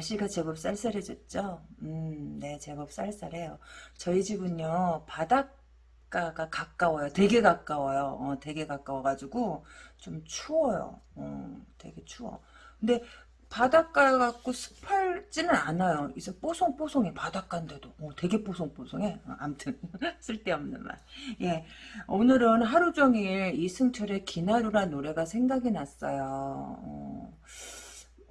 날씨가 제법 쌀쌀해졌죠? 음, 네, 제법 쌀쌀해요. 저희 집은요, 바닷가가 가까워요. 되게 가까워요. 어, 되게 가까워가지고, 좀 추워요. 어, 되게 추워. 근데, 바닷가 갖고 습하지는 않아요. 이제 뽀송뽀송해 바닷가인데도 어, 되게 뽀송뽀송해. 어, 아무튼 쓸데없는 말. 예, 오늘은 하루 종일 이승철의 기나루란 노래가 생각이 났어요. 어,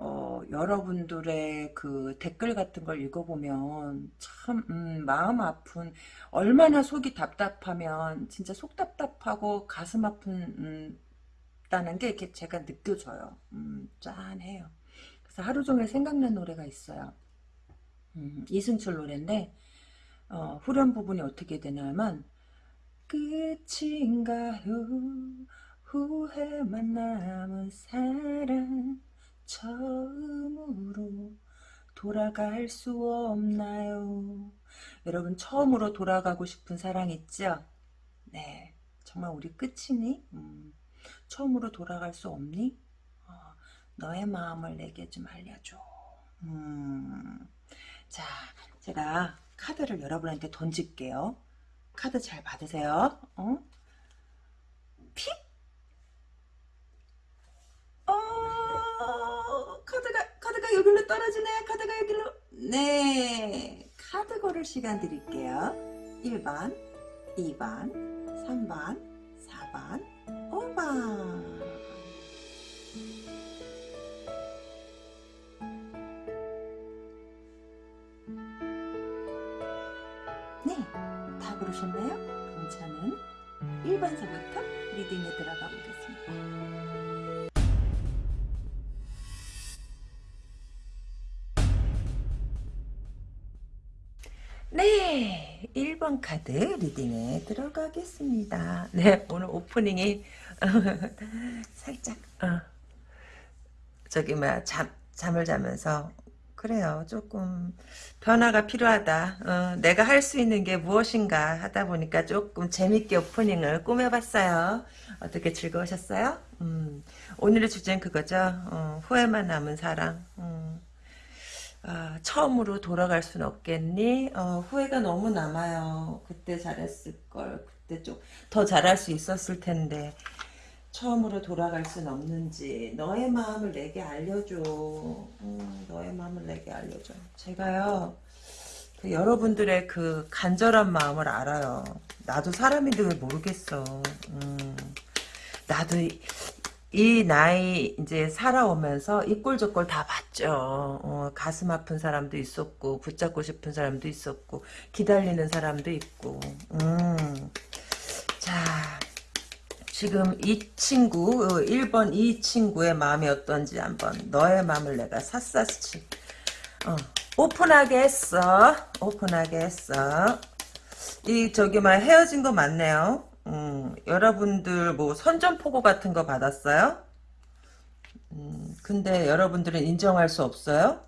어, 여러분들의 그 댓글 같은 걸 읽어보면 참 음, 마음 아픈 얼마나 속이 답답하면 진짜 속 답답하고 가슴 아픈 음, 다는 게 이렇게 제가 느껴져요. 음, 짠해요. 그래서 하루 종일 생각난 노래가 있어요. 음, 이승철 노래인데 어, 후렴 부분이 어떻게 되냐면 끝인가요 후회만 남은 사랑 처음으로 돌아갈 수 없나요 여러분 처음으로 돌아가고 싶은 사랑 있죠 네 정말 우리 끝이니 음, 처음으로 돌아갈 수 없니 너의 마음을 내게 좀 알려줘. 음. 자, 제가 카드를 여러분한테 던질게요. 카드 잘 받으세요. 어? 픽? 카드가, 카드가 여기로 떨어지네. 카드가 여기로. 네. 카드 고를 시간 드릴게요. 1번, 2번, 3번, 4번, 5번. 네, 다 고르셨나요? 그럼 저는 1번서부터 리딩에 들어가 보겠습니다. 네, 1번 카드 리딩에 들어가겠습니다. 네, 오늘 오프닝이 살짝 어, 저기 뭐야 잠, 잠을 자면서 그래요. 조금 변화가 필요하다. 어, 내가 할 수 있는 게 무엇인가 하다 보니까 조금 재밌게 오프닝을 꾸며봤어요. 어떻게 즐거우셨어요? 음, 오늘의 주제는 그거죠. 어, 후회만 남은 사랑. 음, 아, 처음으로 돌아갈 수는 없겠니? 어, 후회가 너무 남아요. 그때 잘했을 걸. 그때 좀 더 잘할 수 있었을 텐데. 처음으로 돌아갈 순 없는지 너의 마음을 내게 알려줘 음, 너의 마음을 내게 알려줘 제가요 그 여러분들의 그 간절한 마음을 알아요 나도 사람인데 왜 모르겠어 음, 나도 이, 이 나이 이제 살아오면서 이꼴저꼴 다 봤죠. 어, 가슴 아픈 사람도 있었고 붙잡고 싶은 사람도 있었고 기다리는 사람도 있고. 음. 자 지금 이 친구 1번 어, 이 친구의 마음이 어떤지 한번 너의 마음을 내가 샅샅이 어, 오픈하게 했어. 오픈하게 했어. 이 저기 막 헤어진 거 맞네요 음, 여러분들 뭐 선전포고 같은 거 받았어요? 음, 근데 여러분들은 인정할 수 없어요?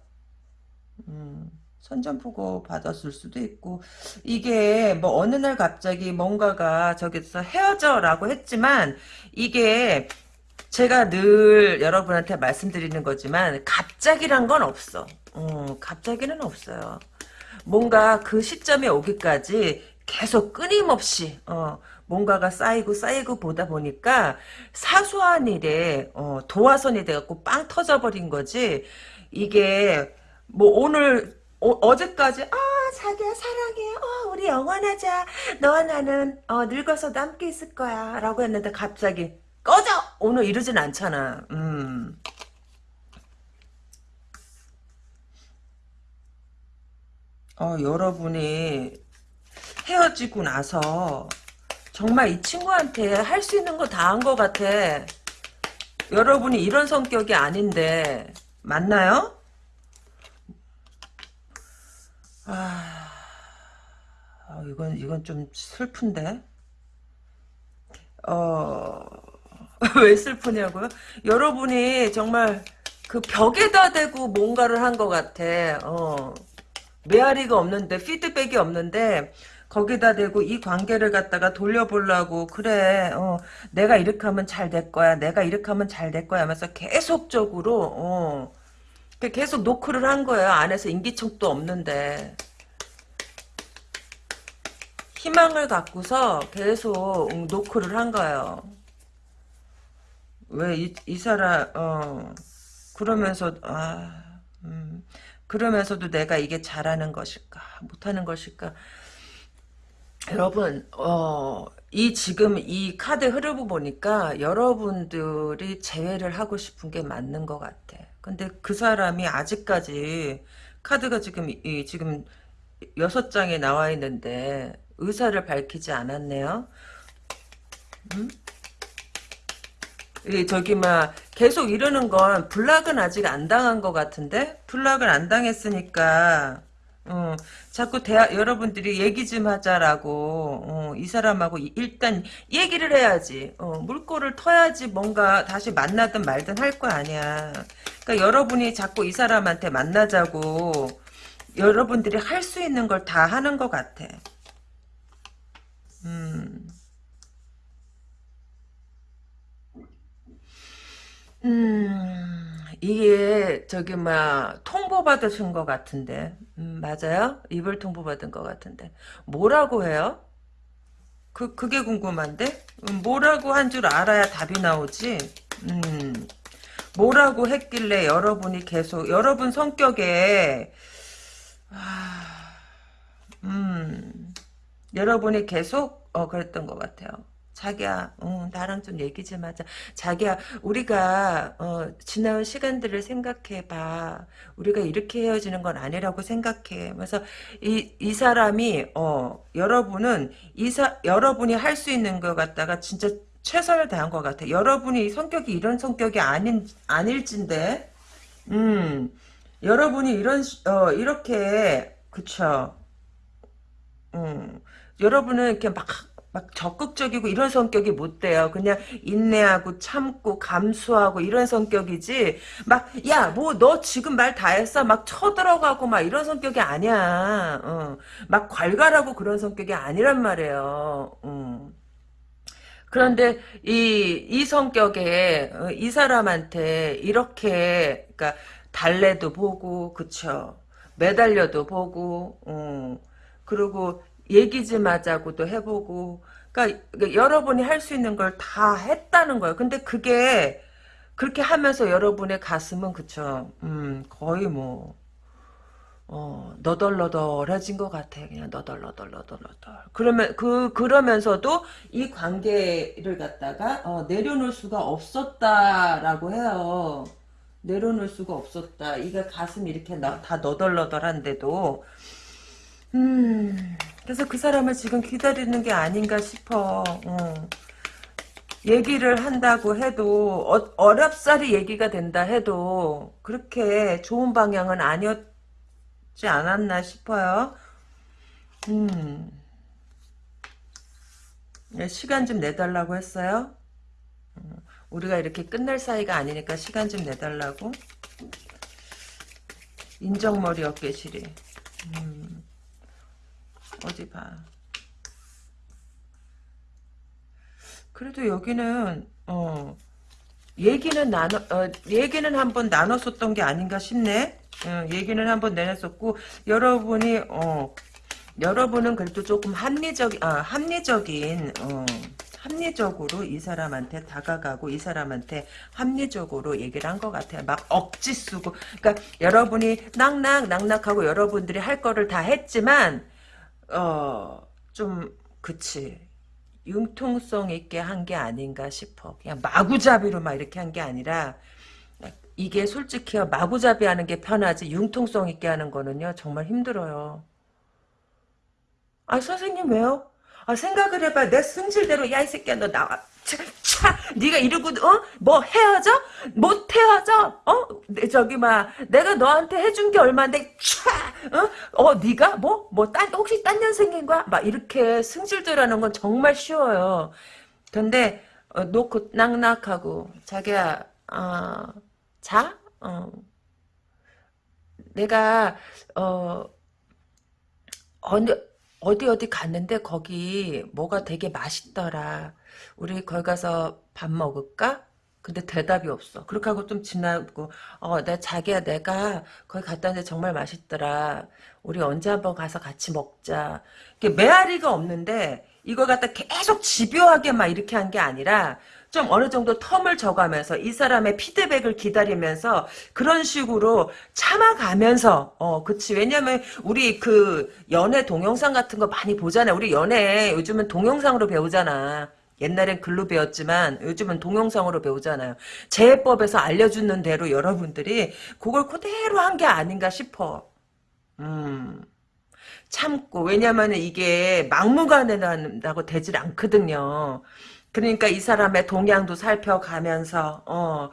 음, 선전포고 받았을 수도 있고 이게 뭐 어느 날 갑자기 뭔가가 저기서 헤어져라고 했지만 이게 제가 늘 여러분한테 말씀드리는 거지만 갑자기란 건 없어. 어, 갑자기는 없어요. 뭔가 그 시점에 오기까지 계속 끊임없이 어, 뭔가가 쌓이고 쌓이고 보다 보니까 사소한 일에 어, 도화선이 돼갖고 빵 터져버린 거지. 이게 뭐 오늘 어, 제까지아 자기야 사랑해. 어, 우리 영원하자. 너와 나는 어, 늙어서도 함께 있을 거야. 라고 했는데 갑자기 꺼져! 오늘 이러진 않잖아. 음. 어, 여러분이 헤어지고 나서 정말 이 친구한테 할 수 있는 거 다 한 것 같아 여러분이 이런 성격이 아닌데 맞나요? 아, 아, 이건, 이건 좀 슬픈데? 어, 왜 슬프냐고요? 여러분이 정말 그 벽에다 대고 뭔가를 한 것 같아. 어. 메아리가 없는데, 피드백이 없는데, 거기다 대고 이 관계를 갖다가 돌려보려고 그래 어, 내가 이렇게 하면 잘 될 거야 내가 이렇게 하면 잘 될 거야 하면서 계속적으로 어, 계속 노크를 한 거예요 안에서 인기척도 없는데. 희망을 갖고서 계속 노크를 한 거예요 왜 이 이 사람 어 그러면서 아 음, 그러면서도 내가 이게 잘하는 것일까 못하는 것일까 여러분 어, 이 지금 이 카드 흐름을 보니까 여러분들이 재회를 하고 싶은 게 맞는 것 같아. 근데 그 사람이 아직까지 카드가 지금 이 지금 여섯 장에 나와 있는데 의사를 밝히지 않았네요. 음? 이 저기 막 계속 이러는 건 블락은 아직 안 당한 것 같은데? 블락을 안 당했으니까 어, 자꾸 대화 여러분들이 얘기 좀 하자라고 어, 이 사람하고 일단 얘기를 해야지. 어, 물꼬를 터야지 뭔가 다시 만나든 말든 할 거 아니야. 그러니까 여러분이 자꾸 이 사람한테 만나자고 여러분들이 할 수 있는 걸 다 하는 것 같아. 음. 음, 이게 저기 막 통보 받으신 것 같은데, 음, 맞아요? 이불 통보 받은 것 같은데, 뭐라고 해요? 그 그게 궁금한데, 음, 뭐라고 한 줄 알아야 답이 나오지. 음, 뭐라고 했길래 여러분이 계속 여러분 성격에, 아, 음, 여러분이 계속 어 그랬던 것 같아요. 자기야, 어, 나랑 좀 얘기 좀 하자. 자기야, 우리가 어, 지나온 시간들을 생각해봐. 우리가 이렇게 헤어지는 건 아니라고 생각해. 그래서 이, 이 사람이 어, 여러분은 이사 여러분이 할 수 있는 것 같다가 진짜 최선을 다한 것 같아. 여러분이 성격이 이런 성격이 아닌 아닐진데, 음, 여러분이 이런 어 이렇게 그쵸. 음, 여러분은 이렇게 막, 막 적극적이고 이런 성격이 못 돼요. 그냥 인내하고 참고 감수하고 이런 성격이지. 막, 야, 뭐, 너 지금 말 다 했어? 막 쳐들어가고 막 이런 성격이 아니야. 어. 막 괄괄하고 그런 성격이 아니란 말이에요. 음. 그런데 이, 이 성격에, 어, 이 사람한테 이렇게, 그니까, 달래도 보고, 그쵸. 매달려도 보고, 어. 그리고 얘기 좀 하자고도 해보고 그러니까 여러분이 할 수 있는 걸 다 했다는 거예요. 근데 그게 그렇게 하면서 여러분의 가슴은 그쵸 음 거의 뭐 어, 너덜너덜해진 것 같아. 그냥 너덜너덜너덜너덜. 그러면, 그, 그러면서도 이 관계를 갖다가, 어, 내려놓을 수가 없었다라고 해요. 내려놓을 수가 없었다. 이게 가슴이 이렇게 나, 다 너덜너덜한데도, 음, 그래서 그 사람을 지금 기다리는 게 아닌가 싶어. 어. 얘기를 한다고 해도 어, 어렵사리 얘기가 된다 해도 그렇게 좋은 방향은 아니었지 않았나 싶어요. 음. 네, 시간 좀 내달라고 했어요. 음, 우리가 이렇게 끝날 사이가 아니니까 시간 좀 내달라고. 인정머리 어깨시리. 음. 어디 봐. 그래도 여기는 어 얘기는 나눠 어, 얘기는 한번 나눴었던 게 아닌가 싶네. 어, 얘기는 한번 내놨었고 여러분이 어 여러분은 그래도 조금 합리적 아 합리적인 어 합리적으로 이 사람한테 다가가고 이 사람한테 합리적으로 얘기를 한 것 같아요. 막 억지 쓰고 그러니까 여러분이 낙낙 낙낙하고 여러분들이 할 거를 다 했지만 어, 좀, 그치. 융통성 있게 한 게 아닌가 싶어. 그냥 마구잡이로 막 이렇게 한 게 아니라, 이게 솔직히요, 마구잡이 하는 게 편하지, 융통성 있게 하는 거는요, 정말 힘들어요. 아, 선생님 왜요? 아, 생각을 해봐. 내 승질대로, 야, 이 새끼야, 너 나와. 차, 차, 네가 이러고 어? 뭐 헤어져? 못 헤어져? 어? 저기 막 내가 너한테 해준 게 얼마인데 차, 어? 어, 네가 뭐? 뭐딴 혹시 딴 년생긴 거야? 막 이렇게 승질들하는 건 정말 쉬워요. 근데 어, 놓고 낙낙하고 자기야, 어, 자? 어. 내가 어 어느 어디 어디 갔는데 거기 뭐가 되게 맛있더라. 우리 거기 가서 밥 먹을까? 근데 대답이 없어. 그렇게 하고 좀 지나고, 어, 나 자기야, 내가 거기 갔다 왔는데 정말 맛있더라. 우리 언제 한번 가서 같이 먹자. 이게 메아리가 없는데, 이걸 갖다 계속 집요하게 막 이렇게 한 게 아니라, 좀 어느 정도 텀을 줘가면서 이 사람의 피드백을 기다리면서 그런 식으로 참아가면서 어 그치. 왜냐면 우리 그 연애 동영상 같은 거 많이 보잖아요 우리 연애 요즘은 동영상으로 배우잖아. 옛날엔 글로 배웠지만 요즘은 동영상으로 배우잖아요. 재해법에서 알려주는 대로 여러분들이 그걸 그대로 한 게 아닌가 싶어. 음. 참고. 왜냐면 이게 막무가내라고 되질 않거든요 그러니까 이 사람의 동향도 살펴가면서 어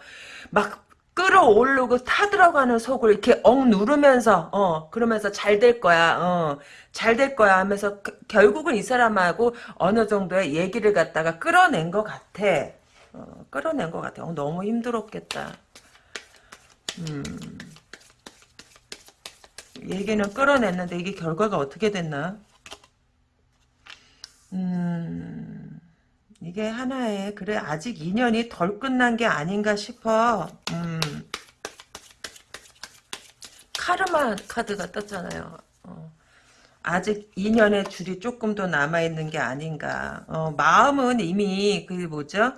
막 끌어오르고 타들어가는 속을 이렇게 억 누르면서 어 그러면서 잘 될 거야 어 잘 될 거야 하면서 그- 결국은 이 사람하고 어느 정도의 얘기를 갖다가 끌어낸 것 같아. 어, 끌어낸 것 같아. 어, 너무 힘들었겠다. 음. 얘기는 끌어냈는데 이게 결과가 어떻게 됐나? 음 이게 하나의 그래 아직 인연이 덜 끝난 게 아닌가 싶어. 음. 카르마 카드가 떴잖아요. 어. 아직 인연의 줄이 조금 더 남아 있는 게 아닌가. 어, 마음은 이미 그 뭐죠?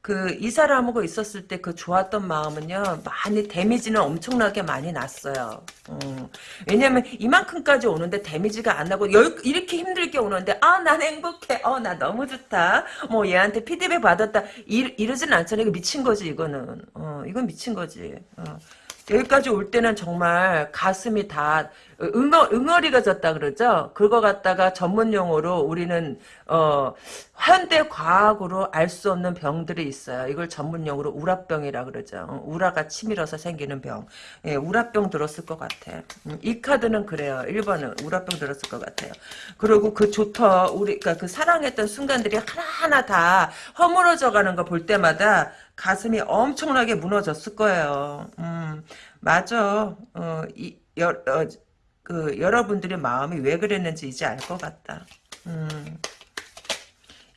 그 이 사람하고 있었을 때 그 좋았던 마음은요 많이 데미지는 엄청나게 많이 났어요. 어. 왜냐면 이만큼까지 오는데 데미지가 안 나고 열, 이렇게 힘들게 오는데 아 난 행복해. 어 나 너무 좋다. 뭐 얘한테 피드백 받았다. 이, 이러진 않잖아요. 이거 미친 거지 이거는. 어 이건 미친 거지. 어. 여기까지 올 때는 정말 가슴이 다 응어, 응어리가 졌다 그러죠. 그거 갖다가 전문 용어로 우리는 어, 현대 과학으로 알 수 없는 병들이 있어요. 이걸 전문 용어로 우라병이라 그러죠. 어, 우라가 치밀어서 생기는 병. 예, 우라병 들었을 것 같아. 음, 이 카드는 그래요. 1번은 우라병 들었을 것 같아요. 그리고 그 좋다 우리 그러니까 그 사랑했던 순간들이 하나하나 다 허물어져 가는 거 볼 때마다 가슴이 엄청나게 무너졌을 거예요. 음, 맞아. 어, 이, 여, 어, 그, 여러분들의 마음이 왜 그랬는지 이제 알 것 같다. 음.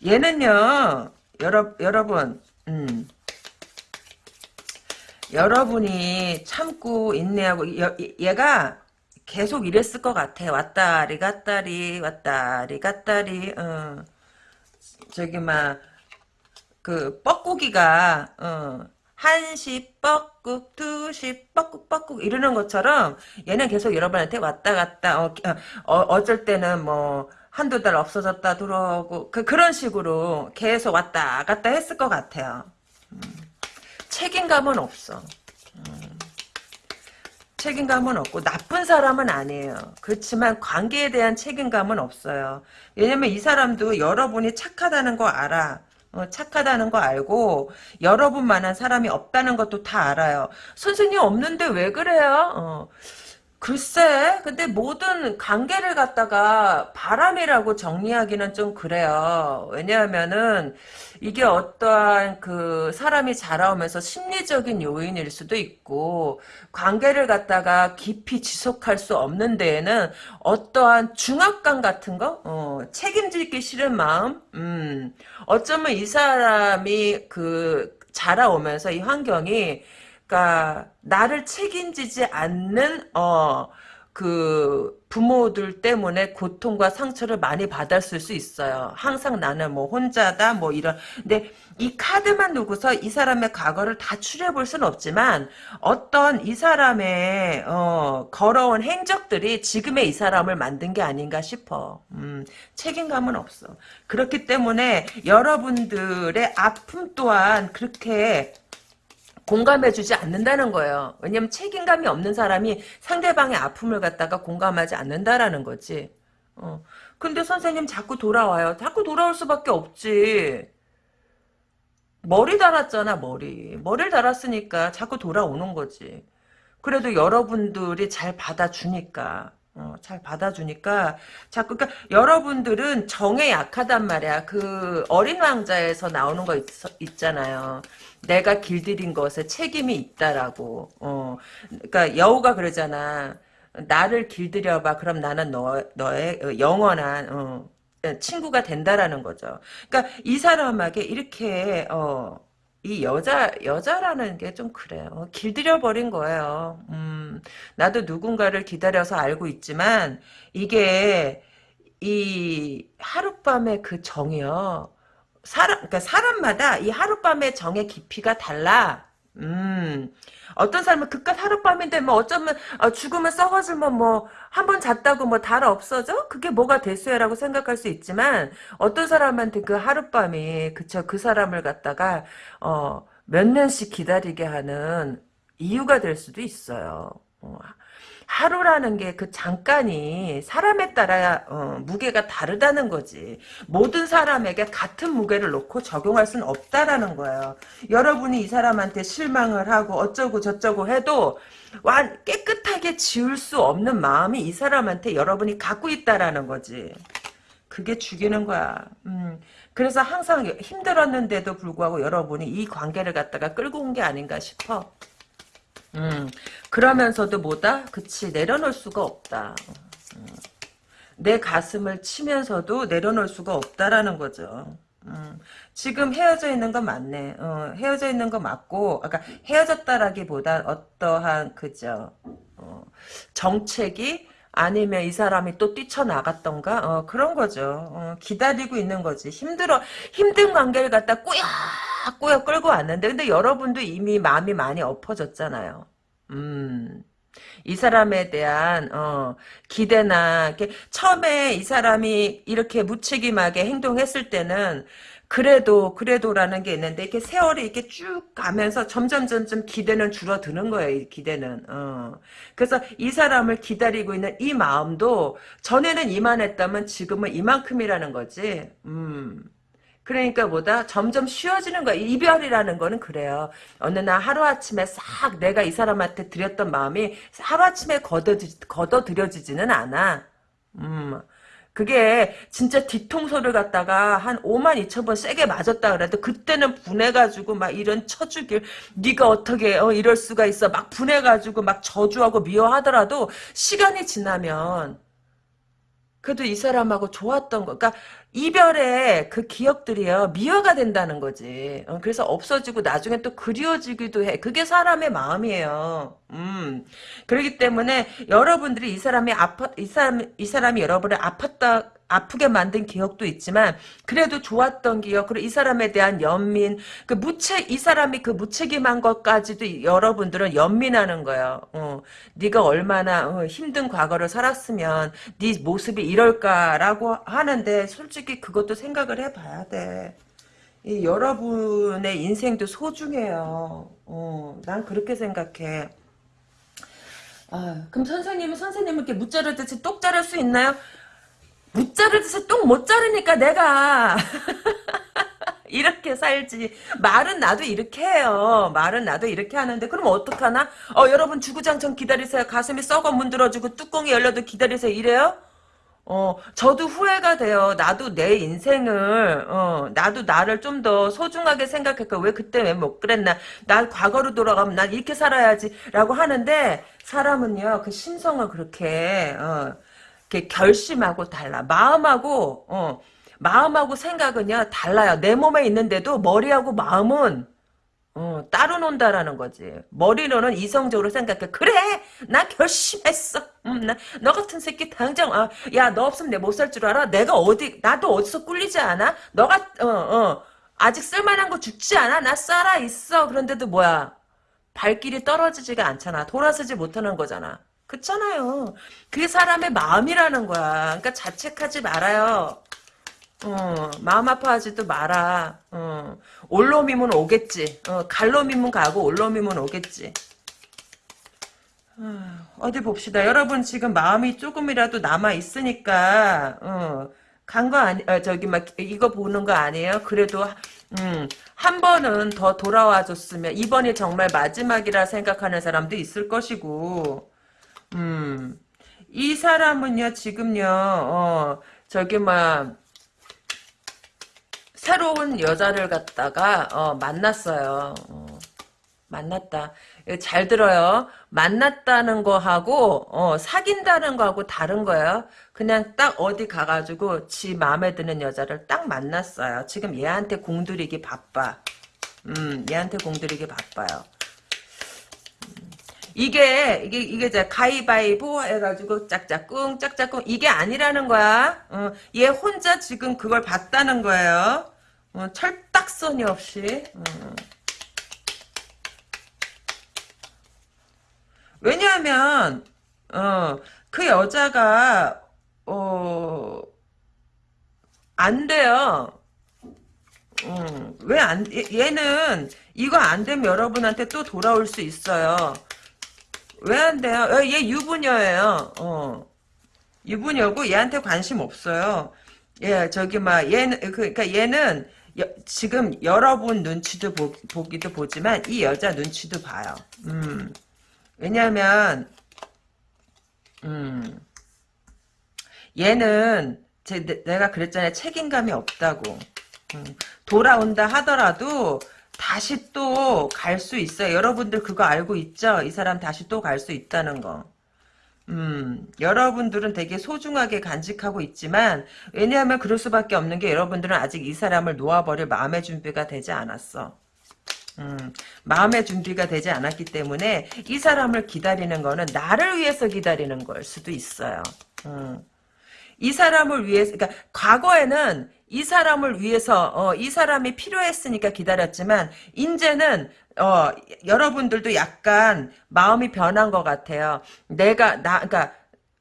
얘는요, 여러, 여러분, 음. 여러분이 참고 인내하고, 여, 얘가 계속 이랬을 것 같아. 왔다리 갔다리, 왔다리 갔다리, 어. 저기, 막, 그 뻐꾸기가 어, 한시 뻐꾹 두시 뻐꾹 뻐꾹 이러는 것처럼 얘는 계속 여러분한테 왔다 갔다 어, 어, 어쩔 때는 뭐 한두 달 없어졌다 들어오고 그, 그런 식으로 계속 왔다 갔다 했을 것 같아요 음, 책임감은 없어 음, 책임감은 없고 나쁜 사람은 아니에요. 그렇지만 관계에 대한 책임감은 없어요. 왜냐면 이 사람도 여러분이 착하다는 거 알아. 어, 착하다는 거 알고 여러분만한 사람이 없다는 것도 다 알아요. 선생님 없는데 왜 그래요? 어, 글쎄, 근데 모든 관계를 갖다가 바람이라고 정리하기는 좀 그래요. 왜냐하면은 이게 어떠한 그 사람이 자라오면서 심리적인 요인일 수도 있고 관계를 갖다가 깊이 지속할 수 없는 데에는 어떠한 중압감 같은 거, 어, 책임지기 싫은 마음, 음, 어쩌면 이 사람이 그 자라오면서 이 환경이 그러니까 나를 책임지지 않는 어 그 부모들 때문에 고통과 상처를 많이 받았을 수 있어요. 항상 나는 뭐 혼자다 뭐 이런 근데 이 카드만 두고서 이 사람의 과거를 다 추려 볼 수는 없지만 어떤 이 사람의 어 걸어온 행적들이 지금의 이 사람을 만든 게 아닌가 싶어. 음, 책임감은 없어. 그렇기 때문에 여러분들의 아픔 또한 그렇게 공감해주지 않는다는 거예요. 왜냐면 책임감이 없는 사람이 상대방의 아픔을 갖다가 공감하지 않는다라는 거지. 어. 근데 선생님 자꾸 돌아와요. 자꾸 돌아올 수밖에 없지. 머리 달았잖아, 머리. 머리를 달았으니까 자꾸 돌아오는 거지. 그래도 여러분들이 잘 받아주니까. 어, 잘 받아주니까 자꾸 그러니까 여러분들은 정에 약하단 말이야. 그 어린 왕자에서 나오는 거 있, 잖아요 내가 길들인 것에 책임이 있다라고. 어, 그러니까 여우가 그러잖아. 나를 길들여봐. 그럼 나는 너, 너의 어, 영원한, 어, 친구가 된다라는 거죠. 그러니까 이 사람에게 이렇게, 어, 이 여자, 여자라는 게 좀 그래요. 어, 길들여 버린 거예요. 음, 나도 누군가를 기다려서 알고 있지만, 이게, 이 하룻밤의 그 정이요. 사람, 그러니까 사람마다 이 하룻밤의 정의 깊이가 달라. 음, 어떤 사람은 그깟 하룻밤인데 뭐 어쩌면 어, 죽으면 썩어지면 뭐 한 번 잤다고 뭐 달아 없어져? 그게 뭐가 됐어요라고 생각할 수 있지만 어떤 사람한테 그 하룻밤이 그쵸 그 사람을 갖다가 어, 몇 년씩 기다리게 하는 이유가 될 수도 있어요. 어, 하루라는 게 그 잠깐이 사람에 따라 어, 무게가 다르다는 거지. 모든 사람에게 같은 무게를 놓고 적용할 수는 없다라는 거예요. 여러분이 이 사람한테 실망을 하고 어쩌고 저쩌고 해도 완 깨끗하게 지울 수 없는 마음이 이 사람한테 여러분이 갖고 있다라는 거지. 그게 죽이는 거야. 음, 그래서 항상 힘들었는데도 불구하고 여러분이 이 관계를 갖다가 끌고 온 게 아닌가 싶어. 음, 그러면서도 뭐다? 그치, 내려놓을 수가 없다. 음, 내 가슴을 치면서도 내려놓을 수가 없다라는 거죠. 음, 지금 헤어져 있는 건 맞네. 어, 헤어져 있는 거 맞고, 아까 헤어졌다라기보다 어떠한, 그죠. 어, 정책이 아니면 이 사람이 또 뛰쳐나갔던가 어, 그런 거죠. 어, 기다리고 있는 거지. 힘들어 힘든 관계를 갖다 꾸역꾸역 끌고 왔는데 근데 여러분도 이미 마음이 많이 엎어졌잖아요. 음. 이 사람에 대한 어, 기대나 처음에 이 사람이 이렇게 무책임하게 행동했을 때는 그래도 그래도라는 게 있는데 이렇게 세월이 이렇게 쭉 가면서 점점 점점 기대는 줄어드는 거예요. 이 기대는. 어. 그래서 이 사람을 기다리고 있는 이 마음도 전에는 이만했다면 지금은 이만큼이라는 거지. 음. 그러니까 뭐다 점점 쉬워지는 거야. 이별이라는 거는 그래요. 어느 날 하루아침에 싹 내가 이 사람한테 드렸던 마음이 하루아침에 걷어들여지지는 않아. 음. 그게 진짜 뒤통수를 갖다가 한 5만 2천 번 세게 맞았다 그래도 그때는 분해가지고 막 이런 쳐주길 네가 어떻게 어, 이럴 수가 있어. 막 분해가지고 막 저주하고 미워하더라도 시간이 지나면 그래도 이 사람하고 좋았던 거, 그러니까 이별의 그 기억들이요 미화가 된다는 거지. 어, 그래서 없어지고 나중에 또 그리워지기도 해. 그게 사람의 마음이에요. 음, 그렇기 때문에 여러분들이 이 사람이 아파, 이 사람 이 사람이 여러분을 아팠다 아프게 만든 기억도 있지만 그래도 좋았던 기억 그리고 이 사람에 대한 연민 그 무책 이 사람이 그 무책임한 것까지도 여러분들은 연민하는 거예요. 어, 네가 얼마나 어, 힘든 과거를 살았으면 네 모습이 이럴까라고 하는데 솔직히 그것도 생각을 해봐야 돼. 이 여러분의 인생도 소중해요. 어, 난 그렇게 생각해. 아, 그럼 선생님은 선생님은 이렇게 무자르듯이 똑 자를 수 있나요? 못 자르듯이 똥 못 자르니까 내가 이렇게 살지. 말은 나도 이렇게 해요. 말은 나도 이렇게 하는데 그럼 어떡하나? 어 여러분 주구장창 기다리세요. 가슴이 썩어 문드러지고 뚜껑이 열려도 기다리세요. 이래요? 어 저도 후회가 돼요. 나도 내 인생을 어 나도 나를 좀 더 소중하게 생각할까 왜 그때 왜 못 그랬나? 난 과거로 돌아가면 난 이렇게 살아야지 라고 하는데 사람은요 그 심성을 그렇게 어 결심하고 달라. 마음하고 어, 마음하고 생각은요 달라요. 내 몸에 있는데도 머리하고 마음은 어, 따로 논다라는 거지. 머리로는 이성적으로 생각해. 그래, 나 결심했어. 음, 나, 너 같은 새끼 당장, 아, 야, 너 없으면 내 못 살 줄 알아? 내가 어디, 나도 어디서 꿀리지 않아? 너가, 어, 어, 아직 쓸만한 거 죽지 않아? 나 살아 있어. 그런데도 뭐야? 발길이 떨어지지가 않잖아. 돌아서지 못하는 거잖아. 그렇잖아요. 그게 사람의 마음이라는 거야. 그러니까 자책하지 말아요. 어, 마음 아파하지도 마라. 어, 올놈이면 오겠지. 어, 갈놈이면 가고 올놈이면 오겠지. 어, 어디 봅시다. 여러분 지금 마음이 조금이라도 남아 있으니까 어, 간거 아니 어, 저기 막 이거 보는 거 아니에요? 그래도 음, 한 번은 더 돌아와 줬으면 이번이 정말 마지막이라 생각하는 사람도 있을 것이고 음, 이 사람은요, 지금요, 어, 저기, 막, 새로운 여자를 갖다가, 어, 만났어요. 어, 만났다. 잘 들어요. 만났다는 거하고 어, 사귄다는 거하고 다른 거예요. 그냥 딱 어디 가가지고 지 마음에 드는 여자를 딱 만났어요. 지금 얘한테 공들이기 바빠. 음, 얘한테 공들이기 바빠요. 이게 이게 이게 이제 가위바위보 해가지고 짝짝꿍 짝짝꿍 이게 아니라는 거야. 어, 얘 혼자 지금 그걸 봤다는 거예요. 어, 철딱선이 없이. 어. 왜냐하면 어, 그 여자가 어, 안 돼요. 음, 왜 안 얘는 이거 안 되면 여러분한테 또 돌아올 수 있어요. 왜 안 돼요? 어, 얘 유부녀예요. 어. 유부녀고 얘한테 관심 없어요. 예, 저기 막 얘는 그, 그러니까 얘는 여, 지금 여러분 눈치도 보, 보기도 보지만 이 여자 눈치도 봐요. 음. 왜냐하면 음. 얘는 제, 내가 그랬잖아요. 책임감이 없다고. 음. 돌아온다 하더라도 다시 또 갈 수 있어요. 여러분들 그거 알고 있죠? 이 사람 다시 또 갈 수 있다는 거. 음, 여러분들은 되게 소중하게 간직하고 있지만, 왜냐하면 그럴 수밖에 없는 게 여러분들은 아직 이 사람을 놓아버릴 마음의 준비가 되지 않았어. 음, 마음의 준비가 되지 않았기 때문에 이 사람을 기다리는 거는 나를 위해서 기다리는 걸 수도 있어요. 음. 이 사람을 위해서, 그러니까 과거에는 이 사람을 위해서 어, 이 사람이 필요했으니까 기다렸지만 이제는 어, 여러분들도 약간 마음이 변한 것 같아요. 내가 나 그러니까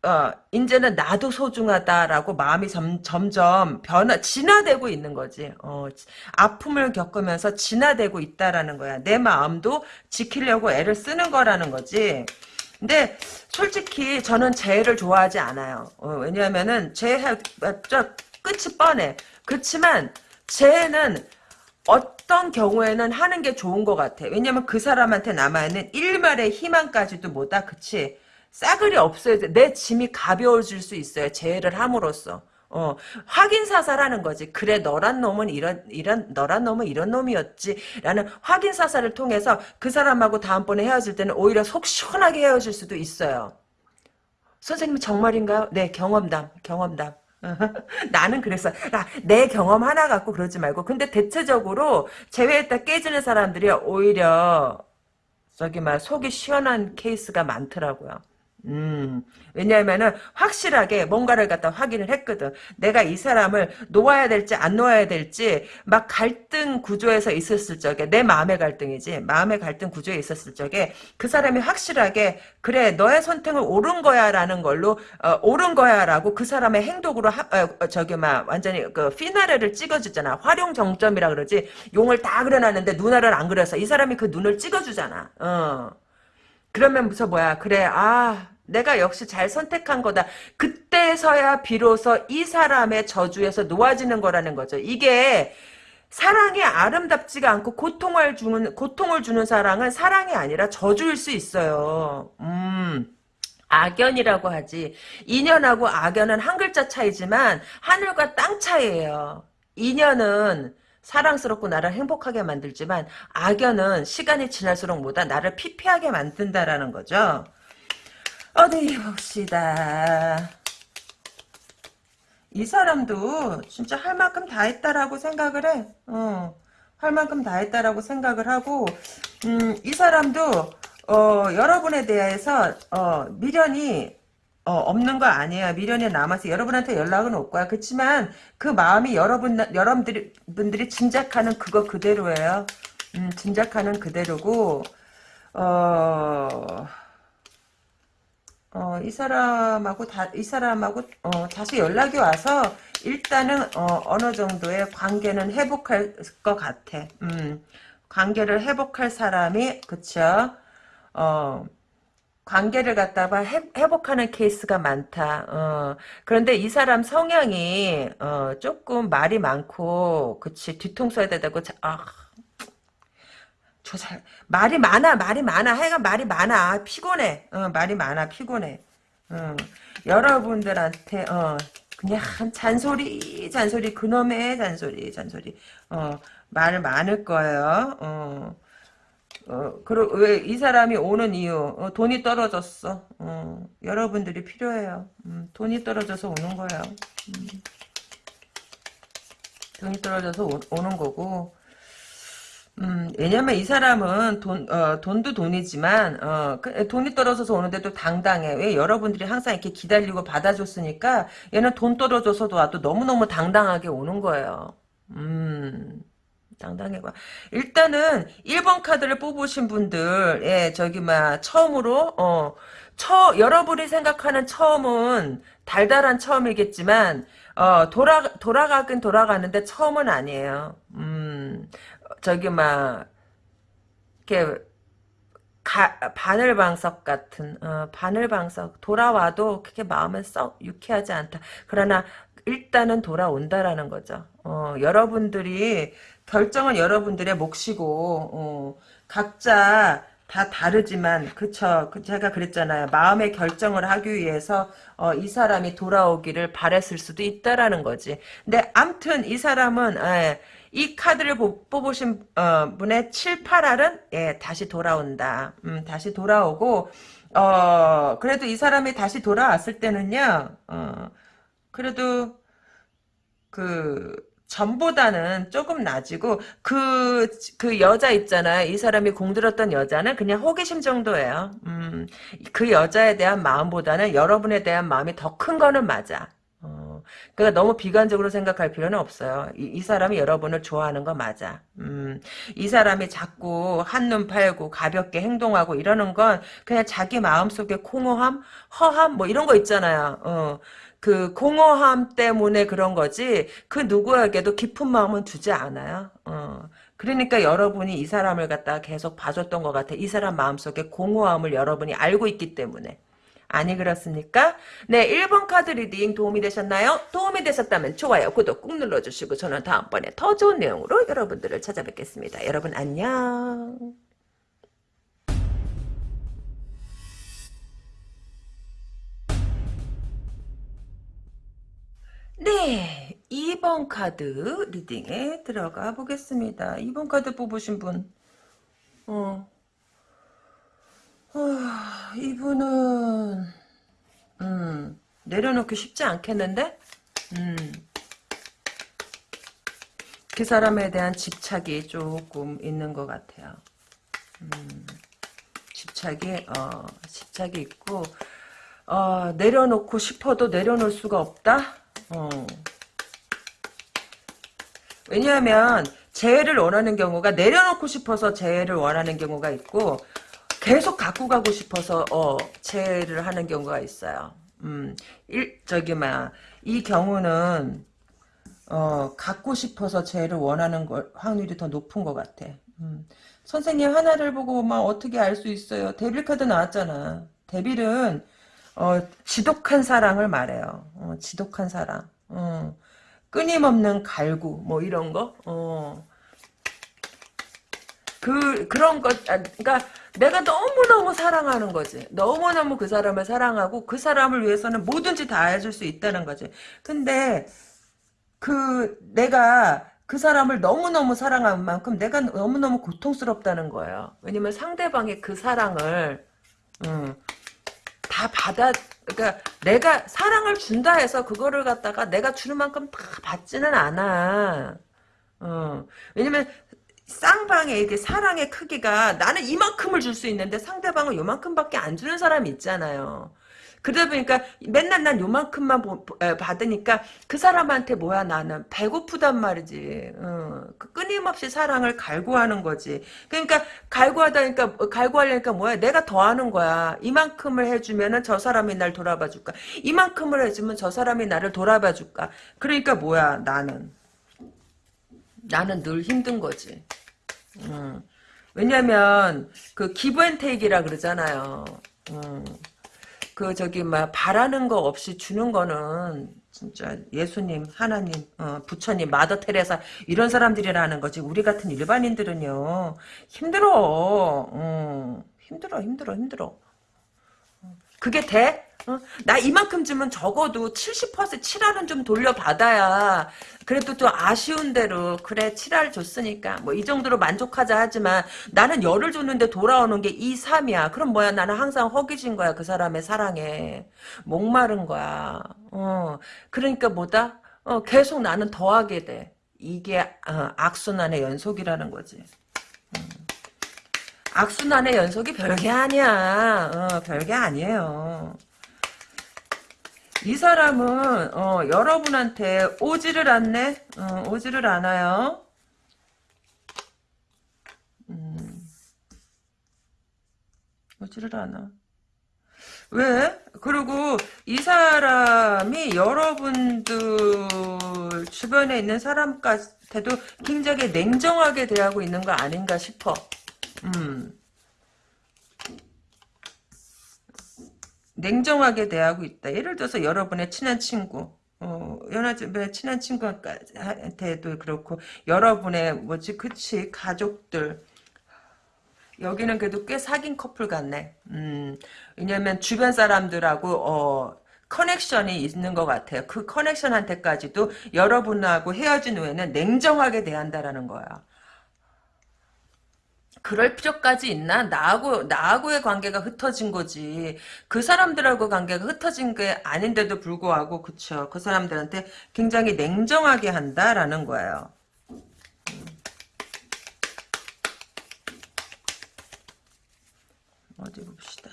어, 이제는 나도 소중하다라고 마음이 점, 점점 변화, 진화되고 있는 거지. 어, 아픔을 겪으면서 진화되고 있다라는 거야. 내 마음도 지키려고 애를 쓰는 거라는 거지. 근데 솔직히 저는 재해를 좋아하지 않아요. 어, 왜냐하면은 재해, 저 끝이 뻔해. 그렇지만 쟤는 어떤 경우에는 하는 게 좋은 것 같아. 왜냐면 그 사람한테 남아있는 일말의 희망까지도 뭐다. 그치? 싸그리 없어야 돼. 내 짐이 가벼워질 수 있어요. 재해를 함으로써. 어, 확인 사살하는 거지. 그래, 너란 놈은 이런, 이런, 너란 놈은 이런 놈이었지. 라는 확인 사살을 통해서 그 사람하고 다음번에 헤어질 때는 오히려 속 시원하게 헤어질 수도 있어요. 선생님 정말인가요? 네, 경험담, 경험담. 나는 그랬어. 아, 내 경험 하나 갖고 그러지 말고. 근데 대체적으로 제외했다 깨지는 사람들이 오히려 저기 막 속이 시원한 케이스가 많더라고요. 음, 왜냐하면은 확실하게 뭔가를 갖다 확인을 했거든. 내가 이 사람을 놓아야 될지 안 놓아야 될지 막 갈등 구조에서 있었을 적에 내 마음의 갈등이지 마음의 갈등 구조에 있었을 적에 그 사람이 확실하게 그래 너의 선택은 옳은 거야라는 걸로 어, 옳은 거야라고 그 사람의 행동으로 하, 어, 저기 막 완전히 그 피나레를 찍어주잖아. 활용 정점이라 그러지 용을 다 그려놨는데 눈알을 안 그려서 이 사람이 그 눈을 찍어주잖아. 어. 그러면서 뭐야 그래 아 내가 역시 잘 선택한 거다. 그때서야 비로소 이 사람의 저주에서 놓아지는 거라는 거죠. 이게 사랑이 아름답지가 않고 고통을 주는 고통을 주는 사랑은 사랑이 아니라 저주일 수 있어요. 음. 악연이라고 하지. 인연하고 악연은 한 글자 차이지만 하늘과 땅 차이예요. 인연은 사랑스럽고 나를 행복하게 만들지만 악연은 시간이 지날수록 뭐다 나를 피폐하게 만든다라는 거죠. 어디 봅시다. 이 사람도 진짜 할 만큼 다 했다라고 생각을 해. 어, 할 만큼 다 했다라고 생각을 하고 음, 이 사람도 어, 여러분에 대해서 어, 미련이 어, 없는 거 아니에요. 미련이 남아서 여러분한테 연락은 올 거야. 그렇지만 그 마음이 여러분 여러분들이 분들이 짐작하는 그거 그대로예요. 음, 짐작하는 그대로고 어. 어, 이 사람하고 다, 이 사람하고, 어, 다시 연락이 와서, 일단은, 어, 어느 정도의 관계는 회복할 것 같아. 음, 관계를 회복할 사람이, 그쵸? 어, 관계를 갖다가 회, 회복하는 케이스가 많다. 어, 그런데 이 사람 성향이, 어, 조금 말이 많고, 그치, 뒤통수에 대고, 아, 저 잘 말이 많아 말이 많아. 하여간 말이 많아. 피곤해. 어, 말이 많아 피곤해. 어, 여러분들한테 어, 그냥 잔소리 잔소리 그놈의 잔소리 잔소리. 어, 말 많을 거예요. 어, 어, 그리고 왜 이 사람이 오는 이유 어, 돈이 떨어졌어. 어, 여러분들이 필요해요. 음, 돈이 떨어져서 오는 거예요. 음. 돈이 떨어져서 오, 오는 거고 음, 왜냐면 이 사람은 돈, 어, 돈도 돈이지만, 어, 그, 돈이 떨어져서 오는데도 당당해. 왜 여러분들이 항상 이렇게 기다리고 받아줬으니까, 얘는 돈 떨어져서도 와도 너무너무 당당하게 오는 거예요. 음, 당당해 봐. 일단은 1번 카드를 뽑으신 분들, 예, 저기, 막, 처음으로, 어, 처, 여러분이 생각하는 처음은 달달한 처음이겠지만, 어, 돌아, 돌아가긴 돌아가는데 처음은 아니에요. 음, 저기 막 이렇게 가, 바늘방석 같은 어, 바늘방석 돌아와도 그렇게 마음은 썩 유쾌하지 않다. 그러나 일단은 돌아온다라는 거죠. 어, 여러분들이 결정은 여러분들의 몫이고 어, 각자 다 다르지만 그쵸 그 제가 그랬잖아요 마음의 결정을 하기 위해서 어, 이 사람이 돌아오기를 바랬을 수도 있다라는 거지 근데 암튼 이 사람은 예, 이 카드를 뽑으신 어, 분의 7, 8알은 예, 다시 돌아온다. 음, 다시 돌아오고 어, 그래도 이 사람이 다시 돌아왔을 때는요. 어, 그래도 그 전보다는 조금 낮이고 그, 그 여자 있잖아요. 이 사람이 공들었던 여자는 그냥 호기심 정도예요. 음, 그 여자에 대한 마음보다는 여러분에 대한 마음이 더 큰 거는 맞아. 그러니까 너무 비관적으로 생각할 필요는 없어요. 이, 이 사람이 여러분을 좋아하는 거 맞아. 음, 이 사람이 자꾸 한눈 팔고 가볍게 행동하고 이러는 건 그냥 자기 마음속에 공허함, 허함 뭐 이런 거 있잖아요. 어. 그 공허함 때문에 그런 거지 그 누구에게도 깊은 마음은 두지 않아요. 어. 그러니까 여러분이 이 사람을 갖다가 계속 봐줬던 것 같아. 이 사람 마음속에 공허함을 여러분이 알고 있기 때문에. 아니 그렇습니까? 네 1번 카드 리딩 도움이 되셨나요? 도움이 되셨다면 좋아요 구독 꾹 눌러주시고 저는 다음번에 더 좋은 내용으로 여러분들을 찾아뵙겠습니다. 여러분 안녕 네 2번 카드 리딩에 들어가 보겠습니다. 2번 카드 뽑으신 분 어. 어, 이분은 음, 내려놓기 쉽지 않겠는데? 음, 그 사람에 대한 집착이 조금 있는 것 같아요. 음, 집착이 어, 집착이 있고 어, 내려놓고 싶어도 내려놓을 수가 없다. 어. 왜냐하면 재해를 원하는 경우가 내려놓고 싶어서 재해를 원하는 경우가 있고 계속 갖고 가고 싶어서 어 체를 하는 경우가 있어요. 음, 일 저기 막이 경우는 어 갖고 싶어서 제를 원하는 걸 확률이 더 높은 것 같아. 음. 선생님 하나를 보고 막 어떻게 알 수 있어요? 데빌 카드 나왔잖아. 데빌은 어, 지독한 사랑을 말해요. 어, 지독한 사랑. 어, 끊임없는 갈구 뭐 이런 거. 어. 그 그런 것 아, 그러니까 내가 너무너무 사랑하는 거지. 너무너무 그 사람을 사랑하고 그 사람을 위해서는 뭐든지 다 해줄 수 있다는 거지. 근데 그 내가 그 사람을 너무너무 사랑한 만큼 내가 너무너무 고통스럽다는 거예요. 왜냐면 상대방의 그 사랑을 음, 다 받아 그러니까 내가 사랑을 준다 해서 그거를 갖다가 내가 주는 만큼 다 받지는 않아. 어, 왜냐면 쌍방의 이게 사랑의 크기가 나는 이만큼을 줄 수 있는데 상대방은 요만큼밖에 안 주는 사람이 있잖아요. 그러다 보니까 맨날 난 요만큼만 받으니까 그 사람한테 뭐야 나는 배고프단 말이지. 어, 그 끊임없이 사랑을 갈구하는 거지. 그러니까 갈구하다니까 갈구하려니까 뭐야 내가 더 하는 거야. 이만큼을 해주면은 저 사람이 날 돌아봐 줄까. 이만큼을 해주면 저 사람이 나를 돌아봐 줄까. 그러니까 뭐야 나는 나는 늘 힘든 거지. 음. 왜냐면 그 기브앤테이크라 그러잖아요. 음. 그 저기 막 바라는 거 없이 주는 거는 진짜 예수님, 하나님, 어, 부처님, 마더 테레사 이런 사람들이라는 거지. 우리 같은 일반인들은요 힘들어. 음. 힘들어, 힘들어, 힘들어. 그게 돼? 어? 나 이만큼 주면 적어도 70% 7할은 좀 돌려받아야 그래도 또 아쉬운 대로 그래 7할 줬으니까 뭐 이 정도로 만족하자 하지만 나는 열을 줬는데 돌아오는 게 2, 3이야. 그럼 뭐야? 나는 항상 허기진 거야 그 사람의 사랑에. 목마른 거야. 어. 그러니까 뭐다? 어 계속 나는 더하게 돼. 이게 어, 악순환의 연속이라는 거지 악순환의 연속이 별게 아니야. 어, 별게 아니에요. 이 사람은 어, 여러분한테 오지를 않네. 어, 오지를 않아요. 음, 오지를 않아. 왜? 그리고 이 사람이 여러분들 주변에 있는 사람한테도 굉장히 냉정하게 대하고 있는 거 아닌가 싶어. 음. 냉정하게 대하고 있다. 예를 들어서 여러분의 친한 친구, 어, 연하집의 친한 친구한테도 그렇고, 여러분의, 뭐지, 그치, 가족들. 여기는 그래도 꽤 사귄 커플 같네. 음, 왜냐면 주변 사람들하고, 어, 커넥션이 있는 것 같아요. 그 커넥션한테까지도 여러분하고 헤어진 후에는 냉정하게 대한다라는 거야. 그럴 필요까지 있나? 나하고, 나하고의 관계가 흩어진 거지. 그 사람들하고 관계가 흩어진 게 아닌데도 불구하고, 그쵸. 그 사람들한테 굉장히 냉정하게 한다라는 거예요. 어디 봅시다.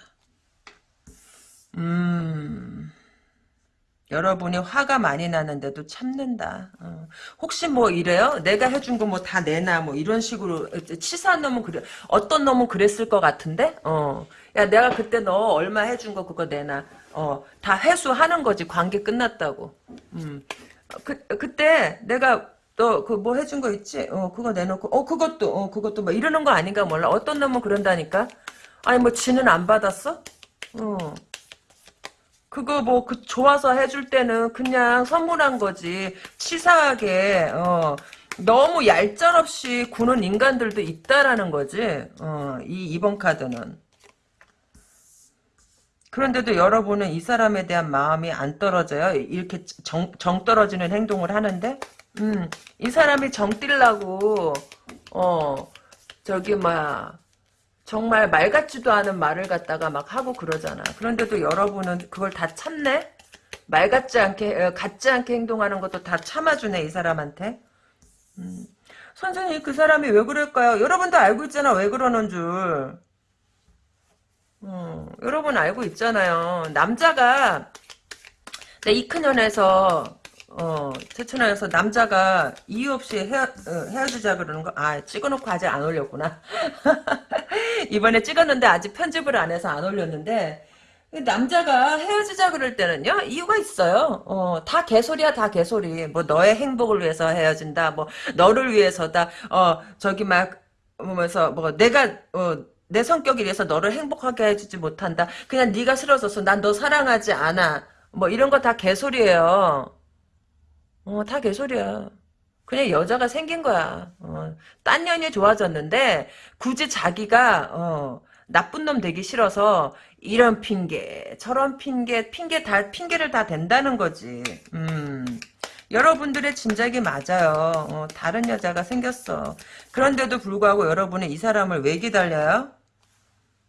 음. 여러분이 화가 많이 나는데도 참는다. 어. 혹시 뭐 이래요? 내가 해준 거 뭐 다 내놔 뭐 이런 식으로 치사한 놈은 그래 어떤 놈은 그랬을 것 같은데 어. 야 내가 그때 너 얼마 해준 거 그거 내놔. 어. 다 회수하는 거지 관계 끝났다고. 음. 그 그때 내가 너 그 뭐 해준 거 있지? 어 그거 내놓고 어 그것도 어 그것도 뭐 이러는 거 아닌가 몰라. 어떤 놈은 그런다니까. 아니 뭐 지는 안 받았어? 어. 그거 뭐 그 좋아서 해줄 때는 그냥 선물한 거지. 치사하게 어 너무 얄짤없이 구는 인간들도 있다라는 거지. 어이 이번 카드는. 그런데도 여러분은 이 사람에 대한 마음이 안 떨어져요? 이렇게 정, 정 떨어지는 행동을 하는데? 음이 사람이 정 뛸라고 어 저기 뭐야 정말 말 같지도 않은 말을 갖다가 막 하고 그러잖아. 그런데도 여러분은 그걸 다 참네? 말 같지 않게, 어, 같지 않게 행동하는 것도 다 참아주네, 이 사람한테. 음. 선생님, 그 사람이 왜 그럴까요? 여러분도 알고 있잖아, 왜 그러는 줄. 음, 여러분 알고 있잖아요. 남자가, 내 이큰년에서 어, 최천하에서 남자가 이유 없이 헤어, 어, 헤어지자 그러는 거, 아, 찍어놓고 아직 안 올렸구나. 이번에 찍었는데 아직 편집을 안 해서 안 올렸는데, 남자가 헤어지자 그럴 때는요, 이유가 있어요. 어, 다 개소리야, 다 개소리. 뭐, 너의 행복을 위해서 헤어진다, 뭐, 너를 위해서다, 어, 저기 막, 보면서, 뭐, 내가, 어, 내 성격에 의해서 너를 행복하게 해주지 못한다. 그냥 네가 싫어져서 난 너 사랑하지 않아. 뭐, 이런 거 다 개소리예요. 어, 다 개소리야. 그냥 여자가 생긴 거야. 어, 딴 년이 좋아졌는데 굳이 자기가 어, 나쁜 놈 되기 싫어서 이런 핑계, 저런 핑계, 핑계 다 핑계를 다 댄다는 거지. 음. 여러분들의 짐작이 맞아요. 어, 다른 여자가 생겼어. 그런데도 불구하고 여러분은 이 사람을 왜 기다려요?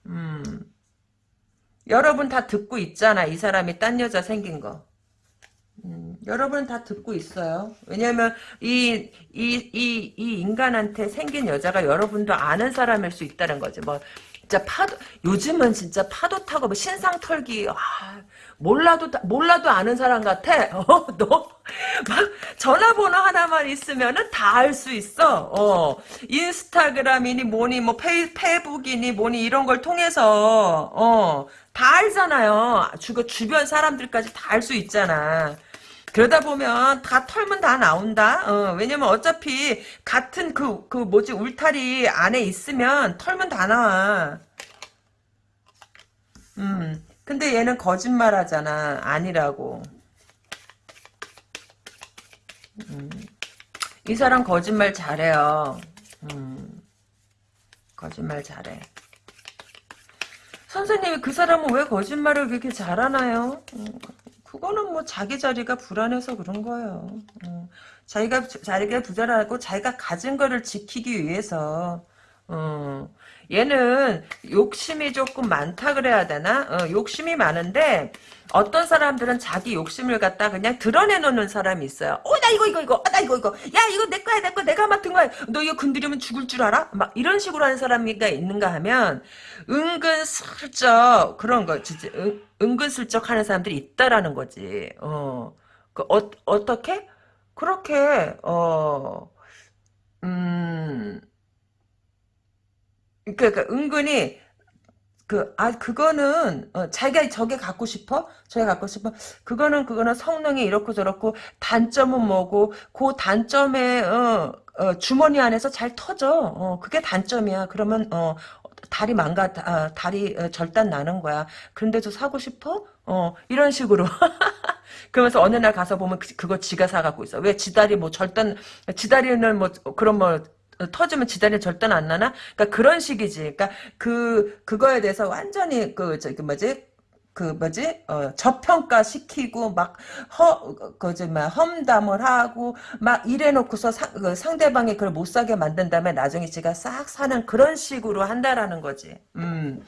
음. 여러분 다 듣고 있잖아. 이 사람이 딴 여자 생긴 거. 음, 여러분 다 듣고 있어요. 왜냐면 이, 이, 이, 이 인간한테 생긴 여자가 여러분도 아는 사람일 수 있다는 거지. 뭐, 진짜 파도, 요즘은 진짜 파도 타고 뭐 신상 털기, 아, 몰라도, 몰라도 아는 사람 같아. 어, 너, 막, 전화번호 하나만 있으면은 다 알 수 있어. 어, 인스타그램이니 뭐니, 뭐, 페이, 페이북이니 뭐니 이런 걸 통해서, 어, 다 알잖아요. 주, 주변 사람들까지 다 알 수 있잖아. 그러다 보면 다 털면 다 나온다. 어, 왜냐면 어차피 같은 그, 그 뭐지, 울타리 안에 있으면 털면 다 나와. 음. 근데 얘는 거짓말 하잖아. 아니라고. 음. 이 사람 거짓말 잘해요. 음. 거짓말 잘해. 선생님이 그 사람은 왜 거짓말을 그렇게 잘하나요? 음, 그거는 뭐 자기 자리가 불안해서 그런 거예요. 음, 자기가 자기가 부자라고 자기가 가진 거를 지키기 위해서 어, 얘는 욕심이 조금 많다 그래야 되나? 어, 욕심이 많은데 어떤 사람들은 자기 욕심을 갖다 그냥 드러내놓는 사람이 있어요. 어, 나 이거 이거 이거, 아, 나 이거 이거, 야 이거 내 거야 내 거, 내가 맡은 거야. 너 이거 건드리면 죽을 줄 알아? 막 이런 식으로 하는 사람이가 있는가 하면 은근 슬쩍 그런 거 진짜 은, 은근슬쩍 하는 사람들이 있다라는 거지. 어, 그 어, 어떻게? 그렇게 어, 음. 그러니까 은근히 그, 아, 그거는, 어, 자기가 저게 갖고 싶어? 저게 갖고 싶어? 그거는, 그거는 성능이 이렇고 저렇고, 단점은 뭐고, 그 단점에, 어, 어, 주머니 안에서 잘 터져. 어, 그게 단점이야. 그러면, 어, 다리 망가, 아, 다리 어, 절단 나는 거야. 그런데도 사고 싶어? 어, 이런 식으로. 그러면서 어느 날 가서 보면 그, 그거 지가 사갖고 있어. 왜 지 다리 뭐 절단, 지 다리는 뭐, 그런 뭐, 터지면 지단이 절대 안 나나? 그러니까 그런 식이지. 그러니까 그 그거에 대해서 완전히 그 저기 뭐지? 그 뭐지? 어, 저평가 시키고 막허 그지 막 험담을 하고 막 이래 놓고서 상, 그 상대방이 그걸 못 사게 만든 다음에 나중에 지가 싹 사는 그런 식으로 한다라는 거지. 음.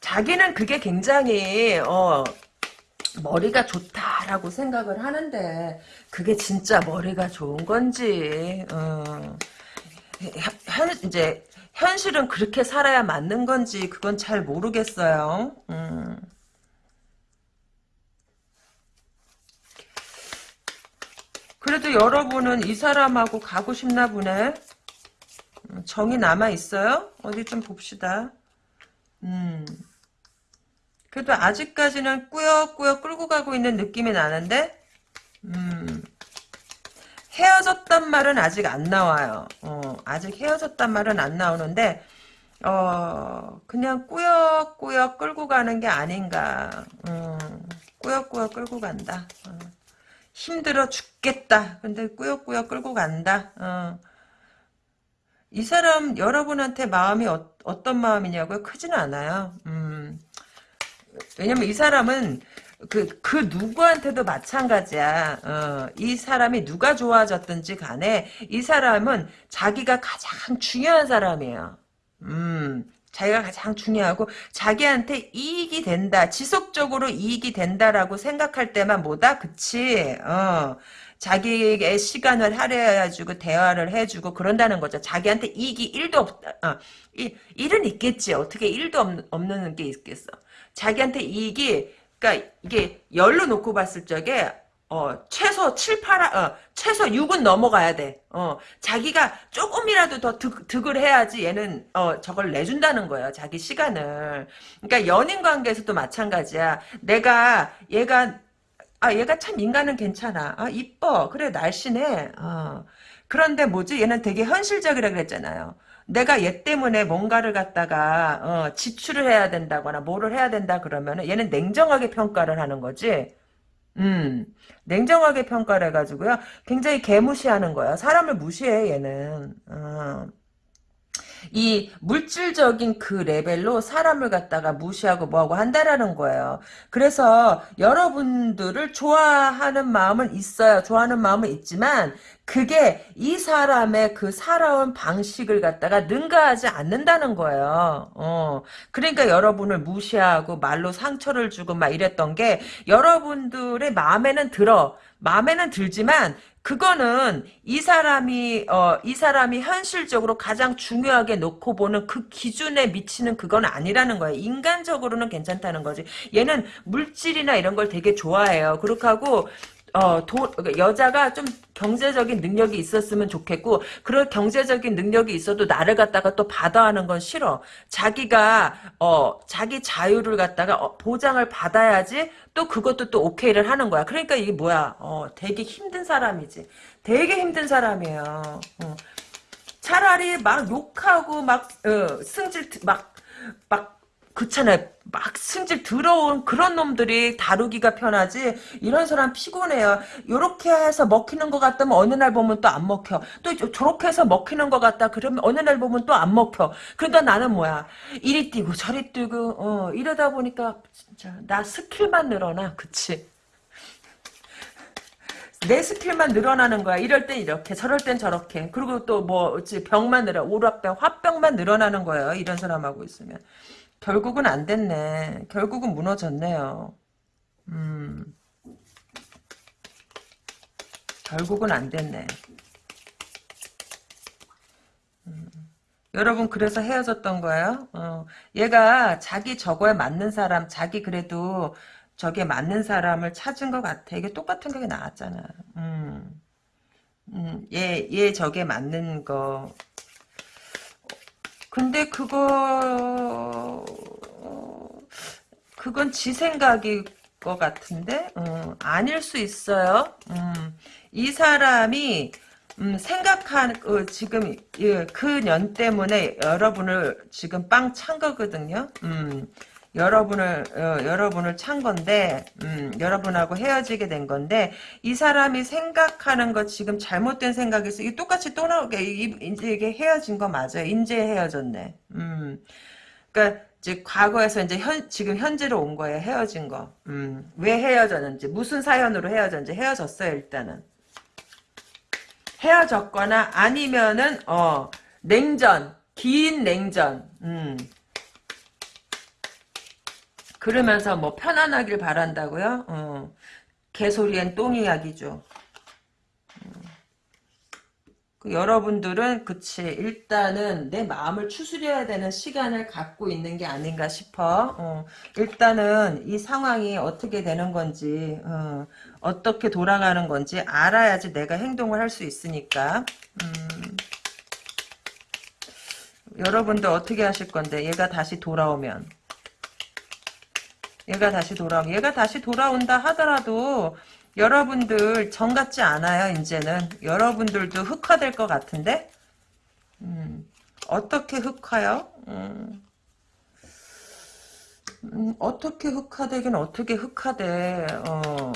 자기는 그게 굉장히 어 머리가 좋다라고 생각을 하는데 그게 진짜 머리가 좋은 건지 어. 현, 이제 현실은 그렇게 살아야 맞는 건지 그건 잘 모르겠어요. 음. 그래도 여러분은 이 사람하고 가고 싶나 보네. 음, 정이 남아 있어요? 어디 좀 봅시다. 음. 그래도 아직까지는 꾸역꾸역 끌고 가고 있는 느낌이 나는데, 음. 헤어졌단 말은 아직 안 나와요. 어, 아직 헤어졌단 말은 안 나오는데 어, 그냥 꾸역꾸역 끌고 가는 게 아닌가. 어, 꾸역꾸역 끌고 간다. 어, 힘들어 죽겠다. 근데 꾸역꾸역 끌고 간다. 어. 이 사람 여러분한테 마음이 어, 떤 마음이냐고요? 크지는 않아요. 음. 왜냐면 이 사람은 그, 그 누구한테도 마찬가지야. 어, 이 사람이 누가 좋아졌든지 간에 이 사람은 자기가 가장 중요한 사람이에요. 음, 자기가 가장 중요하고 자기한테 이익이 된다. 지속적으로 이익이 된다라고 생각할 때만 뭐다? 그치? 어. 자기에게 시간을 할애해주고 대화를 해주고 그런다는 거죠. 자기한테 이익이 1도 없다. 어, 일, 일은 있겠지. 어떻게 1도 없, 없는 게 있겠어. 자기한테 이익이 그러니까 이게 열로 놓고 봤을 적에 어, 최소 7, 8, 어, 최소 6은 넘어가야 돼. 어, 자기가 조금이라도 더 득, 득을 해야지 얘는, 어, 저걸 내준다는 거예요. 자기 시간을. 그러니까 연인 관계에서도 마찬가지야. 내가, 얘가, 아, 얘가 참 인간은 괜찮아. 아, 이뻐. 그래, 날씬해. 어. 그런데 뭐지? 얘는 되게 현실적이라 그랬잖아요. 내가 얘 때문에 뭔가를 갖다가 어, 지출을 해야 된다거나 뭐를 해야 된다 그러면은 얘는 냉정하게 평가를 하는 거지. 음, 냉정하게 평가를 해가지고요. 굉장히 개무시하는 거야. 사람을 무시해 얘는. 어. 이 물질적인 그 레벨로 사람을 갖다가 무시하고 뭐하고 한다라는 거예요. 그래서 여러분들을 좋아하는 마음은 있어요. 좋아하는 마음은 있지만 그게 이 사람의 그 살아온 방식을 갖다가 능가하지 않는다는 거예요. 어. 그러니까 여러분을 무시하고 말로 상처를 주고 막 이랬던 게 여러분들의 마음에는 들어. 마음에는 들지만 그거는 이 사람이 어, 이 사람이 현실적으로 가장 중요하게 놓고 보는 그 기준에 미치는 그건 아니라는 거예요. 인간적으로는 괜찮다는 거지. 얘는 물질이나 이런 걸 되게 좋아해요. 그렇게 하고 어, 도, 여자가 좀 경제적인 능력이 있었으면 좋겠고, 그런 경제적인 능력이 있어도 나를 갖다가 또 받아하는 건 싫어. 자기가, 어, 자기 자유를 갖다가 어, 보장을 받아야지 또 그것도 또 오케이를 하는 거야. 그러니까 이게 뭐야, 어, 되게 힘든 사람이지. 되게 힘든 사람이에요. 어. 차라리 막 욕하고 막, 어, 승질, 막, 막, 그렇잖아요. 막 승질 들어온 그런 놈들이 다루기가 편하지 이런 사람 피곤해요. 요렇게 해서 먹히는 것 같다면 어느 날 보면 또 안 먹혀. 또 저렇게 해서 먹히는 것 같다 그러면 어느 날 보면 또 안 먹혀. 그러니까 나는 뭐야 이리 뛰고 저리 뛰고 어, 이러다 보니까 진짜 나 스킬만 늘어나 그치. 내 스킬만 늘어나는 거야. 이럴 땐 이렇게, 저럴 땐 저렇게. 그리고 또 뭐, 병만 늘어, 울화병, 화병만 늘어나는 거예요. 이런 사람하고 있으면. 결국은 안 됐네. 결국은 무너졌네요. 음. 결국은 안 됐네. 음. 여러분 그래서 헤어졌던 거예요? 어. 얘가 자기 저거에 맞는 사람, 자기 그래도 저게 맞는 사람을 찾은 것 같아. 이게 똑같은 게 나왔잖아. 음. 음, 얘, 얘 저게 맞는 거. 근데 그거, 그건 지 생각일 것 같은데? 음, 아닐 수 있어요. 음, 이 사람이, 음, 생각한, 어, 지금, 예, 그년 때문에 여러분을 지금 빵 찬 거거든요. 음, 여러분을 어, 여러분을 찬 건데 음, 여러분하고 헤어지게 된 건데 이 사람이 생각하는 거 지금 잘못된 생각이 이 똑같이 또 나오게 이제 이게 헤어진 거 맞아요. 인제 헤어졌네. 음, 그러니까 이제 과거에서 이제 현 지금 현재로 온 거예요. 헤어진 거. 음, 왜 헤어졌는지 무슨 사연으로 헤어졌는지 헤어졌어요. 일단은 헤어졌거나 아니면은 어 냉전 긴 냉전. 음. 그러면서 뭐 편안하길 바란다고요? 어. 개소리엔 똥 이야기죠. 음. 그 여러분들은 그치 일단은 내 마음을 추스려야 되는 시간을 갖고 있는 게 아닌가 싶어. 어. 일단은 이 상황이 어떻게 되는 건지 어. 떻게 돌아가는 건지 알아야지 내가 행동을 할 수 있으니까. 음. 여러분들 어떻게 하실 건데 얘가 다시 돌아오면 얘가 다시 돌아 얘가 다시 돌아온다 하더라도 여러분들 정 같지 않아요 이제는. 여러분들도 흑화될 것 같은데? 음, 어떻게 흑화요? 음, 음, 어떻게 흑화되긴 어떻게 흑화돼? 어,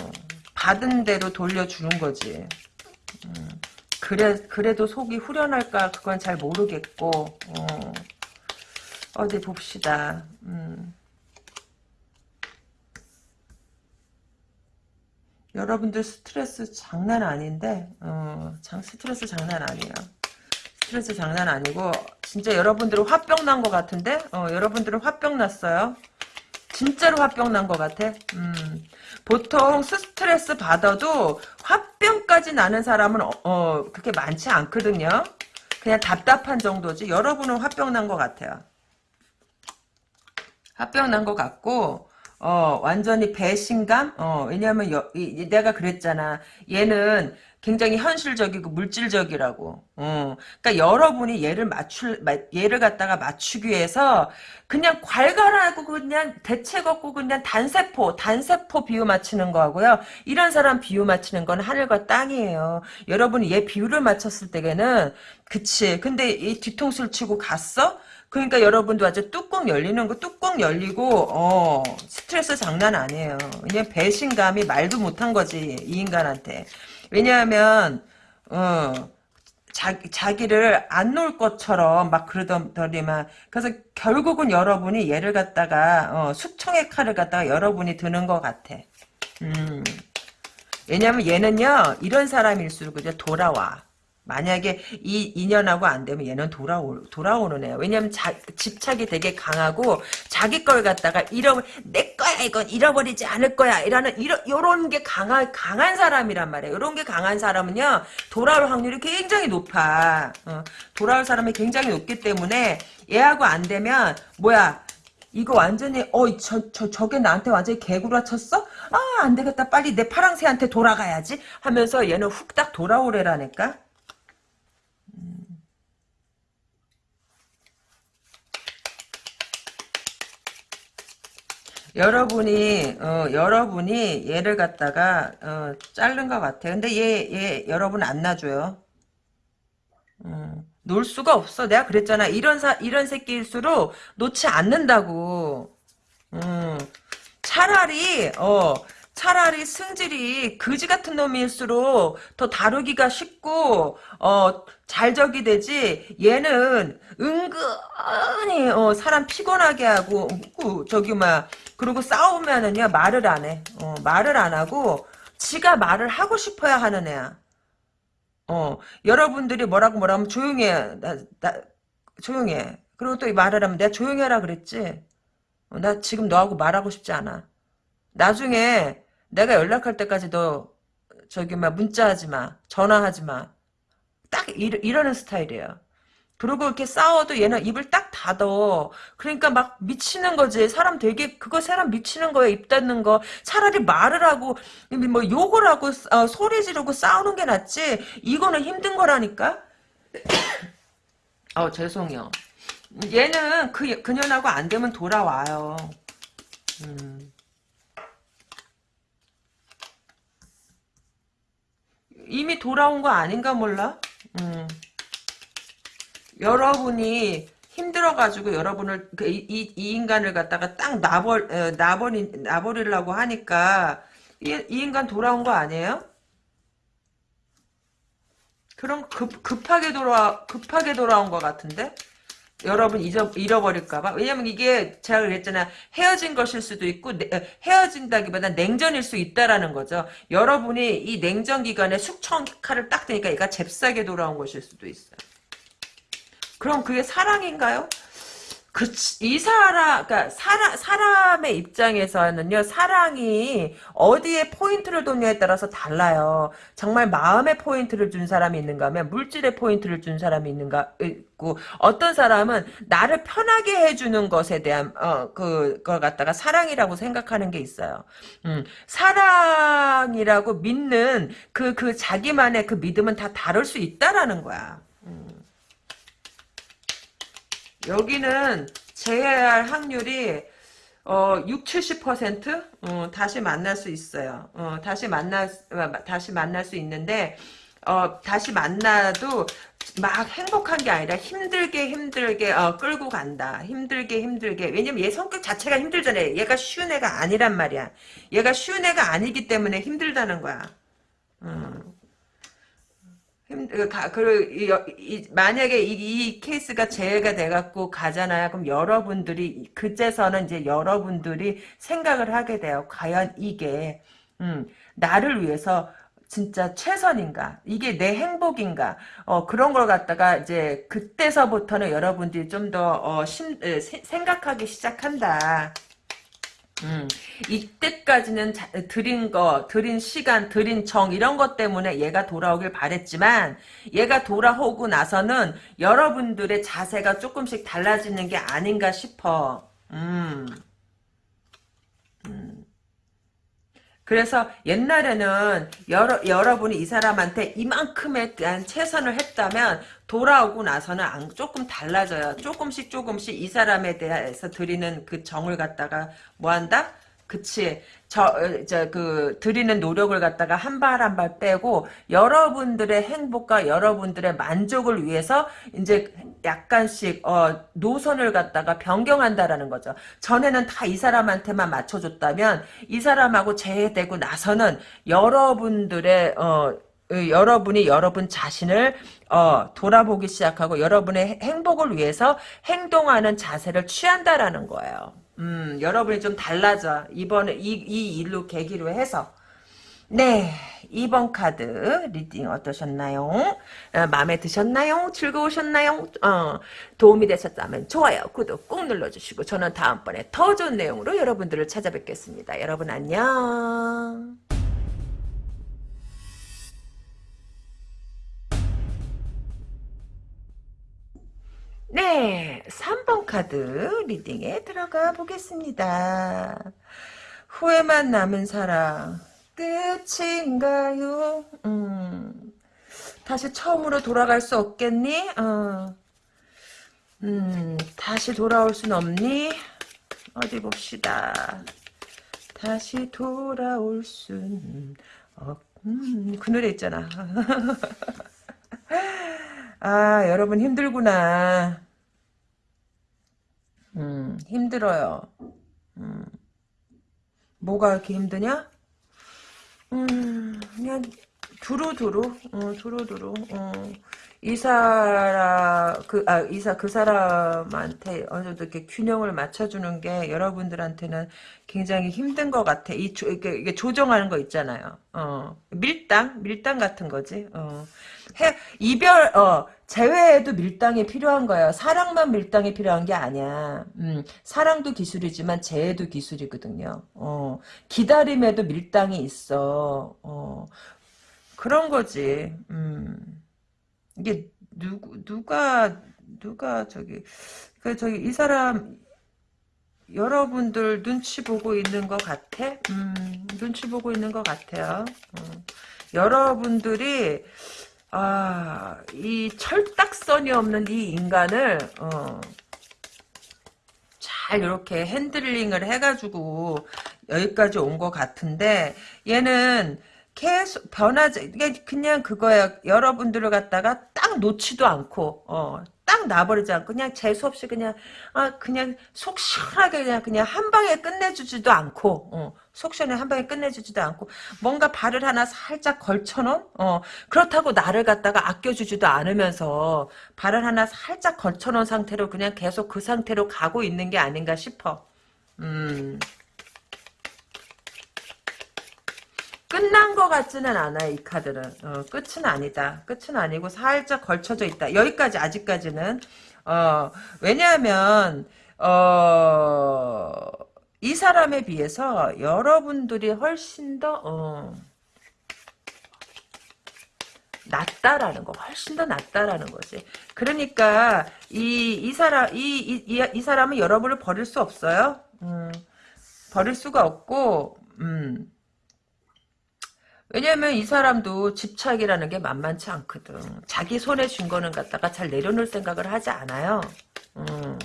받은 대로 돌려주는 거지. 음, 그래, 그래도 속이 후련할까? 그건 잘 모르겠고 어, 어디 봅시다. 음. 여러분들 스트레스 장난 아닌데 어, 장 스트레스 장난 아니에요. 스트레스 장난 아니고 진짜 여러분들은 화병 난 것 같은데 어, 여러분들은 화병 났어요. 진짜로 화병 난 것 같아. 음, 보통 스트레스 받아도 화병까지 나는 사람은 어, 어, 그렇게 많지 않거든요. 그냥 답답한 정도지. 여러분은 화병 난 것 같아요. 화병 난 것 같고 어, 완전히 배신감? 어, 왜냐면, 여, 이, 내가 그랬잖아. 얘는 굉장히 현실적이고 물질적이라고. 어, 그러니까 여러분이 얘를 맞출, 얘를 갖다가 맞추기 위해서 그냥 괄괄하고 그냥 대책 없고 그냥 단세포, 단세포 비유 맞추는 거하고요. 이런 사람 비유 맞추는 건 하늘과 땅이에요. 여러분이 얘 비유를 맞췄을 때에는, 그치. 근데 이 뒤통수를 치고 갔어? 그러니까 여러분도 아주 뚜껑 열리는 거 뚜껑 열리고 어 스트레스 장난 아니에요. 그냥 배신감이 말도 못한 거지 이 인간한테. 왜냐하면 어 자기, 자기를 안 놓을 것처럼 막 그러더니만 그래서 결국은 여러분이 얘를 갖다가 어, 숙청의 칼을 갖다가 여러분이 드는 것 같아. 음. 왜냐면 얘는요 이런 사람일수록 이제 돌아와. 만약에 이 인연하고 안 되면 얘는 돌아오, 돌아오는 애야. 왜냐면 자, 집착이 되게 강하고 자기 걸 갖다가 잃어 내 거야 이건 잃어버리지 않을 거야 이라는 이런 요런 게 강한 강한 사람이란 말이야. 요런 게 강한 사람은요 돌아올 확률이 굉장히 높아. 어, 돌아올 사람이 굉장히 높기 때문에 얘하고 안 되면 뭐야 이거 완전히 어 저 저 저 게 나한테 완전히 개구라 쳤어? 아 안 되겠다 빨리 내 파랑새한테 돌아가야지 하면서 얘는 훅딱 돌아오래라니까. 여러분이 어, 여러분이 얘를 갖다가 어, 자른 것 같아. 근데 얘, 얘 여러분 안 놔줘요. 음, 놓을 수가 없어. 내가 그랬잖아. 이런 사, 이런 새끼일수록 놓지 않는다고. 음, 차라리, 어, 차라리 승질이 그지 같은 놈일수록 더 다루기가 쉽고, 어, 잘 적이 되지. 얘는 은근히, 어, 사람 피곤하게 하고, 어, 저기, 막, 그리고 싸우면은요, 말을 안 해. 어, 말을 안 하고, 지가 말을 하고 싶어야 하는 애야. 어, 여러분들이 뭐라고 뭐라고 하면 조용히 해. 나, 나, 조용히 해. 그리고 또 말을 하면 내가 조용히 해라 그랬지? 어, 나 지금 너하고 말하고 싶지 않아. 나중에 내가 연락할 때까지 너 저기 막 문자하지 마. 전화하지 마. 딱 이러, 이러는 스타일이에요. 그리고 이렇게 싸워도 얘는 입을 딱 닫어. 그러니까 막 미치는 거지. 사람 되게 그거 사람 미치는 거야. 입 닫는 거. 차라리 말을 하고 뭐 욕을 하고 어, 소리 지르고 싸우는 게 낫지. 이거는 힘든 거라니까. 어 죄송해요. 얘는 그 그년하고 안 되면 돌아와요. 음. 이미 돌아온 거 아닌가 몰라? 음. 여러분이 힘들어가지고 여러분을 그 이, 이, 이 인간을 갖다가 딱 놔버 어, 놔버리 놔버리려고 하니까 이, 이 인간 돌아온 거 아니에요? 그럼 급 급하게 돌아 급하게 돌아온 것 같은데 여러분 잊어 잃어버릴까봐 왜냐면 이게 제가 그랬잖아 헤어진 것일 수도 있고 내, 어, 헤어진다기보다 냉전일 수 있다라는 거죠. 여러분이 이 냉전 기간에 숙청 칼을 딱 대니까 얘가 잽싸게 돌아온 것일 수도 있어요. 그럼 그게 사랑인가요? 그, 이 사람, 그니까, 사람, 사람의 입장에서는요, 사랑이 어디에 포인트를 뒀냐에 따라서 달라요. 정말 마음의 포인트를 준 사람이 있는가 하면, 물질의 포인트를 준 사람이 있는가, 있고, 어떤 사람은 나를 편하게 해주는 것에 대한, 어, 그, 걸 갖다가 사랑이라고 생각하는 게 있어요. 음, 사랑이라고 믿는 그, 그 자기만의 그 믿음은 다 다를 수 있다라는 거야. 여기는 재회할 확률이 어, 6, 70% 어, 다시 만날 수 있어요. 어, 다시 만날 다시 만날 수 있는데 어, 다시 만나도 막 행복한 게 아니라 힘들게 힘들게 어, 끌고 간다. 힘들게 힘들게. 왜냐면 얘 성격 자체가 힘들잖아요. 얘가 쉬운 애가 아니란 말이야. 얘가 쉬운 애가 아니기 때문에 힘들다는 거야. 음. 그, 그, 만약에 이, 이, 케이스가 재해가 돼갖고 가잖아요. 그럼 여러분들이, 그제서는 이제 여러분들이 생각을 하게 돼요. 과연 이게, 음, 나를 위해서 진짜 최선인가? 이게 내 행복인가? 어, 그런 걸 갖다가 이제 그때서부터는 여러분들이 좀 더, 어, 심, 생각하기 시작한다. 음, 이때까지는 자, 드린 거, 드린 시간, 드린 정 이런 것 때문에 얘가 돌아오길 바랬지만 얘가 돌아오고 나서는 여러분들의 자세가 조금씩 달라지는 게 아닌가 싶어. 음. 음. 그래서 옛날에는 여러, 여러분이 이 사람한테 이만큼에 대한 최선을 했다면 돌아오고 나서는 안, 조금 달라져요. 조금씩 조금씩 이 사람에 대해서 드리는 그 정을 갖다가 뭐 한다? 그치. 저, 어, 저, 그, 드리는 노력을 갖다가 한 발 한 발 빼고, 여러분들의 행복과 여러분들의 만족을 위해서, 이제 약간씩, 어, 노선을 갖다가 변경한다라는 거죠. 전에는 다 이 사람한테만 맞춰줬다면, 이 사람하고 재해되고 나서는 여러분들의, 어, 여러분이 여러분 자신을 어, 돌아보기 시작하고 여러분의 행복을 위해서 행동하는 자세를 취한다라는 거예요. 음, 여러분이 좀 달라져. 이번에 이, 이 일로 계기로 해서. 네. 2번 카드 리딩 어떠셨나요? 어, 마음에 드셨나요? 즐거우셨나요? 어, 도움이 되셨다면 좋아요, 구독 꼭 눌러주시고 저는 다음번에 더 좋은 내용으로 여러분들을 찾아뵙겠습니다. 여러분 안녕. 네, 3번 카드 리딩에 들어가 보겠습니다. 후회만 남은 사랑 끝인가요? 음, 다시 처음으로 돌아갈 수 없겠니? 어. 음, 다시 돌아올 순 없니? 어디 봅시다. 다시 돌아올 순 없, 음, 그 노래 있잖아. 아, 여러분 힘들구나. 음, 힘들어요. 음, 뭐가 이렇게 힘드냐? 음, 그냥 두루두루, 어, 두루두루, 어. 이 사람, 그, 아, 이사, 그 사람한테 어느 정도 이렇게 균형을 맞춰주는 게 여러분들한테는 굉장히 힘든 것 같아. 이, 조, 이게, 이게 조정하는 거 있잖아요. 어, 밀당? 밀당 같은 거지. 어. 해, 이별, 어, 재회에도 밀당이 필요한 거예요. 사랑만 밀당이 필요한 게 아니야. 음, 사랑도 기술이지만 재회도 기술이거든요. 어, 기다림에도 밀당이 있어. 어, 그런 거지. 음. 이게 누구 누가 누가 저기 그 저기 이 사람 여러분들 눈치 보고 있는 것 같아? 음, 눈치 보고 있는 것 같아요. 어. 여러분들이 아, 이 철딱선이 없는 이 인간을 어, 잘 이렇게 핸들링을 해가지고 여기까지 온 것 같은데 얘는 계속 변하지 그냥 그거야 여러분들을 갖다가 딱 놓지도 않고 어, 딱 놔버리지 않고 그냥 재수 없이 그냥 아 그냥 속 시원하게 그냥 그냥 한 방에 끝내주지도 않고 어, 속 시원해 한 방에 끝내주지도 않고 뭔가 발을 하나 살짝 걸쳐놓은 어, 그렇다고 나를 갖다가 아껴주지도 않으면서 발을 하나 살짝 걸쳐놓은 상태로 그냥 계속 그 상태로 가고 있는 게 아닌가 싶어 음. 끝난 것 같지는 않아요, 이 카드는. 어, 끝은 아니다. 끝은 아니고 살짝 걸쳐져 있다. 여기까지, 아직까지는. 어, 왜냐하면, 어, 이 사람에 비해서 여러분들이 훨씬 더, 어, 낫다라는 거, 훨씬 더 낫다라는 거지. 그러니까, 이, 이 사람, 이, 이, 이, 이 사람은 여러분을 버릴 수 없어요. 음, 버릴 수가 없고, 음, 왜냐면 이 사람도 집착이라는 게 만만치 않거든. 자기 손에 쥔 거는 갖다가 잘 내려놓을 생각을 하지 않아요. 음.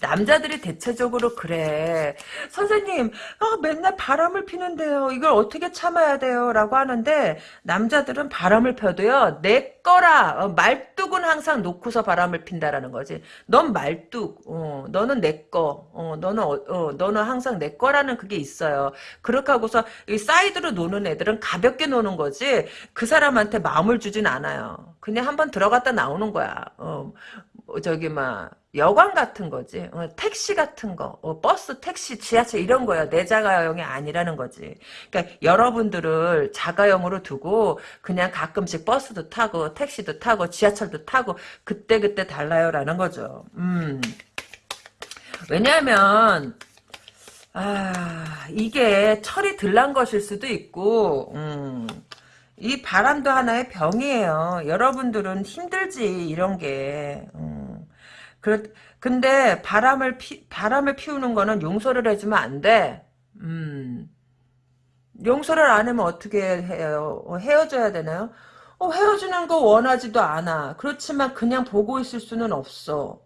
남자들이 대체적으로 그래. 선생님, 아, 맨날 바람을 피는데요. 이걸 어떻게 참아야 돼요? 라고 하는데, 남자들은 바람을 펴도요, 내 거라. 어, 말뚝은 항상 놓고서 바람을 핀다라는 거지. 넌 말뚝, 어, 너는 내 거, 어, 너는, 어, 어, 너는 항상 내 거라는 그게 있어요. 그렇게 하고서, 이 사이드로 노는 애들은 가볍게 노는 거지, 그 사람한테 마음을 주진 않아요. 그냥 한번 들어갔다 나오는 거야. 어, 뭐 저기, 막, 여관 같은 거지. 어, 택시 같은 거. 어, 버스, 택시, 지하철 이런 거야. 내 자가용이 아니라는 거지. 그러니까 여러분들을 자가용으로 두고 그냥 가끔씩 버스도 타고 택시도 타고 지하철도 타고 그때그때 달라요라는 거죠. 음. 왜냐하면 아, 이게 철이 들난 것일 수도 있고 음. 이 바람도 하나의 병이에요. 여러분들은 힘들지 이런 게. 음. 그, 근데 바람을 피, 바람을 피우는 거는 용서를 해주면 안 돼. 음. 용서를 안 하면 어떻게 해요? 어, 헤어져야 되나요? 어, 헤어지는 거 원하지도 않아. 그렇지만 그냥 보고 있을 수는 없어.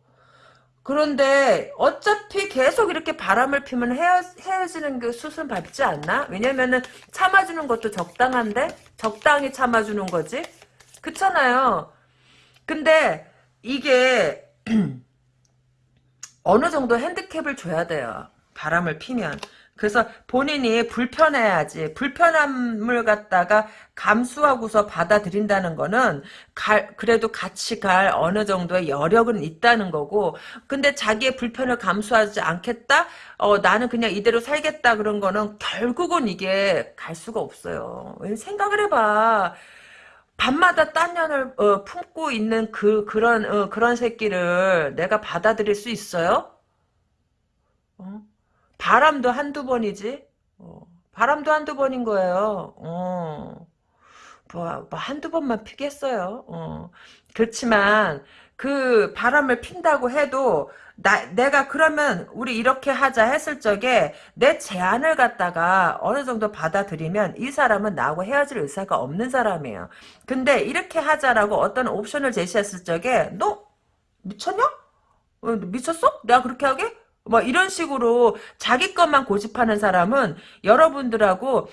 그런데 어차피 계속 이렇게 바람을 피면 헤어, 헤어지는 게 수순 밟지 않나? 왜냐면은 참아주는 것도 적당한데? 적당히 참아주는 거지? 그렇잖아요. 근데 이게 어느 정도 핸디캡을 줘야 돼요. 바람을 피면. 그래서 본인이 불편해야지. 불편함을 갖다가 감수하고서 받아들인다는 거는 갈, 그래도 같이 갈 어느 정도의 여력은 있다는 거고 근데 자기의 불편을 감수하지 않겠다? 어, 나는 그냥 이대로 살겠다 그런 거는 결국은 이게 갈 수가 없어요. 생각을 해봐. 밤마다 딴 년을 어, 품고 있는 그 그런 어, 그런 새끼를 내가 받아들일 수 있어요? 어? 바람도 한두 번이지. 어, 바람도 한두 번인 거예요. 어. 뭐, 뭐 한두 번만 피겠어요. 어. 그렇지만 그 바람을 핀다고 해도 나, 내가 그러면 우리 이렇게 하자 했을 적에 내 제안을 갖다가 어느 정도 받아들이면 이 사람은 나하고 헤어질 의사가 없는 사람이에요. 근데 이렇게 하자라고 어떤 옵션을 제시했을 적에 너 미쳤냐? 어, 미쳤어? 내가 그렇게 하게? 뭐 이런 식으로 자기 것만 고집하는 사람은 여러분들하고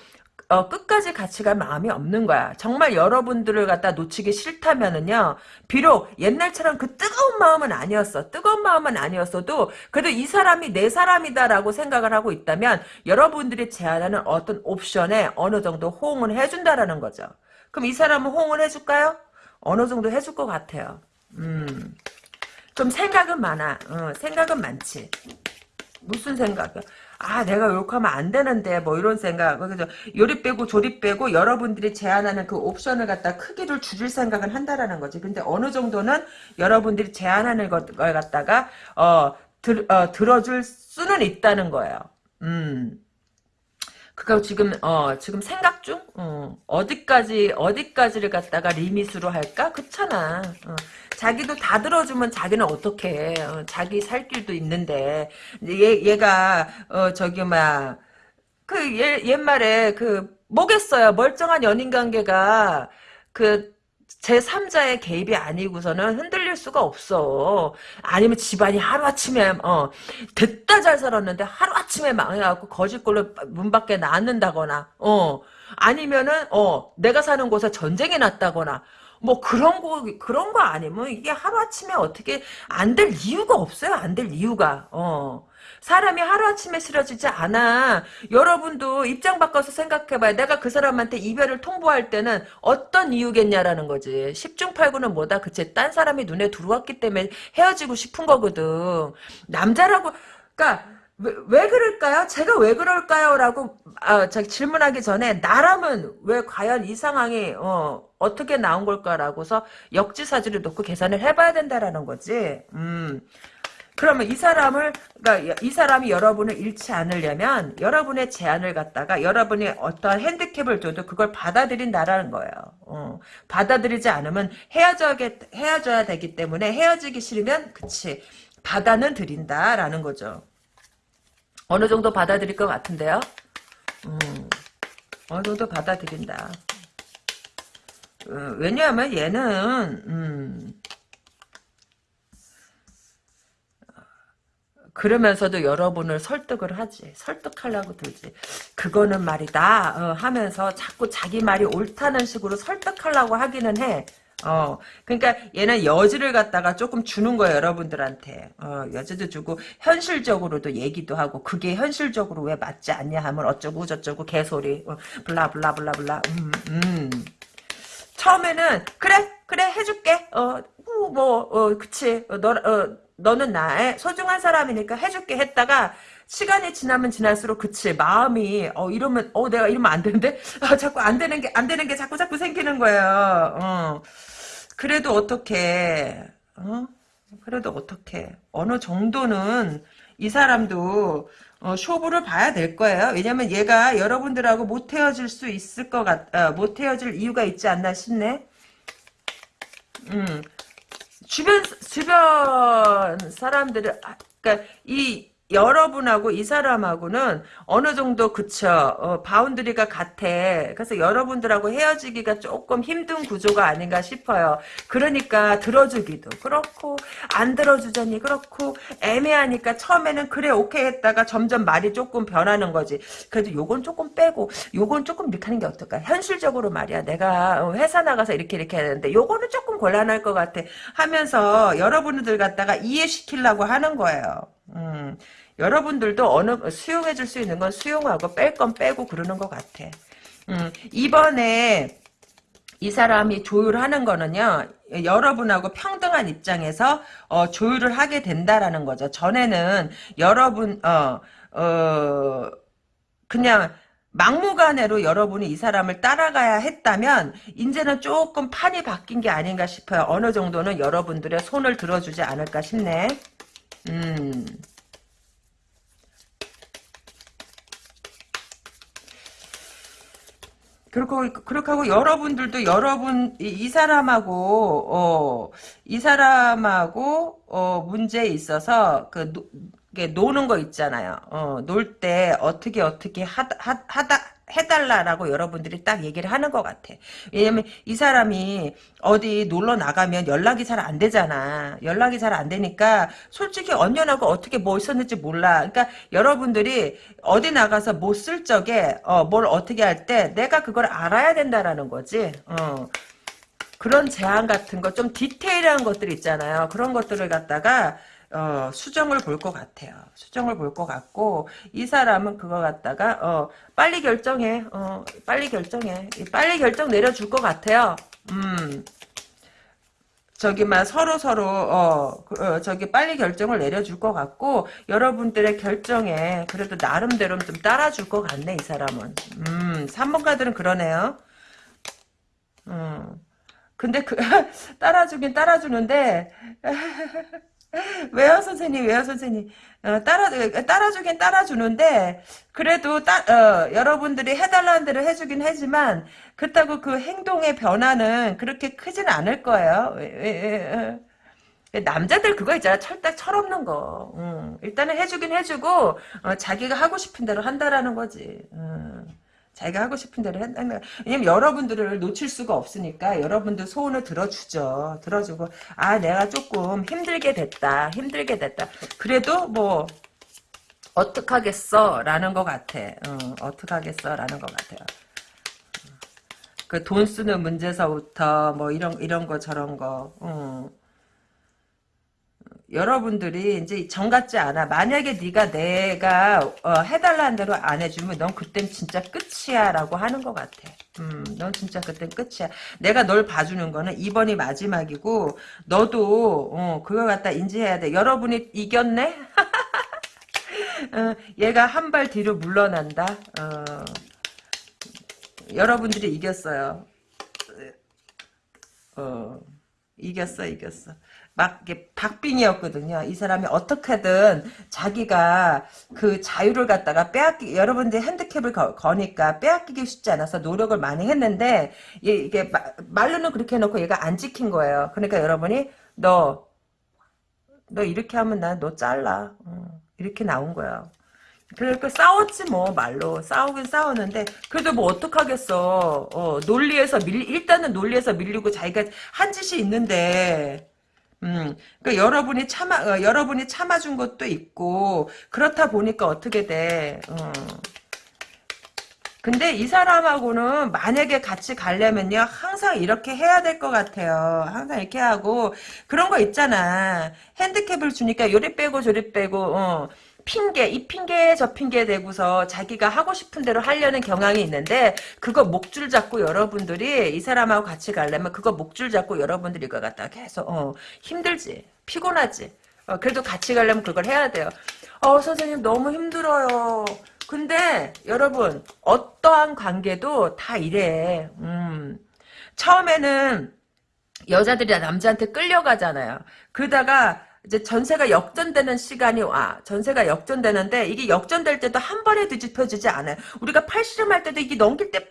어, 끝까지 같이 갈 마음이 없는 거야. 정말 여러분들을 갖다 놓치기 싫다면은요, 비록 옛날처럼 그 뜨거운 마음은 아니었어. 뜨거운 마음은 아니었어도, 그래도 이 사람이 내 사람이다라고 생각을 하고 있다면, 여러분들이 제안하는 어떤 옵션에 어느 정도 호응을 해준다라는 거죠. 그럼 이 사람은 호응을 해줄까요? 어느 정도 해줄 것 같아요. 음. 좀 생각은 많아. 어, 생각은 많지. 무슨 생각이야? 아 내가 욕하면 안 되는데 뭐 이런 생각. 그래서 요리 빼고 조리 빼고 여러분들이 제안하는 그 옵션을 갖다 크기를 줄일 생각을 한다라는 거지. 근데 어느 정도는 여러분들이 제안하는 걸 갖다가 어, 들, 어 들어줄 수는 있다는 거예요. 음. 그거 지금 어 지금 생각 중? 어, 어디까지 어디까지를 갖다가 리밋으로 할까? 그렇잖아. 어. 자기도 다 들어주면 자기는 어떻게 어, 자기 살 길도 있는데. 얘 얘가 어 저기 막그 옛말에 그 뭐겠어요. 멀쩡한 연인 관계가 그 제3자의 개입이 아니고서는 흔들릴 수가 없어. 아니면 집안이 하루아침에 어 됐다 잘 살았는데 하루아침에 망해갖고 거짓골로 문 밖에 나앉는다거나 어 아니면은 어 내가 사는 곳에 전쟁이 났다거나 뭐 그런 거 그런 거 아니면 이게 하루아침에 어떻게 안 될 이유가 없어요. 안 될 이유가. 어. 사람이 하루아침에 쓰러지지 않아. 여러분도 입장 바꿔서 생각해봐요. 내가 그 사람한테 이별을 통보할 때는 어떤 이유겠냐라는 거지. 10중 8구는 뭐다? 그치? 딴 사람이 눈에 들어왔기 때문에 헤어지고 싶은 거거든. 남자라고, 그니까, 왜, 왜 그럴까요? 제가 왜 그럴까요? 라고 아, 질문하기 전에 나라면 왜 과연 이 상황이 어, 어떻게 나온 걸까라고서 역지사지를 놓고 계산을 해봐야 된다라는 거지. 음. 그러면 이 사람을 그러니까 이 사람이 여러분을 잃지 않으려면 여러분의 제안을 갖다가 여러분이 어떤 핸디캡을 줘도 그걸 받아들인다라는 거예요. 어, 받아들이지 않으면 헤어져게 헤어져야 되기 때문에 헤어지기 싫으면 그치 받아는 드린다라는 거죠. 어느 정도 받아들일 것 같은데요. 음, 어느 정도 받아들인다. 어, 왜냐하면 얘는 음, 그러면서도 여러분을 설득을 하지. 설득하려고 들지. 그거는 말이다 어, 하면서 자꾸 자기 말이 옳다는 식으로 설득하려고 하기는 해. 어, 그러니까 얘는 여지를 갖다가 조금 주는 거예요, 여러분들한테. 어, 여지도 주고 현실적으로도 얘기도 하고 그게 현실적으로 왜 맞지 않냐 하면 어쩌고 저쩌고 개소리. 어, 블라 블라 블라 블라. 음, 음. 처음에는 그래 그래 해줄게. 어, 뭐, 어, 그치. 어, 너, 어, 너는 나의 소중한 사람이니까 해줄게 했다가 시간이 지나면 지날수록 그치 마음이 어 이러면 어 내가 이러면 안 되는데 아, 자꾸 안 되는 게 안 되는 게 자꾸 자꾸 생기는 거예요. 어. 그래도 어떻게 어? 그래도 어떻게 어느 정도는 이 사람도 어, 쇼부를 봐야 될 거예요. 왜냐면 얘가 여러분들하고 못 헤어질 수 있을 것 같, 어, 못 헤어질 이유가 있지 않나 싶네. 음, 주변 주변 사람들은 아, 그러니까 이 여러분하고 이 사람하고는 어느 정도 그쵸? 어, boundary가 같아. 그래서 여러분들하고 헤어지기가 조금 힘든 구조가 아닌가 싶어요. 그러니까 들어주기도 그렇고 안 들어주자니 그렇고 애매하니까 처음에는 그래 오케이 했다가 점점 말이 조금 변하는 거지. 그래도 요건 조금 빼고 요건 조금 이렇게 하는 게 어떨까? 현실적으로 말이야. 내가 회사 나가서 이렇게 이렇게 해야 되는데 요거는 조금 곤란할 것 같아. 하면서 여러분들 갖다가 이해시키려고 하는 거예요. 음. 여러분들도 어느 수용해 줄 수 있는 건 수용하고 뺄 건 빼고 그러는 것 같아. 음, 이번에 이 사람이 조율하는 거는요. 여러분하고 평등한 입장에서 어, 조율을 하게 된다라는 거죠. 전에는 여러분 어, 어 그냥 막무가내로 여러분이 이 사람을 따라가야 했다면 이제는 조금 판이 바뀐 게 아닌가 싶어요. 어느 정도는 여러분들의 손을 들어주지 않을까 싶네. 음. 그렇고 그렇게 하고 여러분들도 여러분 이, 이 사람하고 어, 이 사람하고 어, 문제에 있어서 그 노, 노는 거 있잖아요. 어, 놀 때 어떻게 어떻게 하다, 하, 다 해달라라고 여러분들이 딱 얘기를 하는 것 같아. 왜냐면 이 사람이 어디 놀러 나가면 연락이 잘 안 되잖아. 연락이 잘 안 되니까 솔직히 언년하고 어떻게 뭐 있었는지 몰라. 그러니까 여러분들이 어디 나가서 뭐 쓸 적에 어, 뭘 어떻게 할 때 내가 그걸 알아야 된다라는 거지. 어. 그런 제안 같은 거 좀 디테일한 것들 있잖아요. 그런 것들을 갖다가 어, 수정을 볼 것 같아요. 수정을 볼 것 같고 이 사람은 그거 갖다가 어, 빨리 결정해. 어, 빨리 결정해. 빨리 결정 내려줄 것 같아요. 음. 저기 막 서로 서로 어, 그, 어, 저기 빨리 결정을 내려줄 것 같고 여러분들의 결정에 그래도 나름대로 좀 따라줄 것 같네 이 사람은. 음, 3번 카드는 그러네요. 음. 근데 그 따라주긴 따라주는데 왜요 선생님 왜요 선생님. 어, 따라 따라주긴 따라주는데 그래도 따, 어, 여러분들이 해달라는 대로 해주긴 하지만 그렇다고 그 행동의 변화는 그렇게 크진 않을 거예요. 왜, 왜, 왜, 남자들 그거 있잖아. 철딱 철없는 거. 음, 일단은 해주긴 해주고 어, 자기가 하고 싶은 대로 한다라는 거지. 음. 자기가 하고 싶은 대로 한다는 왜냐면 여러분들을 놓칠 수가 없으니까 여러분들 소원을 들어주죠. 들어주고 아 내가 조금 힘들게 됐다. 힘들게 됐다. 그래도 뭐 어떡하겠어 라는 것 같아. 어, 어떡하겠어 라는 것 같아요. 그 돈 쓰는 문제서부터 뭐 이런 이런 거 저런 거 어. 여러분들이 이제 정 같지 않아. 만약에 네가 내가 어, 해달라는 대로 안 해주면 넌 그땐 진짜 끝이야 라고 하는 것 같아. 음, 넌 진짜 그땐 끝이야. 내가 널 봐주는 거는 이번이 마지막이고 너도 어, 그거 갖다 인지해야 돼. 여러분이 이겼네? 어, 얘가 한 발 뒤로 물러난다. 어, 여러분들이 이겼어요. 어, 이겼어, 이겼어. 막 박빙이었거든요. 이 사람이 어떻게든 자기가 그 자유를 갖다가 빼앗기 여러분들 핸디캡을 거, 거니까 빼앗기기 쉽지 않아서 노력을 많이 했는데 이게 마, 말로는 그렇게 해놓고 얘가 안 지킨 거예요. 그러니까 여러분이 너너 이렇게 하면 난 너 잘라 어, 이렇게 나온 거예요. 그러니까 싸웠지 뭐 말로 싸우긴 싸웠는데 그래도 뭐 어떡하겠어 어, 논리에서 밀 일단은 논리에서 밀리고 자기가 한 짓이 있는데 음, 그러니까 여러분이 참아, 어, 여러분이 참아준 것도 있고, 그렇다 보니까 어떻게 돼, 어. 근데 이 사람하고는 만약에 같이 가려면요, 항상 이렇게 해야 될 것 같아요. 항상 이렇게 하고, 그런 거 있잖아. 핸디캡을 주니까 요리 빼고 저리 빼고, 어. 핑계, 이 핑계, 저 핑계 대고서 자기가 하고 싶은 대로 하려는 경향이 있는데, 그거 목줄 잡고 여러분들이 이 사람하고 같이 가려면 그거 목줄 잡고 여러분들이 이거 갖다 계속, 어, 힘들지. 피곤하지. 어, 그래도 같이 가려면 그걸 해야 돼요. 어, 선생님 너무 힘들어요. 근데, 여러분, 어떠한 관계도 다 이래. 음. 처음에는 여자들이 남자한테 끌려가잖아요. 그러다가 이제 전세가 역전되는 시간이 와. 전세가 역전되는데 이게 역전될 때도 한 번에 뒤집혀지지 않아요. 우리가 팔씨름할 때도 이게 넘길 때막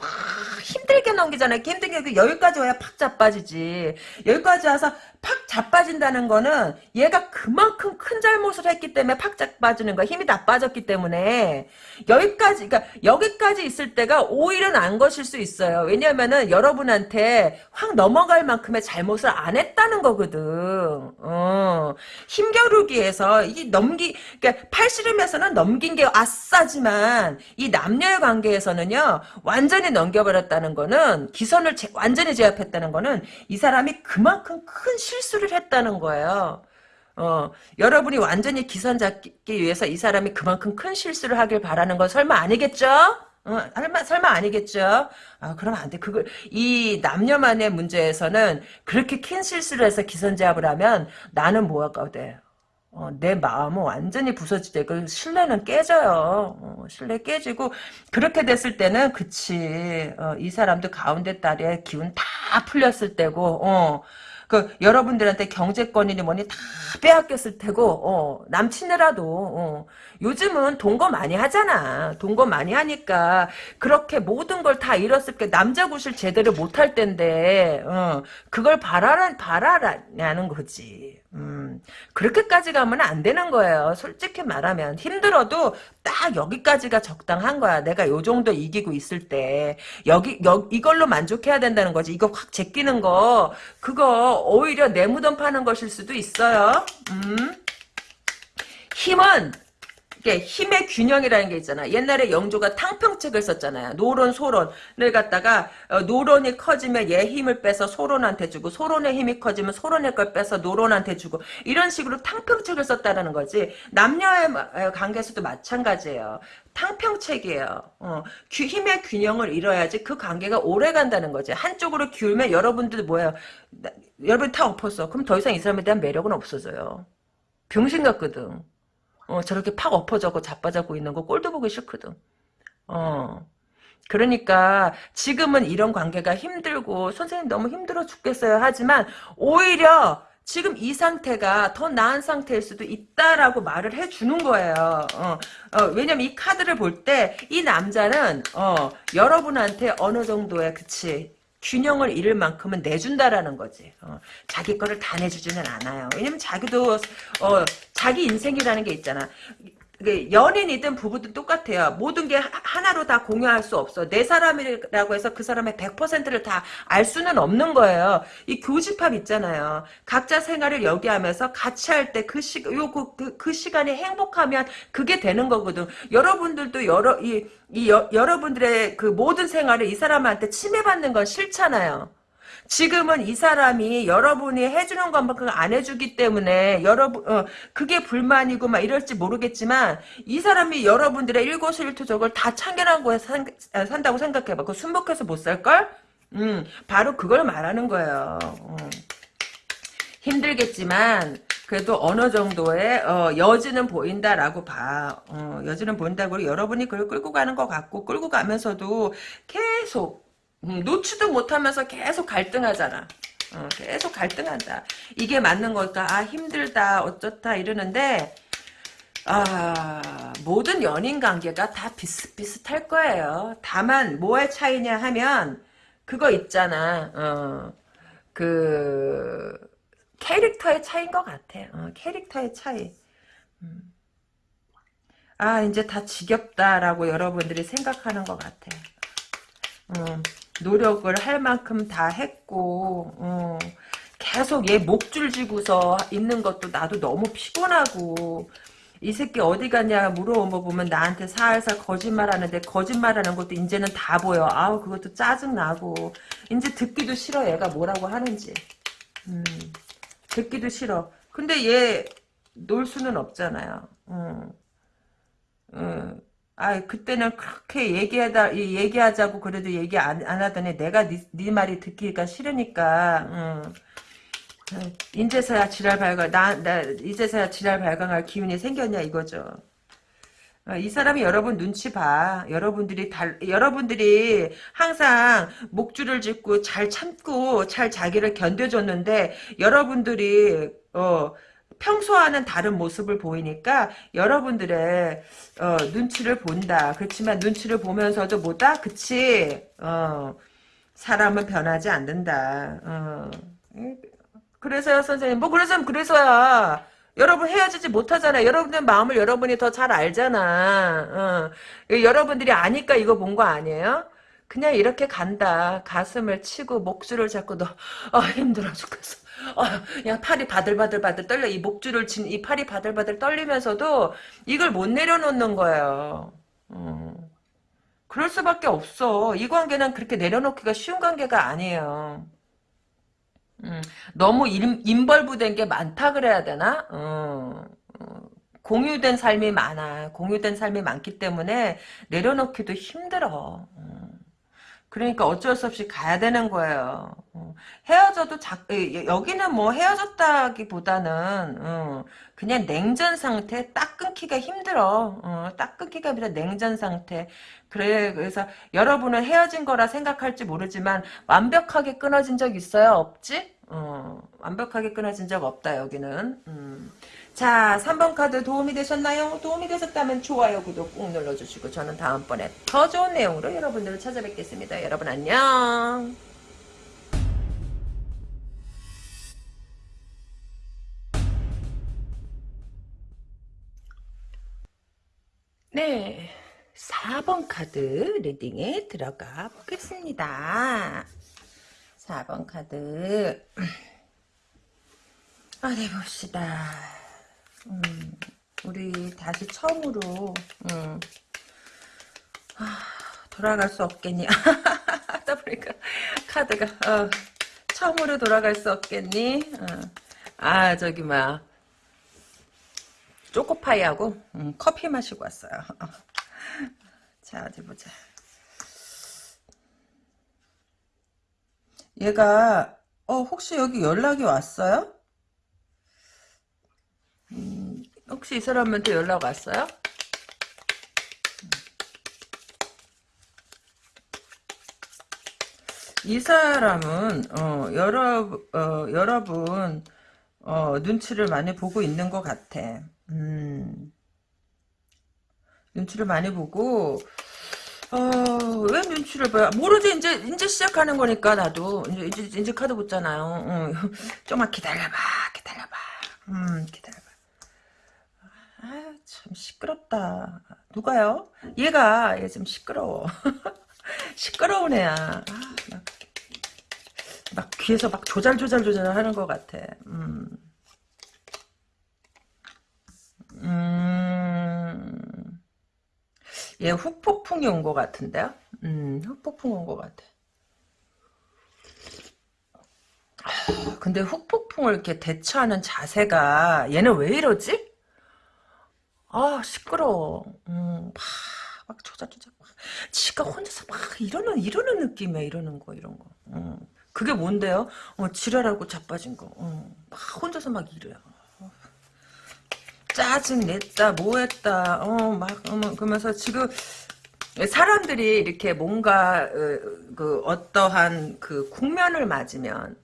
힘들게 넘기잖아요. 힘들게 여기까지 와야 팍 자빠지지. 여기까지 와서 팍 자빠진다는 거는 얘가 그만큼 큰 잘못을 했기 때문에 팍 자빠지는 거야. 힘이 다 빠졌기 때문에 여기까지 그러니까 여기까지 있을 때가 오히려 난 것일 수 있어요. 왜냐면은 여러분한테 확 넘어갈 만큼의 잘못을 안 했다는 거거든. 어. 힘겨루기 위해서 이 넘기 그러니까 팔씨름에서는 넘긴 게 아싸지만 이 남녀의 관계에서는요 완전히 넘겨버렸다는 거는 기선을 제, 완전히 제압했다는 거는 이 사람이 그만큼 큰 실 수를 했다는 거예요. 어, 여러분이 완전히 기선 잡기 위해서 이 사람이 그만큼 큰 실수를 하길 바라는 건 설마 아니겠죠? 어, 설마, 설마 아니겠죠? 아, 그럼 안 돼. 그걸, 이 남녀만의 문제에서는 그렇게 큰 실수를 해서 기선제압을 하면 나는 뭐할까 돼. 어, 내 마음은 완전히 부서지죠. 그 신뢰는 깨져요. 어, 신뢰 깨지고 그렇게 됐을 때는 그치. 어, 이 사람도 가운데 딸의 기운 다 풀렸을 때고 어, 그 여러분들한테 경제권이니 뭐니 다 빼앗겼을 테고 어, 남친이라도 어, 요즘은 동거 많이 하잖아. 동거 많이 하니까 그렇게 모든 걸 다 잃었을 때 남자 구실 제대로 못할 텐데 어, 그걸 바라라 바라라냐는 거지. 음, 그렇게까지 가면 안 되는 거예요. 솔직히 말하면. 힘들어도 딱 여기까지가 적당한 거야. 내가 요 정도 이기고 있을 때. 여기, 여, 이걸로 만족해야 된다는 거지. 이거 확 제끼는 거, 그거 오히려 내 무덤 파는 것일 수도 있어요. 음. 힘은 이게 힘의 균형이라는 게 있잖아. 옛날에 영조가 탕평책을 썼잖아요. 노론, 소론을 갖다가 어, 노론이 커지면 얘 힘을 빼서 소론한테 주고 소론의 힘이 커지면 소론의 걸 빼서 노론한테 주고 이런 식으로 탕평책을 썼다는 거지. 남녀의 관계에서도 마찬가지예요. 탕평책이에요. 어, 규, 힘의 균형을 이뤄야지 그 관계가 오래 간다는 거지. 한쪽으로 기울면 여러분들 뭐예요? 여러분 다 엎었어. 그럼 더 이상 이 사람에 대한 매력은 없어져요. 병신 같거든. 어, 저렇게 팍 엎어져고 자빠져고 있는 거 꼴도 보기 싫거든. 어. 그러니까 지금은 이런 관계가 힘들고 선생님 너무 힘들어 죽겠어요 하지만 오히려 지금 이 상태가 더 나은 상태일 수도 있다라고 말을 해주는 거예요. 어, 어, 왜냐면 이 카드를 볼 때 이 남자는 어, 여러분한테 어느 정도의 그치 균형을 잃을 만큼은 내준다라는 거지. 어, 자기 거를 다 내주지는 않아요. 왜냐면 자기도 어, 자기 인생이라는 게 있잖아. 연인이든 부부든 똑같아요. 모든 게 하나로 다 공유할 수 없어. 내 사람이라고 해서 그 사람의 100%를 다 알 수는 없는 거예요. 이 교집합 있잖아요. 각자 생활을 여기 하면서 같이 할 때 그 시, 요, 그, 그, 그 시간이 행복하면 그게 되는 거거든. 여러분들도 여러, 이, 이 여, 여러분들의 그 모든 생활을 이 사람한테 침해받는 건 싫잖아요. 지금은 이 사람이 여러분이 해주는 것만큼 안 해주기 때문에 여러분 어, 그게 불만이고 막 이럴지 모르겠지만 이 사람이 여러분들의 일거수일투족을 다 거에 산, 아, 산다고 생각해봐. 그 순복해서 못 살걸? 음, 바로 그걸 말하는 거예요. 어. 힘들겠지만 그래도 어느 정도의 어, 여지는 보인다라고 봐. 어, 여지는 보인다고 여러분이 그걸 끌고 가는 것 같고 끌고 가면서도 계속 음, 놓지도 못하면서 계속 갈등하잖아. 어, 계속 갈등한다. 이게 맞는 걸까? 아 힘들다 어쩌다 이러는데 아 모든 연인 관계가 다 비슷비슷할 거예요. 다만 뭐의 차이냐 하면 그거 있잖아. 어, 그 캐릭터의 차이인 것 같아. 어, 캐릭터의 차이. 음. 아 이제 다 지겹다라고 여러분들이 생각하는 것 같아. 음, 노력을 할 만큼 다 했고 어, 계속 얘 목줄 쥐고서 있는 것도 나도 너무 피곤하고 이 새끼 어디 갔냐 물어보면 나한테 살살 거짓말하는데 거짓말하는 것도 이제는 다 보여. 아우 그것도 짜증나고. 이제 듣기도 싫어 얘가 뭐라고 하는지. 음, 듣기도 싫어. 근데 얘 놀 수는 없잖아요. 음, 음. 아, 그때는 그렇게 얘기하다, 얘기하자고 그래도 얘기 안, 안 하더니 내가 네, 네 말이 듣기가 싫으니까, 응. 인제서야 지랄 발광, 나, 나, 이제서야 지랄 발광할 기운이 생겼냐, 이거죠. 어, 이 사람이 여러분 눈치 봐. 여러분들이 달, 여러분들이 항상 목줄을 짚고 잘 참고 잘 자기를 견뎌줬는데, 여러분들이, 어, 평소와는 다른 모습을 보이니까 여러분들의 어, 눈치를 본다. 그렇지만 눈치를 보면서도 뭐다? 그치? 어, 사람은 변하지 않는다. 어. 그래서요 선생님 뭐 그래서 그래서야 여러분 헤어지지 못하잖아요. 여러분들 마음을 여러분이 더 잘 알잖아. 어. 여러분들이 아니까 이거 본 거 아니에요? 그냥 이렇게 간다. 가슴을 치고 목줄을 잡고 너 아, 힘들어 죽겠어. 어, 그냥 팔이 바들바들바들 떨려. 이 목줄을 진, 이 팔이 바들바들 떨리면서도 이걸 못 내려놓는 거예요. 음. 그럴 수밖에 없어. 이 관계는 그렇게 내려놓기가 쉬운 관계가 아니에요. 음, 너무 임, 임벌부된 게 많다 그래야 되나? 음, 공유된 삶이 많아. 공유된 삶이 많기 때문에 내려놓기도 힘들어. 음. 그러니까 어쩔 수 없이 가야 되는 거예요. 어. 헤어져도 자, 여기는 뭐 헤어졌다기보다는 어, 그냥 냉전 상태 딱 끊기가 힘들어. 어, 딱 끊기가 힘들어 냉전 상태. 그래 그래서 여러분은 헤어진 거라 생각할지 모르지만 완벽하게 끊어진 적 있어요? 없지? 완벽하게 끊어진 적 없다 여기는. 음. 자 3번 카드 도움이 되셨나요? 도움이 되셨다면 좋아요 구독 꾹 눌러주시고 저는 다음번에 더 좋은 내용으로 여러분들을 찾아뵙겠습니다. 여러분 안녕 네 4번 카드 리딩에 들어가 보겠습니다. 4번 카드 어디 아, 네, 봅시다. 음, 우리 다시 처음으로, 음, 아, 돌아갈 수 없겠니? 하다 보니까 카드가, 어, 처음으로 돌아갈 수 없겠니? 어. 아, 저기, 뭐야. 초코파이하고 음, 커피 마시고 왔어요. 자 어디 보자. 얘가 어 혹시 여기 연락이 왔어요? 음, 혹시 이 사람한테 연락 왔어요? 이 사람은 어, 여러 어, 여러분 어, 눈치를 많이 보고 있는 것 같아. 음. 눈치를 많이 보고 어, 왜 눈치를 봐요? 모르지, 이제, 이제 시작하는 거니까, 나도. 이제, 이제, 이제 카드 붙잖아요. 응. 좀만 기다려봐, 기다려봐. 음, 기다려봐. 아, 참, 시끄럽다. 누가요? 얘가, 얘 좀 시끄러워. 시끄러운 애야. 아, 막, 막 귀에서 막 조잘조잘조잘 하는 것 같아. 음. 음, 얘 후폭풍이 온 것 같은데요? 음, 후폭풍 온 것 같아. 근데 후폭풍을 이렇게 대처하는 자세가 얘는 왜 이러지? 아 시끄러워. 음, 막, 막 조작조작. 막, 지가 혼자서 막 이러는 이러는 느낌이야. 이러는 거 이런 거. 음, 그게 뭔데요? 어, 지랄하고 자빠진 거. 어, 막 혼자서 막 이래요. 짜증 냈다 뭐했다 어 막 어, 그러면서 지금 사람들이 이렇게 뭔가 어, 그 어떠한 그 국면을 맞으면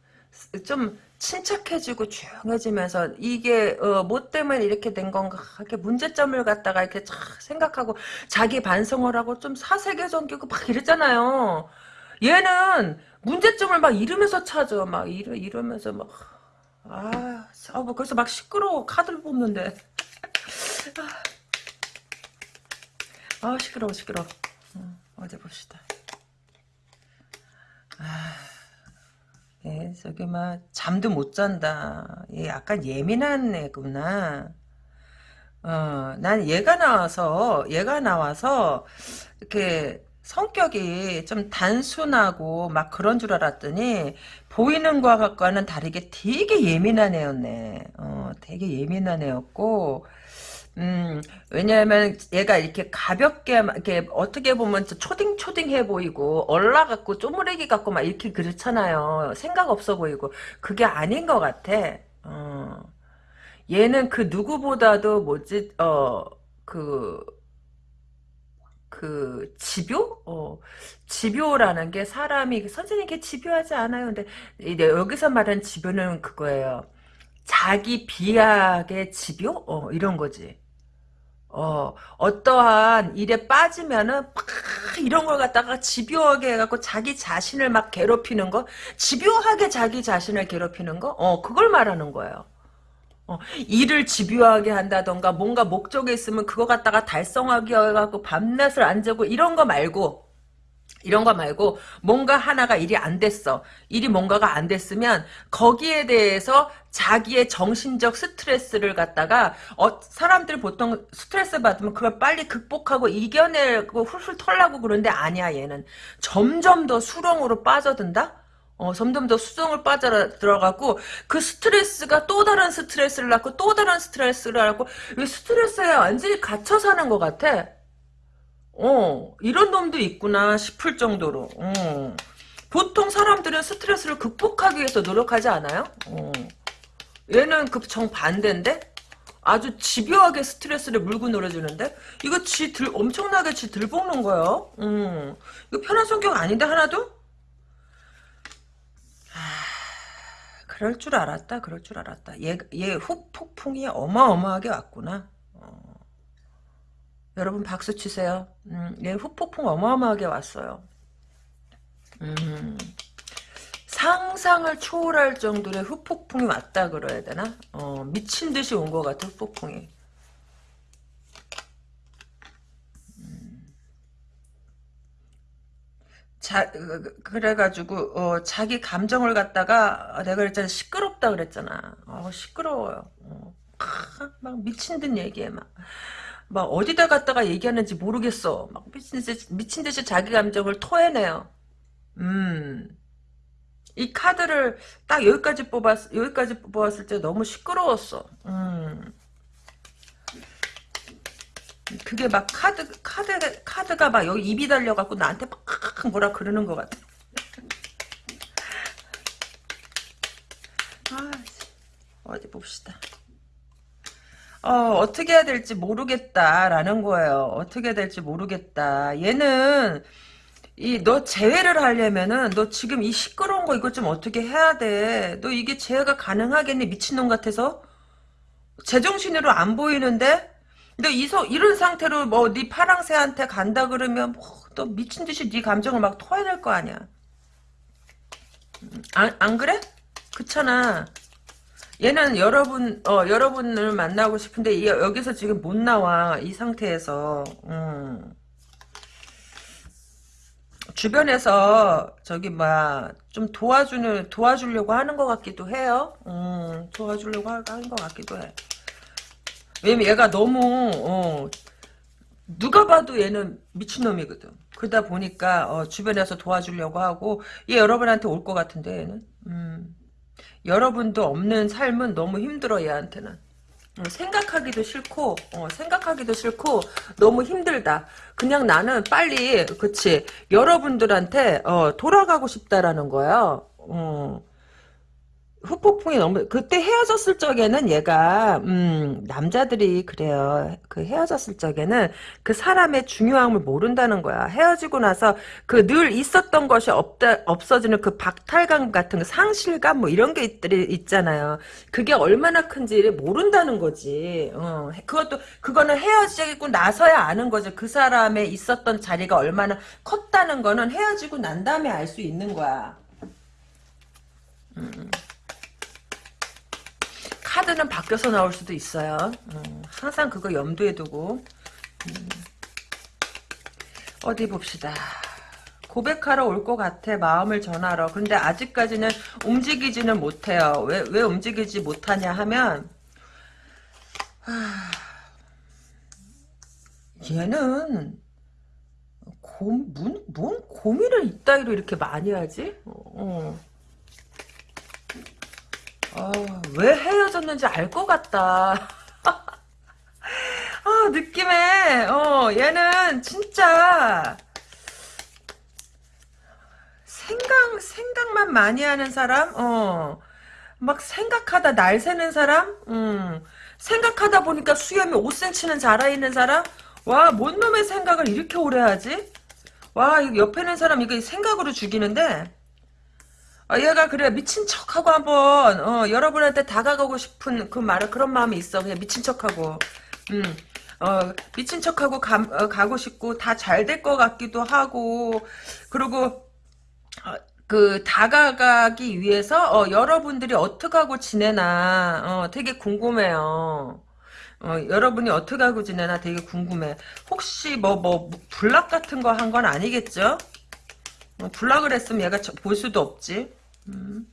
좀 침착해지고 조용해지면서 이게 어, 뭐 때문에 이렇게 된 건가 이렇게 문제점을 갖다가 이렇게 생각하고 자기 반성을 하고 좀 사색에 정기고 막 이랬잖아요. 얘는 문제점을 막 이러면서 찾아 막 이러 이러면서 막 아, 아, 뭐 그래서 막 시끄러워 카드를 뽑는데 아, 시끄러워, 시끄러워. 어, 어디 봅시다. 아, 예, 저기, 막, 잠도 못 잔다. 얘 약간 예민한 애구나. 어, 난 얘가 나와서, 얘가 나와서, 이렇게, 성격이 좀 단순하고 막 그런 줄 알았더니 보이는 것과는 다르게 되게 예민한 애였네. 어, 되게 예민한 애였고 음, 왜냐하면 얘가 이렇게 가볍게 이렇게 어떻게 보면 초딩초딩해 보이고 얼라 갖고 쪼무레기 갖고 막 이렇게 그렇잖아요. 생각 없어 보이고 그게 아닌 것 같아. 어. 얘는 그 누구보다도 뭐지 어그 그 집요? 어, 집요라는 게 사람이 선생님께 집요하지 않아요. 근데 여기서 말하는 집요는 그거예요. 자기 비약의 집요? 어, 이런 거지. 어, 어떠한 일에 빠지면은 막 이런 걸 갖다가 집요하게 해갖고 자기 자신을 막 괴롭히는 거, 집요하게 자기 자신을 괴롭히는 거, 어, 그걸 말하는 거예요. 어, 일을 집요하게 한다던가 뭔가 목적이 있으면 그거 갖다가 달성하기 해갖고 밤낮을 안 재고 이런 거 말고 이런 거 말고 뭔가 하나가 일이 안 됐어. 일이 뭔가가 안 됐으면 거기에 대해서 자기의 정신적 스트레스를 갖다가 어, 사람들 보통 스트레스 받으면 그걸 빨리 극복하고 이겨내고 훌훌 털라고 그러는데 아니야 얘는 점점 더 수렁으로 빠져든다. 어, 점점 더 수정을 빠져 들어가고 그 스트레스가 또 다른 스트레스를 낳고 또 다른 스트레스를 낳고 이 스트레스에 완전히 갇혀 사는 것 같아. 어, 이런 놈도 있구나 싶을 정도로. 어. 보통 사람들은 스트레스를 극복하기 위해서 노력하지 않아요? 어. 얘는 그 정반대인데? 아주 집요하게 스트레스를 물고 놀아주는데? 이거 지 들, 엄청나게 지 들볶는 거예요. 음. 이거 편한 성격 아닌데, 하나도? 아, 그럴 줄 알았다, 그럴 줄 알았다. 얘, 얘 후폭풍이 어마어마하게 왔구나. 여러분 박수 치세요. 음, 얘 후폭풍 어마어마하게 왔어요. 음, 상상을 초월할 정도의 후폭풍이 왔다 그래야 되나? 어, 미친 듯이 온 것 같아 후폭풍이. 음. 자, 그, 그, 그래가지고, 어, 자기 감정을 갖다가, 내가 그랬잖아, 시끄럽다 그랬잖아. 어, 시끄러워요. 어, 막 미친 듯 얘기해, 막. 막 어디다 갖다가 얘기하는지 모르겠어. 막 미친 듯이, 미친 듯이 자기 감정을 토해내요. 음. 이 카드를 딱 여기까지 뽑았, 여기까지 뽑았을 때 너무 시끄러웠어. 음. 그게 막 카드, 카드, 카드가 막 여기 입이 달려갖고 나한테 막 뭐라 그러는 것 같아. 아, 어디 봅시다. 어, 어떻게 해야 될지 모르겠다라는 거예요. 어떻게 해야 될지 모르겠다. 얘는 이너 제외를 하려면은 너 지금 이 시끄러운 거 이거 좀 어떻게 해야 돼. 너 이게 제외가 가능하겠니? 미친놈 같아서? 제정신으로 안 보이는데? 너 이서 이런 상태로 뭐 네 파랑새한테 간다 그러면 뭐너 미친 듯이 네 감정을 막 토해낼 거 아니야. 안, 안 그래? 그렇잖아. 얘는 여러분 어 여러분을 만나고 싶은데 이- 여기서 지금 못 나와 이 상태에서 음. 주변에서 저기 뭐야 좀 도와주는 도와주려고 하는 것 같기도 해요. 음, 도와주려고 하- 하는 것 같기도 해. 왜냐면 얘가 너무 어, 누가 봐도 얘는 미친놈이거든. 그러다 보니까 어, 주변에서 도와주려고 하고 얘 여러분한테 올 것 같은데 얘는. 음. 여러분도 없는 삶은 너무 힘들어 얘한테는. 어, 생각하기도 싫고 어, 생각하기도 싫고 너무 힘들다. 그냥 나는 빨리 그치 여러분들한테 어, 돌아가고 싶다라는 거야. 어. 후폭풍이 너무 그때 헤어졌을 적에는 얘가 음 남자들이 그래요. 그 헤어졌을 적에는 그 사람의 중요함을 모른다는 거야. 헤어지고 나서 그 늘 있었던 것이 없다 없어지는 그 박탈감 같은 거 상실감 뭐 이런 게 있, 있잖아요. 그게 얼마나 큰지를 모른다는 거지. 어 그것도 그거는 헤어지고 나서야 아는 거죠 그 사람의 있었던 자리가 얼마나 컸다는 거는 헤어지고 난 다음에 알 수 있는 거야 카드는 바뀌어서 나올 수도 있어요. 음, 항상 그거 염두에 두고 음. 어디 봅시다. 고백하러 올 것 같아 마음을 전하러 근데 아직까지는 움직이지는 못해요 왜, 왜 움직이지 못하냐 하면 하... 얘는 고, 뭔, 뭔 고민을 이따위로 이렇게 많이 하지? 어. 아, 왜 헤어졌는지 알 것 같다. 아, 느낌에, 어, 얘는 진짜, 생각, 생각만 많이 하는 사람? 어, 막 생각하다 날 새는 사람? 음, 생각하다 보니까 수염이 5cm는 자라있는 사람? 와, 뭔 놈의 생각을 이렇게 오래 하지? 와, 옆에 있는 사람 이거 생각으로 죽이는데? 아, 얘가 그래 미친 척하고 한번 어, 여러분한테 다가가고 싶은 그 말을 그런 마음이 있어 그냥 미친 척하고 음, 어, 미친 척하고 가, 어, 가고 싶고 다 잘 될 것 같기도 하고 그리고 어, 그 다가가기 위해서 어, 여러분들이 어떻게 하고 지내나 어, 되게 궁금해요. 어, 여러분이 어떻게 하고 지내나 되게 궁금해. 혹시 뭐 뭐 불락 같은 거 한 건 아니겠죠? 어, 불락을 했으면 얘가 저- 볼 수도 없지. 음.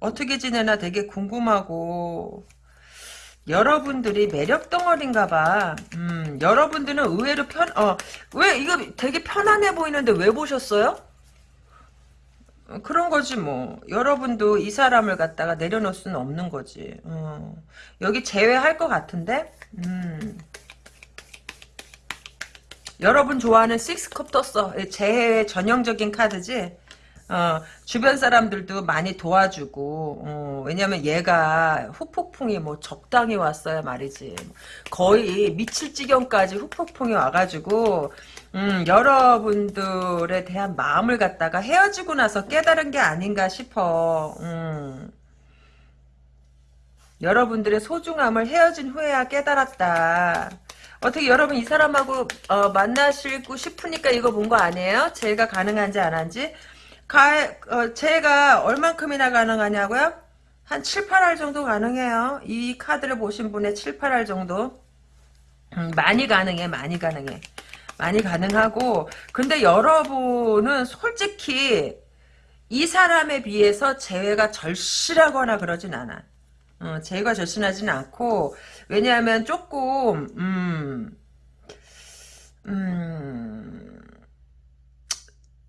어떻게 지내나 되게 궁금하고 여러분들이 매력 덩어리인가 봐. 음, 여러분들은 의외로 편, 어, 왜, 이거 되게 편안해 보이는데 왜 보셨어요? 어, 그런 거지, 뭐. 여러분도 이 사람을 갖다가 내려놓을 수는 없는 거지. 어, 여기 제외할 것 같은데? 음. 여러분 좋아하는 식스컵 떴어. 제외 전형적인 카드지? 어, 주변 사람들도 많이 도와주고, 어, 왜냐면 얘가 후폭풍이 뭐 적당히 왔어야 말이지. 거의 미칠 지경까지 후폭풍이 와가지고, 음, 여러분들에 대한 마음을 갖다가 헤어지고 나서 깨달은 게 아닌가 싶어. 음. 여러분들의 소중함을 헤어진 후에야 깨달았다. 어떻게 여러분 이 사람하고 어, 만나시고 싶으니까 이거 본 거 아니에요? 제가 가능한지 안 한지? 가, 어, 제가 얼만큼이나 가능하냐고요? 한 7, 8할 정도 가능해요. 이 카드를 보신 분의 7, 8할 정도. 음, 많이 가능해, 많이 가능해. 많이 가능하고 근데 여러분은 솔직히 이 사람에 비해서 재회가 절실하거나 그러진 않아. 어, 재회가 절실하진 않고 왜냐하면 조금 음, 음,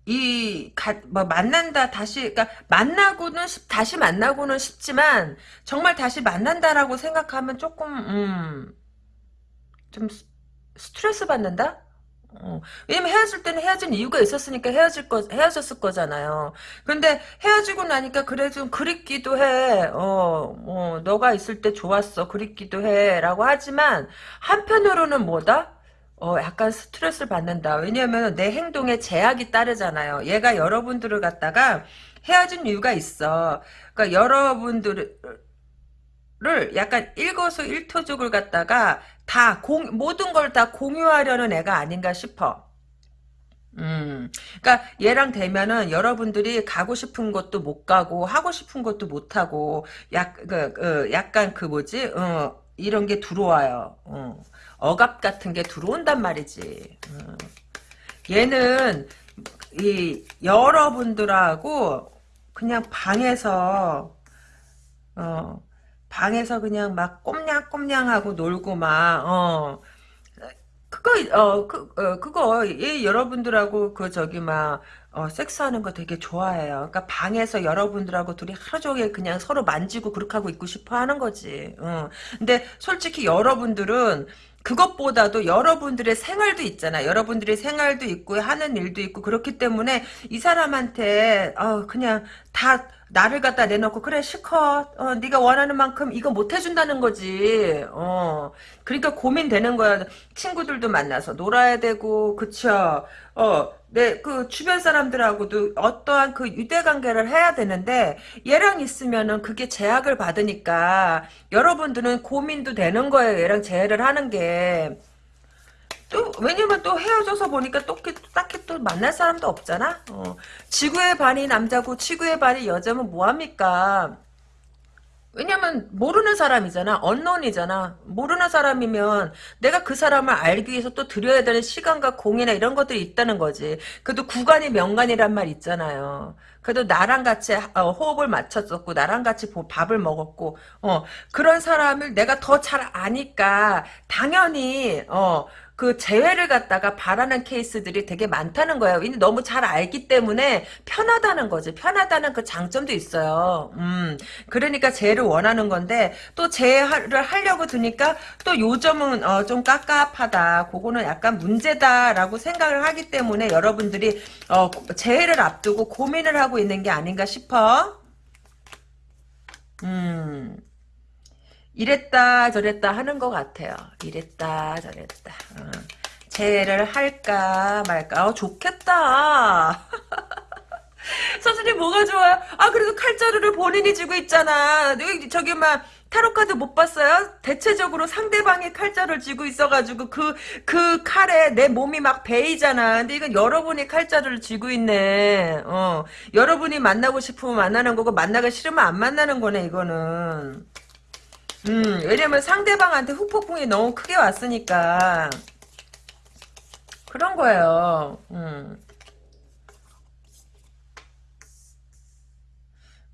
이, 가, 뭐, 만난다, 다시, 그니까, 만나고는, 쉽- 다시 만나고는 쉽지만, 정말 다시 만난다라고 생각하면 조금, 음, 좀, 스- 스트레스 받는다? 어, 왜냐면 헤어질 때는 헤어진 이유가 있었으니까 헤어질 거, 헤어졌을 거잖아요. 근데 헤어지고 나니까 그래 좀 그립기도 해. 어, 어, 너가 있을 때 좋았어. 그립기도 해. 라고 하지만, 한편으로는 뭐다? 어, 약간 스트레스를 받는다. 왜냐면 내 행동에 제약이 따르잖아요. 얘가 여러분들을 갖다가 헤어진 이유가 있어. 그러니까 여러분들을 약간 일거수 일투족을 갖다가 다 공, 모든 걸 다 공유하려는 애가 아닌가 싶어. 음, 그러니까 얘랑 되면은 여러분들이 가고 싶은 것도 못 가고 하고 싶은 것도 못 하고 약, 그, 그, 약간 그 뭐지, 어, 이런 게 들어와요. 어. 억압 같은 게 들어온단 말이지. 어. 얘는 이 여러분들하고 그냥 방에서 어 방에서 그냥 막 꼼냥꼼냥하고 놀고 막 어. 그거 어그 어, 그거 얘 여러분들하고 그 저기 막 어, 섹스하는 거 되게 좋아해요. 그러니까 방에서 여러분들하고 둘이 하루 종일 그냥 서로 만지고 그렇게 하고 있고 싶어 하는 거지. 어. 근데 솔직히 여러분들은 그것보다도 여러분들의 생활도 있잖아. 여러분들의 생활도 있고 하는 일도 있고 그렇기 때문에 이 사람한테 어, 그냥 다 나를 갖다 내놓고 그래 실컷 어, 네가 원하는 만큼 이거 못 해준다는 거지. 어. 그러니까 고민되는 거야. 친구들도 만나서 놀아야 되고 그쵸. 어, 내그 주변 사람들하고도 어떠한 그 유대 관계를 해야 되는데 얘랑 있으면은 그게 제약을 받으니까 여러분들은 고민도 되는 거예요. 얘랑 재회를 하는 게. 또 왜냐면 또 헤어져서 보니까 또 딱히, 또 만날 사람도 없잖아. 어. 지구의 반이 남자고 지구의 반이 여자면 뭐 합니까? 왜냐면 모르는 사람이잖아. 언론이잖아. 모르는 사람이면 내가 그 사람을 알기 위해서 또 들여야 되는 시간과 공이나 이런 것들이 있다는 거지. 그래도 구간이 명간이란 말 있잖아요. 그래도 나랑 같이 어, 호흡을 맞췄었고 나랑 같이 보- 밥을 먹었고 어 그런 사람을 내가 더 잘 아니까 당연히 어 그 재회를 갖다가 바라는 케이스들이 되게 많다는 거예요. 너무 잘 알기 때문에 편하다는 거지. 편하다는 그 장점도 있어요. 음. 그러니까 재해를 원하는 건데 또 재해를 하려고 드니까 또 요점은 어, 좀 깝깝하다. 그거는 약간 문제다라고 생각을 하기 때문에 여러분들이 어, 재해를 앞두고 고민을 하고 있는 게 아닌가 싶어. 음. 이랬다 저랬다 하는 것 같아요. 이랬다 저랬다. 어. 재해를 할까 말까. 어, 좋겠다. 선생님 뭐가 좋아요? 아 그래도 칼자루를 본인이 쥐고 있잖아. 저기 막 타로카드 못 봤어요? 대체적으로 상대방이 칼자루를 쥐고 있어가지고 그 그 칼에 내 몸이 막 베이잖아. 근데 이건 여러분이 칼자루를 쥐고 있네. 어 여러분이 만나고 싶으면 만나는 거고 만나기 싫으면 안 만나는 거네 이거는. 음 왜냐면 상대방한테 후폭풍이 너무 크게 왔으니까 그런 거예요. 음.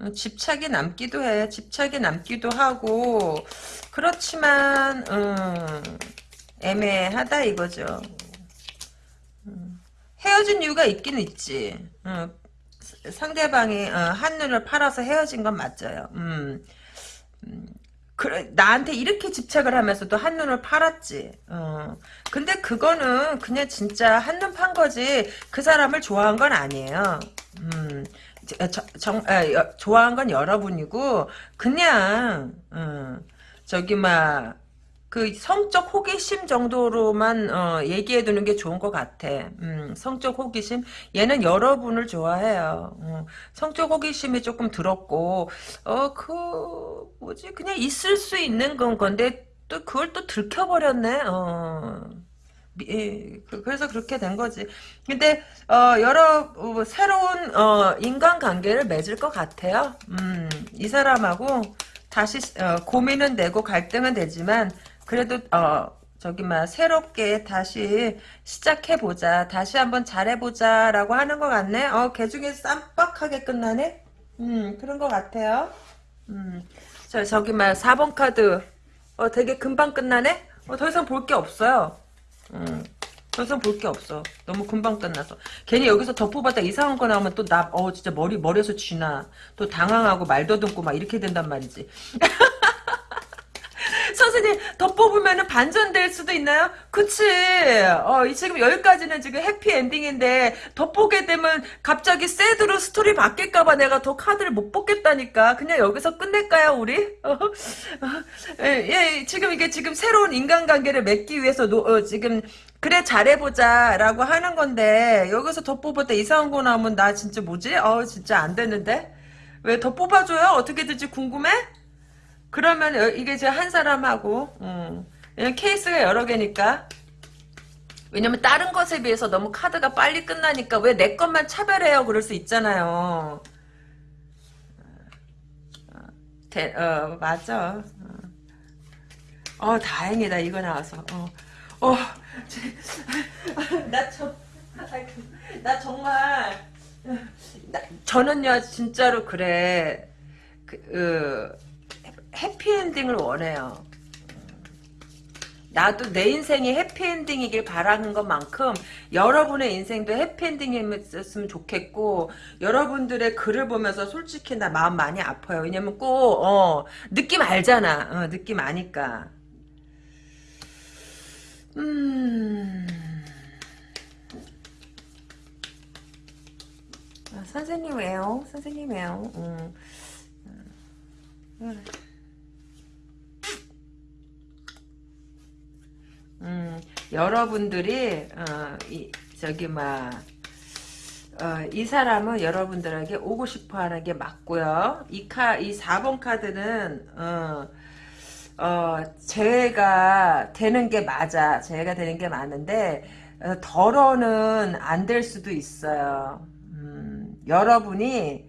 어, 집착이 남기도 해. 집착이 남기도 하고 그렇지만 음, 애매하다 이거죠. 헤어진 이유가 있긴 있지. 음, 상대방이 어, 한눈을 팔아서 헤어진 건 맞아요. 음, 그래, 나한테 이렇게 집착을 하면서도 한눈을 팔았지. 어. 근데 그거는 그냥 진짜 한눈 판 거지. 그 사람을 좋아한 건 아니에요. 음. 저- 저- 정, 아, 여- 좋아한 건 여러분이고 그냥 어, 저기 막 그 성적 호기심 정도로만 어, 얘기해 두는 게 좋은 것 같아. 음, 성적 호기심 얘는 여러분을 좋아해요. 어, 성적 호기심이 조금 들었고 어그 뭐지 그냥 있을 수 있는 건 건데 또 그걸 또 들켜버렸네. 어. 미- 예, 그- 그래서 그렇게 된 거지. 근데 어, 여러 어, 새로운 어, 인간관계를 맺을 것 같아요. 음, 이 사람하고 다시 어, 고민은 되고 갈등은 되지만 그래도 어, 저기 막 새롭게 다시 시작해 보자. 다시 한번 잘해 보자. 라고 하는 것 같네. 어, 개 중에 쌈박하게 끝나네? 음, 그런 것 같아요. 음, 저, 저기 막 4번 카드. 어, 되게 금방 끝나네? 어, 더 이상 볼 게 없어요. 음, 더 이상 볼 게 없어. 너무 금방 끝나서. 괜히 여기서 덮어봤다 이상한 거 나오면 또 나, 어, 진짜 머리, 머리에서 쥐나. 또 당황하고 말 더듬고 막 이렇게 된단 말이지. 선생님 더 뽑으면 반전될 수도 있나요? 그치 어, 지금 여기까지는 지금 해피엔딩인데 더 뽑게 되면 갑자기 sad로 스토리 바뀔까봐 내가 더 카드를 못 뽑겠다니까 그냥 여기서 끝낼까요 우리? 어, 어, 예, 예, 지금 이게 지금 새로운 인간관계를 맺기 위해서 노, 어, 지금 그래 잘해보자 라고 하는 건데 여기서 더 뽑을 때 이상한 거 나오면 나 진짜 뭐지? 어 진짜 안 되는데 왜 더 뽑아줘요? 어떻게 될지 궁금해? 그러면 여- 이게 이제 한 사람하고 음, 케이스가 여러 개니까. 왜냐면 다른 것에 비해서 너무 카드가 빨리 끝나니까 왜 내 것만 차별해요? 그럴 수 있잖아요. 어, 대, 어 맞아. 어, 어, 다행이다. 이거 나와서. 어, 어, 나, 저, 나 정말 나, 저는요 진짜로 그래. 그, 어, 해피엔딩을 원해요. 나도 내 인생이 해피엔딩이길 바라는 것만큼 여러분의 인생도 해피엔딩이었으면 좋겠고 여러분들의 글을 보면서 솔직히 나 마음 많이 아파요. 왜냐면 꼭 어, 느낌 알잖아. 어, 느낌 아니까. 음... 아, 선생님 왜요? 선생님 왜요? 음. 음. 음, 여러분들이 어, 이, 저기 막 어, 이 사람은 여러분들에게 오고 싶어 하는 게 맞고요. 이 카, 이 4번 카드는 어, 어, 재해가 되는 게 맞아. 재해가 되는 게 맞는데 어, 덜어는 안 될 수도 있어요. 음, 여러분이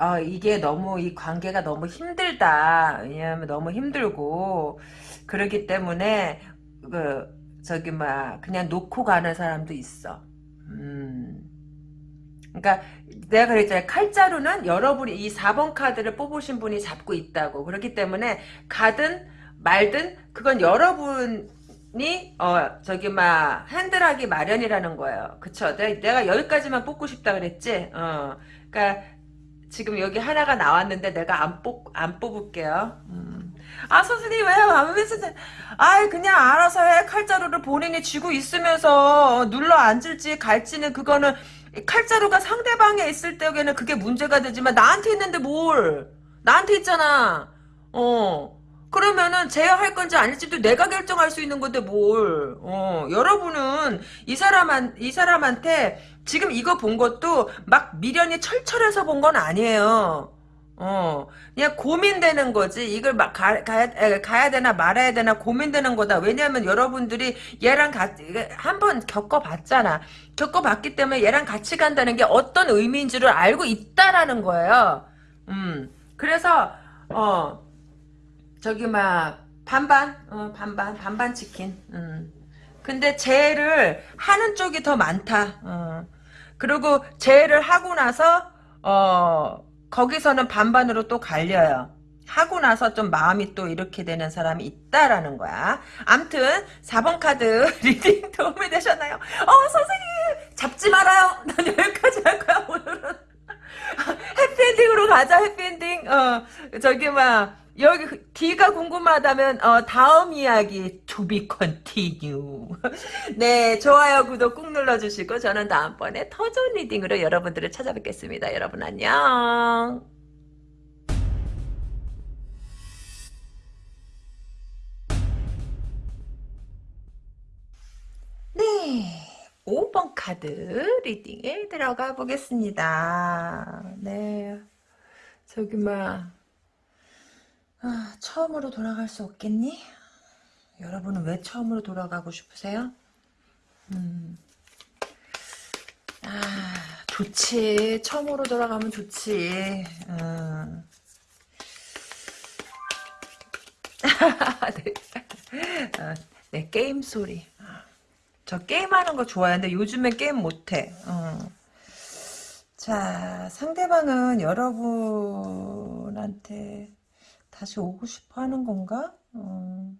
어, 이게 너무 이 관계가 너무 힘들다. 왜냐하면 너무 힘들고 그러기 때문에 그 저기 막 그냥 놓고 가는 사람도 있어. 음. 그러니까 내가 그랬잖아요. 칼자루는 여러분이 이 4번 카드를 뽑으신 분이 잡고 있다고. 그렇기 때문에 가든 말든 그건 여러분이 어 저기 막 핸들하기 마련이라는 거예요. 그쵸? 내가, 내가 여기까지만 뽑고 싶다 그랬지. 어. 그러니까 지금 여기 하나가 나왔는데 내가 안 뽑, 안 뽑을게요. 음. 아, 선생님, 왜, 왜, 선생님. 아이, 그냥 알아서 해. 칼자루를 본인이 쥐고 있으면서 눌러 앉을지 갈지는 그거는 칼자루가 상대방에 있을 때에는 그게 문제가 되지만 나한테 있는데 뭘. 나한테 있잖아. 어. 그러면은 제어할 건지 아닐지도 내가 결정할 수 있는 건데 뭘. 어. 여러분은 이 사람한, 이 사람한테 지금 이거 본 것도 막 미련이 철철해서 본 건 아니에요. 어, 그냥 고민되는 거지. 이걸 막 가, 가야, 가야 되나 말아야 되나 고민되는 거다. 왜냐면 여러분들이 얘랑 같이, 한번 겪어봤잖아. 겪어봤기 때문에 얘랑 같이 간다는 게 어떤 의미인지를 알고 있다라는 거예요. 음, 그래서, 어, 저기 막, 반반, 어, 반반, 반반 치킨. 음. 근데 재를 하는 쪽이 더 많다. 어. 그리고 재회를 하고 나서 어 거기서는 반반으로 또 갈려요. 하고 나서 좀 마음이 또 이렇게 되는 사람이 있다라는 거야. 암튼 4번 카드 reading 도움이 되셨나요? 어 선생님 잡지 말아요. 난 여기까지 할 거야 오늘은. 해피엔딩으로 가자 해피엔딩. 어 저기 막 여기 뒤가 궁금하다면 어, 다음 이야기 to be continue. 네, 좋아요, 구독 꾹 눌러주시고 저는 다음번에 더 좋은 reading으로 여러분들을 찾아뵙겠습니다. 여러분 안녕. 네. 5번 카드 리딩에 들어가 보겠습니다. 네. 저기 막 아, 처음으로 돌아갈 수 없겠니? 여러분은 왜 처음으로 돌아가고 싶으세요? 음. 아, 좋지. 처음으로 돌아가면 좋지. 음. 네. 어, 네, 게임 소리. 저 게임하는 거 좋아하는데 요즘엔 게임 못해. 어. 자, 상대방은 여러분한테 다시 오고 싶어 하는 건가? 어.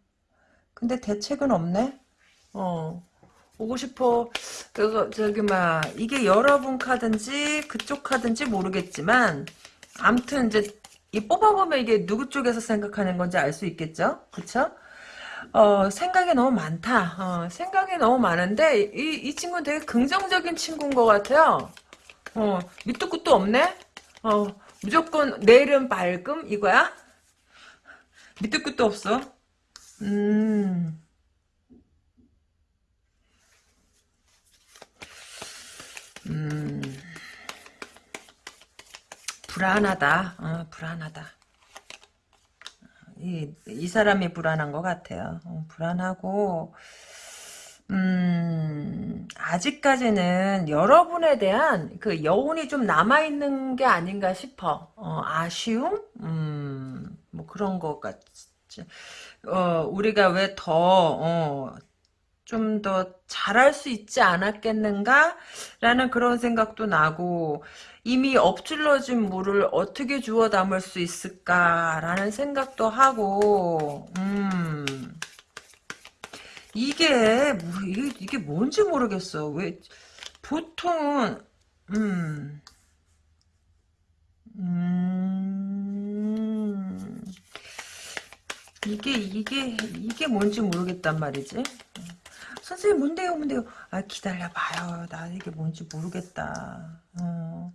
근데 대책은 없네? 어. 오고 싶어. 그거, 저기, 막, 이게 여러분 카든지, 그쪽 카든지 모르겠지만, 암튼, 이제, 이 뽑아보면 이게 누구 쪽에서 생각하는 건지 알 수 있겠죠? 그쵸? 어, 생각이 너무 많다. 어, 생각이 너무 많은데, 이, 이 친구는 되게 긍정적인 친구인 것 같아요. 어, 밑도 끝도 없네? 어, 무조건 내일은 밝음? 이거야? 밑도 끝도 없어. 음. 음. 불안하다. 어, 불안하다. 이, 이 사람이 불안한 것 같아요. 어, 불안하고, 음, 아직까지는 여러분에 대한 그 여운이 좀 남아있는 게 아닌가 싶어. 어, 아쉬움? 음, 뭐 그런 것 같지. 어, 우리가 왜 더, 어, 좀 더 잘할 수 있지 않았겠는가? 라는 그런 생각도 나고, 이미 엎질러진 물을 어떻게 주워 담을 수 있을까라는 생각도 하고, 음, 이게, 뭐, 이게, 이게 뭔지 모르겠어. 왜, 보통은, 음, 음, 이게, 이게, 이게 뭔지 모르겠단 말이지. 선생님, 뭔데요, 뭔데요? 아, 기다려봐요. 나 이게 뭔지 모르겠다. 어.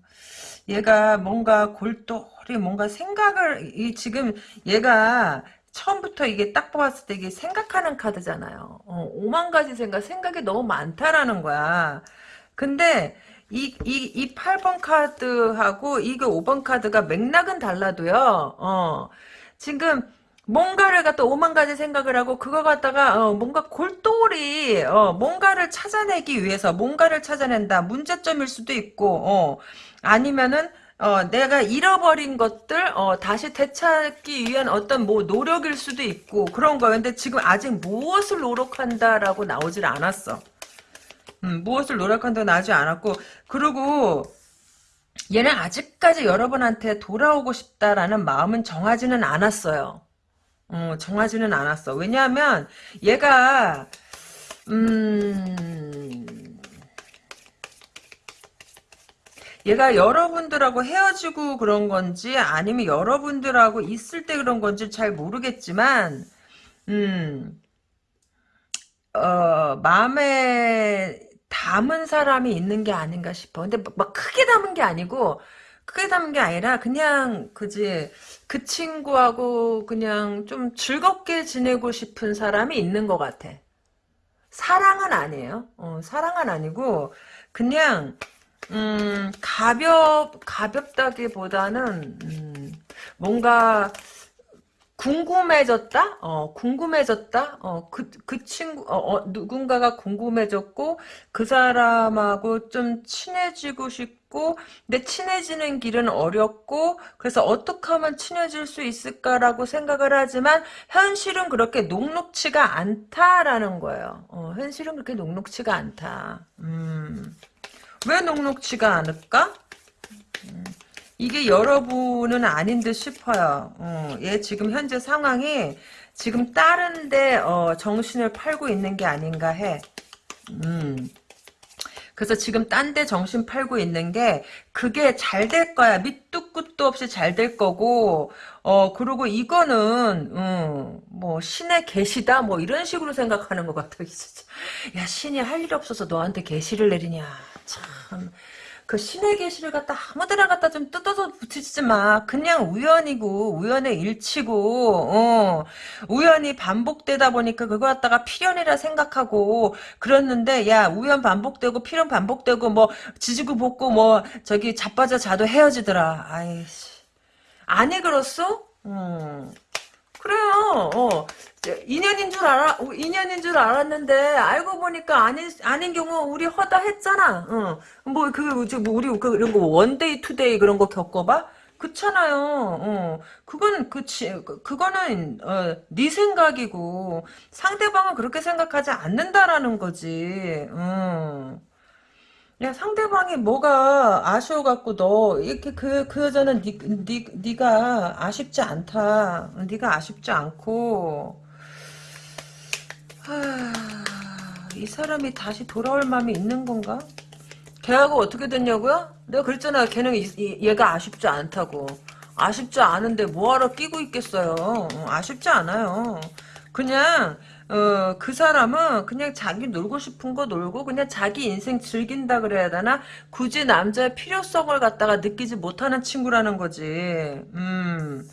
얘가 뭔가 골똘히 뭔가 생각을, 이 지금 얘가 처음부터 이게 딱 뽑았을 때 이게 생각하는 카드잖아요. 어, 오만 가지 생각, 생각이 너무 많다라는 거야. 근데 이, 이, 이 8번 카드하고 이게 5번 카드가 맥락은 달라도요. 어, 지금 뭔가를 갖다 오만 가지 생각을 하고 그거 갖다가 어, 뭔가 골똘히 어, 뭔가를 찾아내기 위해서 뭔가를 찾아낸다. 문제점일 수도 있고 어, 아니면은 어, 내가 잃어버린 것들 어, 다시 되찾기 위한 어떤 뭐 노력일 수도 있고 그런. 근데 지금 아직 무엇을 노력한다라고 나오질 않았어. 음, 무엇을 노력한다고 나오지 않았고 그리고 얘는 아직까지 여러분한테 돌아오고 싶다라는 마음은 정하지는 않았어요. 어, 정하지는 않았어. 왜냐하면 얘가 음 얘가 여러분들하고 헤어지고 그런 건지 아니면 여러분들하고 있을 때 그런 건지 잘 모르겠지만 음, 어, 마음에 담은 사람이 있는 게 아닌가 싶어. 근데 막 크게 담은 게 아니고 크게 담은 게 아니라 그냥 그지 그 친구하고 그냥 좀 즐겁게 지내고 싶은 사람이 있는 것 같아. 사랑은 아니에요. 어, 사랑은 아니고 그냥 음, 가볍, 가볍다기보다는, 음, 뭔가, 궁금해졌다? 어, 궁금해졌다? 어, 그, 그 친구, 어, 어, 누군가가 궁금해졌고, 그 사람하고 좀 친해지고 싶고, 근데 친해지는 길은 어렵고, 그래서 어떻게 하면 친해질 수 있을까라고 생각을 하지만, 현실은 그렇게 녹록치가 않다라는 거예요. 어, 현실은 그렇게 녹록치가 않다. 음. 왜 녹록치가 않을까? 음, 이게 여러분은 아닌 듯 싶어요. 어, 얘 지금 현재 상황이 지금 다른데 어, 정신을 팔고 있는 게 아닌가 해. 음. 그래서 지금 딴 데 정신 팔고 있는 게 그게 잘 될 거야. 밑도 끝도 없이 잘 될 거고 어 그리고 이거는 음, 뭐 신의 계시다 뭐 이런 식으로 생각하는 것 같아. 야 신이 할 일 없어서 너한테 계시를 내리냐. 참. 그 신의 계시를 갖다 아무데나 갖다 좀 뜯어서 붙이지 마. 그냥 우연이고 우연의 일치고 어. 우연이 반복되다 보니까 그거 갖다가 필연이라 생각하고 그랬는데 야 우연 반복되고 필연 반복되고 뭐 지지고 볶고 뭐 저기 자빠져 자도 헤어지더라. 아이씨. 아니 그렇소? 음. 그래요. 어. 인연인 줄 알아, 인연인 줄 알았는데, 알고 보니까 아닌, 아닌 경우, 우리 허다 했잖아. 응. 뭐, 그, 저, 뭐, 우리, 그, 이런 거, one day, two day 그런 거 겪어봐? 그렇잖아요. 어, 그건 그치 그- 그거는 어, 네 생각이고 상대방은 그렇게 생각하지 않는다라는 거지. 음. 야 상대방이 뭐가 아쉬워갖고 너 이렇게 그그 여자는 니, 니, 네가 아쉽지 않다. 네가 아쉽지 않고 하, 이 사람이 다시 돌아올 마음이 있는 건가? 걔하고 어떻게 됐냐고요? 내가 그랬잖아. 걔는 얘가 아쉽지 않다고. 아쉽지 않은데 뭐하러 끼고 있겠어요. 어, 아쉽지 않아요. 그냥 어, 그 사람은 그냥 자기 놀고 싶은 거 놀고 그냥 자기 인생 즐긴다 그래야 되나? 굳이 남자의 필요성을 갖다가 느끼지 못하는 친구라는 거지. 음.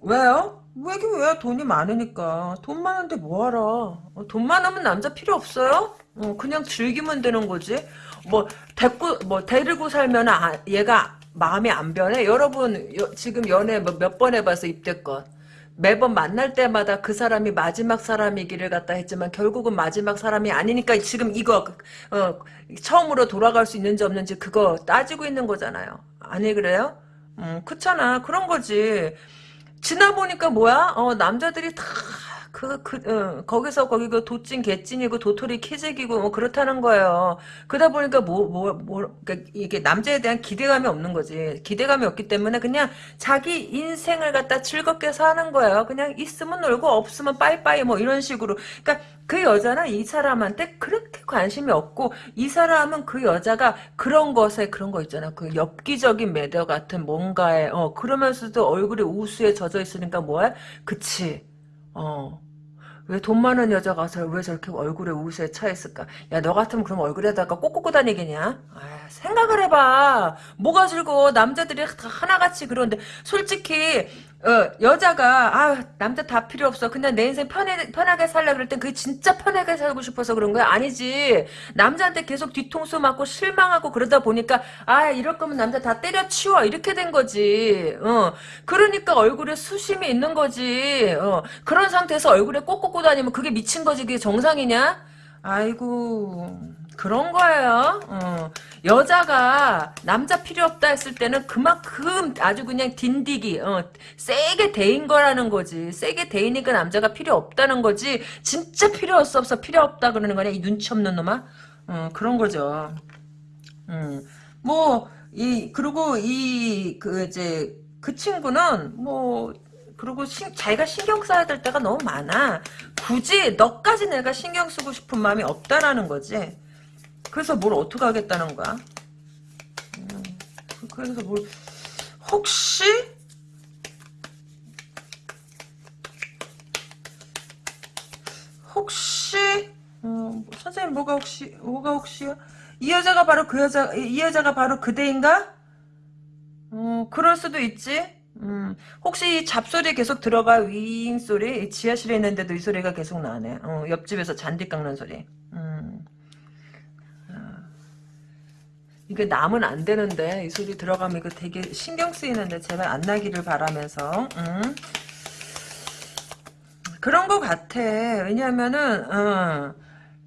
왜요? 왜긴 왜 돈이 많으니까? 돈 많은데 뭐하러? 어, 돈 많으면 남자 필요 없어요? 어, 그냥 즐기면 되는 거지. 뭐 데리고 뭐 데리고 살면 아, 얘가 마음이 안 변해? 여러분 여- 지금 연애 뭐 몇번 해봐서 입대껏 매번 만날 때마다 그 사람이 마지막 사람이기를 갖다 했지만 결국은 마지막 사람이 아니니까 지금 이거 어, 처음으로 돌아갈 수 있는지 없는지 그거 따지고 있는 거잖아요. 아니 그래요? 음, 그렇잖아. 그런 거지 지나 보니까 뭐야? 어, 남자들이 다, 그, 그, 어, 거기서 거기 그 도찐 개찐이고 도토리 키재기고 뭐 그렇다는 거예요. 그러다 보니까 뭐, 뭐, 뭐, 그러니까 이게 남자에 대한 기대감이 없는 거지. 기대감이 없기 때문에 그냥 자기 인생을 갖다 즐겁게 사는 거예요. 그냥 있으면 놀고 없으면 빠이빠이 뭐 이런 식으로. 그러니까 그 여자는 이 사람한테 그렇게 관심이 없고 이 사람은 그 여자가 그런 것에 그런 거 있잖아. 그 엽기적인 매력 같은 뭔가에 어 그러면서도 얼굴이 우수에 젖어 있으니까 뭐야? 그치. 어. 왜 돈 많은 여자가 서- 왜 저렇게 얼굴에 우수에 차 있을까? 야, 너 같으면 그럼 얼굴에다가 꼭 꽂고 다니겠냐? 아, 생각을 해봐. 뭐가 즐거워. 남자들이 다 하나같이 그러는데, 솔직히, 어, 여자가, 아, 남자 다 필요 없어. 그냥 내 인생 편해, 편하게 살려 그럴 땐 그게 진짜 편하게 살고 싶어서 그런 거야? 아니지. 남자한테 계속 뒤통수 맞고 실망하고 그러다 보니까, 아, 이럴 거면 남자 다 때려치워. 이렇게 된 거지. 어. 그러니까 얼굴에 수심이 있는 거지. 어. 그런 상태에서 얼굴에 꼭 꽂고 다니면 그게 미친 거지. 그게 정상이냐? 아이고. 그런 거예요. 어. 여자가 남자 필요 없다 했을 때는 그만큼 아주 그냥 딘디기, 어, 세게 대인 거라는 거지. 세게 대이니까 남자가 필요 없다는 거지. 진짜 필요 없어 없어 필요 없다 그러는 거냐 이 눈치 없는 놈아. 어, 그런 거죠. 음, 뭐, 이, 그리고 이, 그, 이제, 그 친구는, 뭐, 그리고 신- 자기가 신경 써야 될 때가 너무 많아. 굳이 너까지 내가 신경 쓰고 싶은 마음이 없다라는 거지. 그래서 뭘 어떻게 하겠다는 거야? 음, 그래서 뭘, 혹시? 혹시, 어, 선생님 뭐가 혹시, 뭐가 혹시요? 이 여자가 바로 그 여자, 이 여자가 바로 그대인가? 어, 그럴 수도 있지. 음, 혹시 이 잡소리 계속 들어가 윙 소리? 이 지하실에 있는데도 이 소리가 계속 나네. 어, 옆집에서 잔디 깎는 소리. 음, 이게 나면 안 되는데 이 소리 들어가면 이거 되게 신경 쓰이는데 제발 안 나기를 바라면서. 음. 그런 것 같아. 왜냐면은, 어,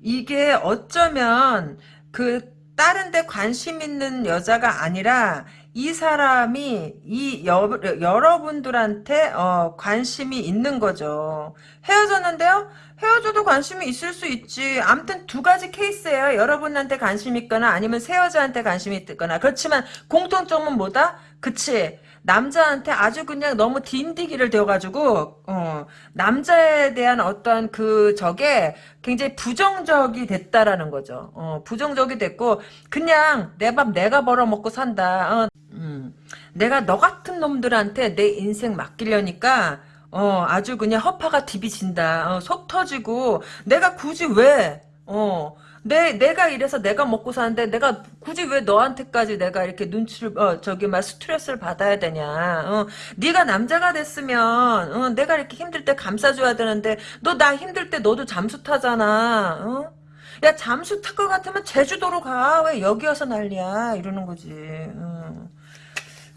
이게 어쩌면, 그, 다른 데 관심 있는 여자가 아니라, 이 사람이, 이 여, 여러분들한테, 어, 관심이 있는 거죠. 헤어졌는데요? 헤어져도 관심이 있을 수 있지. 암튼 두 가지 케이스예요. 여러분한테 관심 있거나 아니면 새 여자한테 관심이 있거나. 그렇지만 공통점은 뭐다? 그치. 남자한테 아주 그냥 너무 딘디기를 대어가지고 어, 남자에 대한 어떤 그 적에 굉장히 부정적이 됐다라는 거죠. 어, 부정적이 됐고 그냥 내 밥 내가 벌어먹고 산다. 어, 음, 내가 너 같은 놈들한테 내 인생 맡기려니까 어, 아주 그냥 허파가 디비진다. 어, 속 터지고 내가 굳이 왜 어, 내, 내가 이래서 내가 먹고 사는데 내가 굳이 왜 너한테까지 내가 이렇게 눈치를 어 저기 막 스트레스를 받아야 되냐. 어 네가 남자가 됐으면 어 내가 이렇게 힘들 때 감싸줘야 되는데 너 나 힘들 때 너도 잠수 타잖아. 어 야 잠수 탈 것 같으면 제주도로 가. 왜 여기 와서 난리야? 이러는 거지. 어.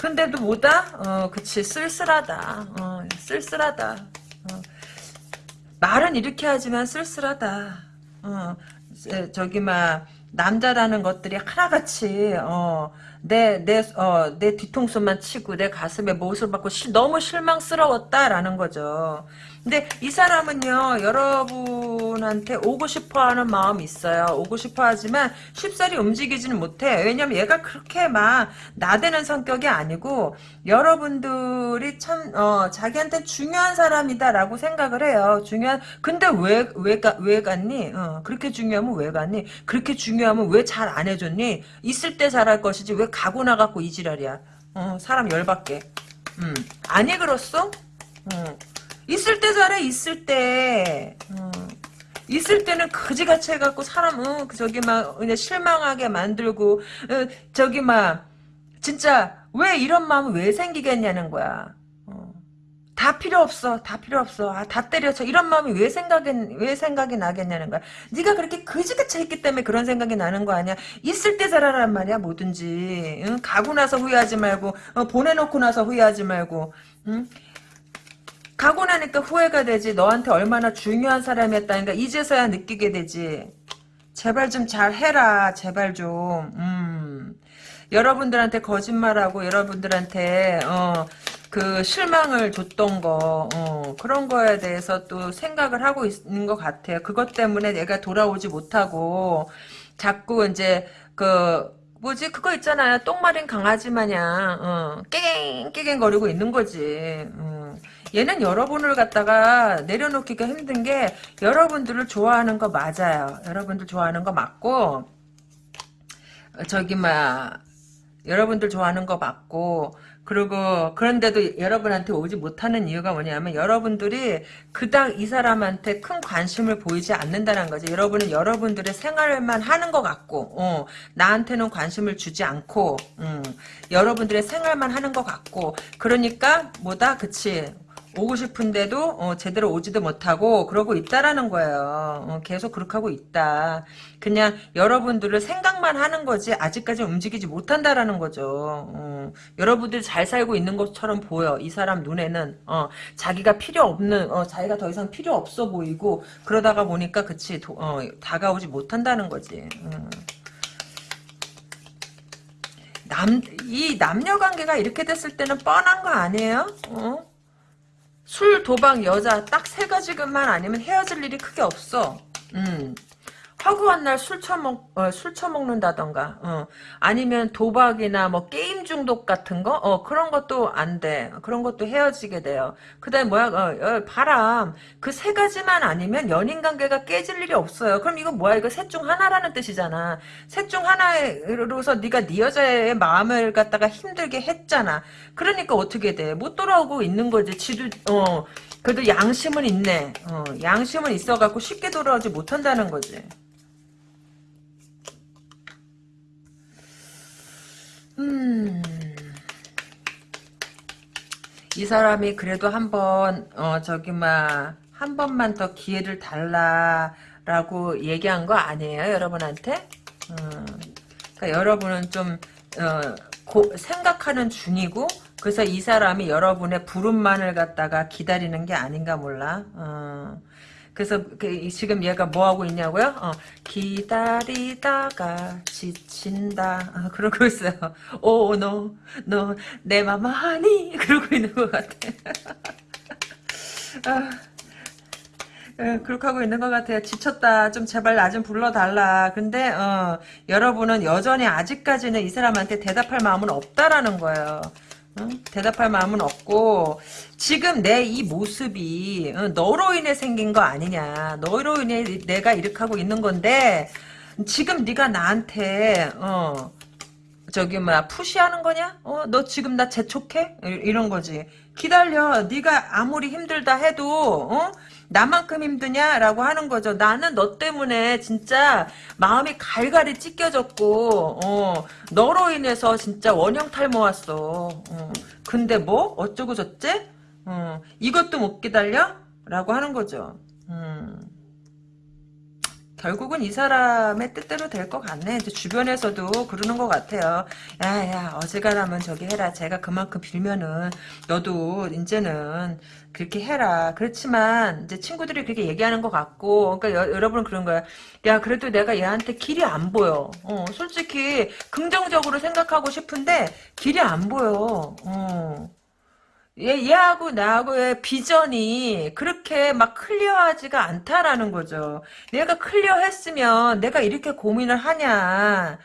근데도 뭐다? 어 그치. 쓸쓸하다. 어 쓸쓸하다. 어. 말은 이렇게 하지만 쓸쓸하다. 어 에, 저기 막 남자라는 것들이 하나같이 어, 내, 내, 어, 내 뒤통수만 치고 내 가슴에 못을 받고 시, 너무 실망스러웠다라는 거죠. 근데 이 사람은요 여러분한테 오고 싶어하는 마음이 있어요. 오고 싶어 하지만 쉽사리 움직이지는 못해. 왜냐면 얘가 그렇게 막 나대는 성격이 아니고 여러분들이 참 어, 자기한테 중요한 사람이다 라고 생각을 해요. 중요한 근데 왜 왜 왜 갔니? 어, 그렇게 중요하면 왜 갔니? 그렇게 중요하면 왜 잘 안 해줬니? 있을 때 잘할 것이지 왜 가고 나갖고 이 지랄이야. 어, 사람 열받게. 음, 아니 그렇소? 어. 있을 때 잘해 있을 때 어. 있을 때는 그지같이 해갖고 사람 어, 저기 막 그냥 실망하게 만들고 어, 저기 막 진짜 왜 이런 마음이 왜 생기겠냐는 거야 어. 다 필요 없어 다 필요 없어 아, 다 때려쳐 이런 마음이 왜 생각이 왜 생각이 나겠냐는 거야 네가 그렇게 그지같이 했기 때문에 그런 생각이 나는 거 아니야 있을 때 잘하란 말이야 뭐든지 응? 가고 나서 후회하지 말고 어, 보내놓고 나서 후회하지 말고 응? 가고 나니까 후회가 되지. 너한테 얼마나 중요한 사람이었다니까 이제서야 느끼게 되지. 제발 좀 잘해라. 제발 좀. 음. 여러분들한테 거짓말하고 여러분들한테 어, 그 실망을 줬던 거 어, 그런 거에 대해서 또 생각을 하고 있는 것 같아요. 그것 때문에 내가 돌아오지 못하고 자꾸 이제 그 뭐지 그거 있잖아요. 똥마린 강아지 마냥 어, 깨갱 깨갱거리고 있는 거지. 음. 얘는 여러분을 갖다가 내려놓기가 힘든 게 여러분들을 좋아하는 거 맞아요. 여러분들 좋아하는 거 맞고 저기 막 여러분들 좋아하는 거 맞고 그리고 그런데도 여러분한테 오지 못하는 이유가 뭐냐면 여러분들이 그닥 이 사람한테 큰 관심을 보이지 않는다는 거지. 여러분은 여러분들의 생활만 하는 것 같고 어, 나한테는 관심을 주지 않고 음, 여러분들의 생활만 하는 것 같고 그러니까 뭐다 그치 오고 싶은데도 어, 제대로 오지도 못하고 그러고 있다라는 거예요. 어, 계속 그렇게 하고 있다. 그냥 여러분들을 생각만 하는 거지 아직까지 움직이지 못한다라는 거죠. 어, 여러분들 잘 살고 있는 것처럼 보여. 이 사람 눈에는 어, 자기가 필요 없는 어, 자기가 더 이상 필요 없어 보이고 그러다가 보니까 그치 도, 어, 다가오지 못한다는 거지. 음. 남, 이 남녀 관계가 이렇게 됐을 때는 뻔한 거 아니에요? 어? 술, 도박, 여자 딱 세 가지만 아니면 헤어질 일이 크게 없어. 음. 허구한 날 술 처먹 어, 술 처먹는다던가 어. 아니면 도박이나 뭐 게임 중독 같은 거 어, 그런 것도 안 돼. 그런 것도 헤어지게 돼요. 그다음에 뭐야 어, 어, 바람 그 세 가지만 아니면 연인 관계가 깨질 일이 없어요. 그럼 이거 뭐야 이거 셋 중 하나라는 뜻이잖아. 셋 중 하나로서 네가 네 여자의 마음을 갖다가 힘들게 했잖아. 그러니까 어떻게 돼? 못 돌아오고 있는 거지. 지도 어 그래도 양심은 있네. 어, 양심은 있어갖고 쉽게 돌아오지 못한다는 거지. 음. 이 사람이 그래도 한번 어 저기 막 한 번만 더 기회를 달라라고 얘기한 거 아니에요 여러분한테? 음. 그러니까 여러분은 좀 어, 고, 생각하는 중이고 그래서 이 사람이 여러분의 부름만을 갖다가 기다리는 게 아닌가 몰라. 어. 그래서 그 지금 얘가 뭐 하고 있냐고요? 어, 기다리다가 지친다. 어, 그러고 있어요. 오, 너, 너, 내 맘 아니? 그러고 있는 것 같아. 아, 예, 그렇게 하고 있는 것 같아요. 지쳤다. 좀 제발 나 좀 불러달라. 근데 어, 여러분은 여전히 아직까지는 이 사람한테 대답할 마음은 없다라는 거예요. 어? 대답할 마음은 없고 지금 내 이 모습이 어, 너로 인해 생긴 거 아니냐 너로 인해 내가 이렇게 하고 있는 건데 지금 네가 나한테 어 저기 뭐야 푸시하는 거냐? 어 너 지금 나 재촉해? 이런 거지 기다려 네가 아무리 힘들다 해도 어? 나만큼 힘드냐라고 하는 거죠. 나는 너 때문에 진짜 마음이 갈갈이 찢겨졌고 어, 너로 인해서 진짜 원형 탈모 왔어. 어, 근데 뭐 어쩌고 저째? 어, 이것도 못 기다려? 라고 하는 거죠. 음. 결국은 이 사람의 뜻대로 될 것 같네. 이제 주변에서도 그러는 것 같아요. 야, 야, 어지간하면 저기 해라. 제가 그만큼 빌면은, 너도 이제는 그렇게 해라. 그렇지만, 이제 친구들이 그렇게 얘기하는 것 같고, 그러니까 여, 러분은 그런 거야. 야, 그래도 내가 얘한테 길이 안 보여. 어, 솔직히, 긍정적으로 생각하고 싶은데, 길이 안 보여. 어. 얘, 얘하고 나하고의 비전이 그렇게 막 클리어하지가 않다라는 거죠. 내가 클리어했으면 내가 이렇게 고민을 하냐.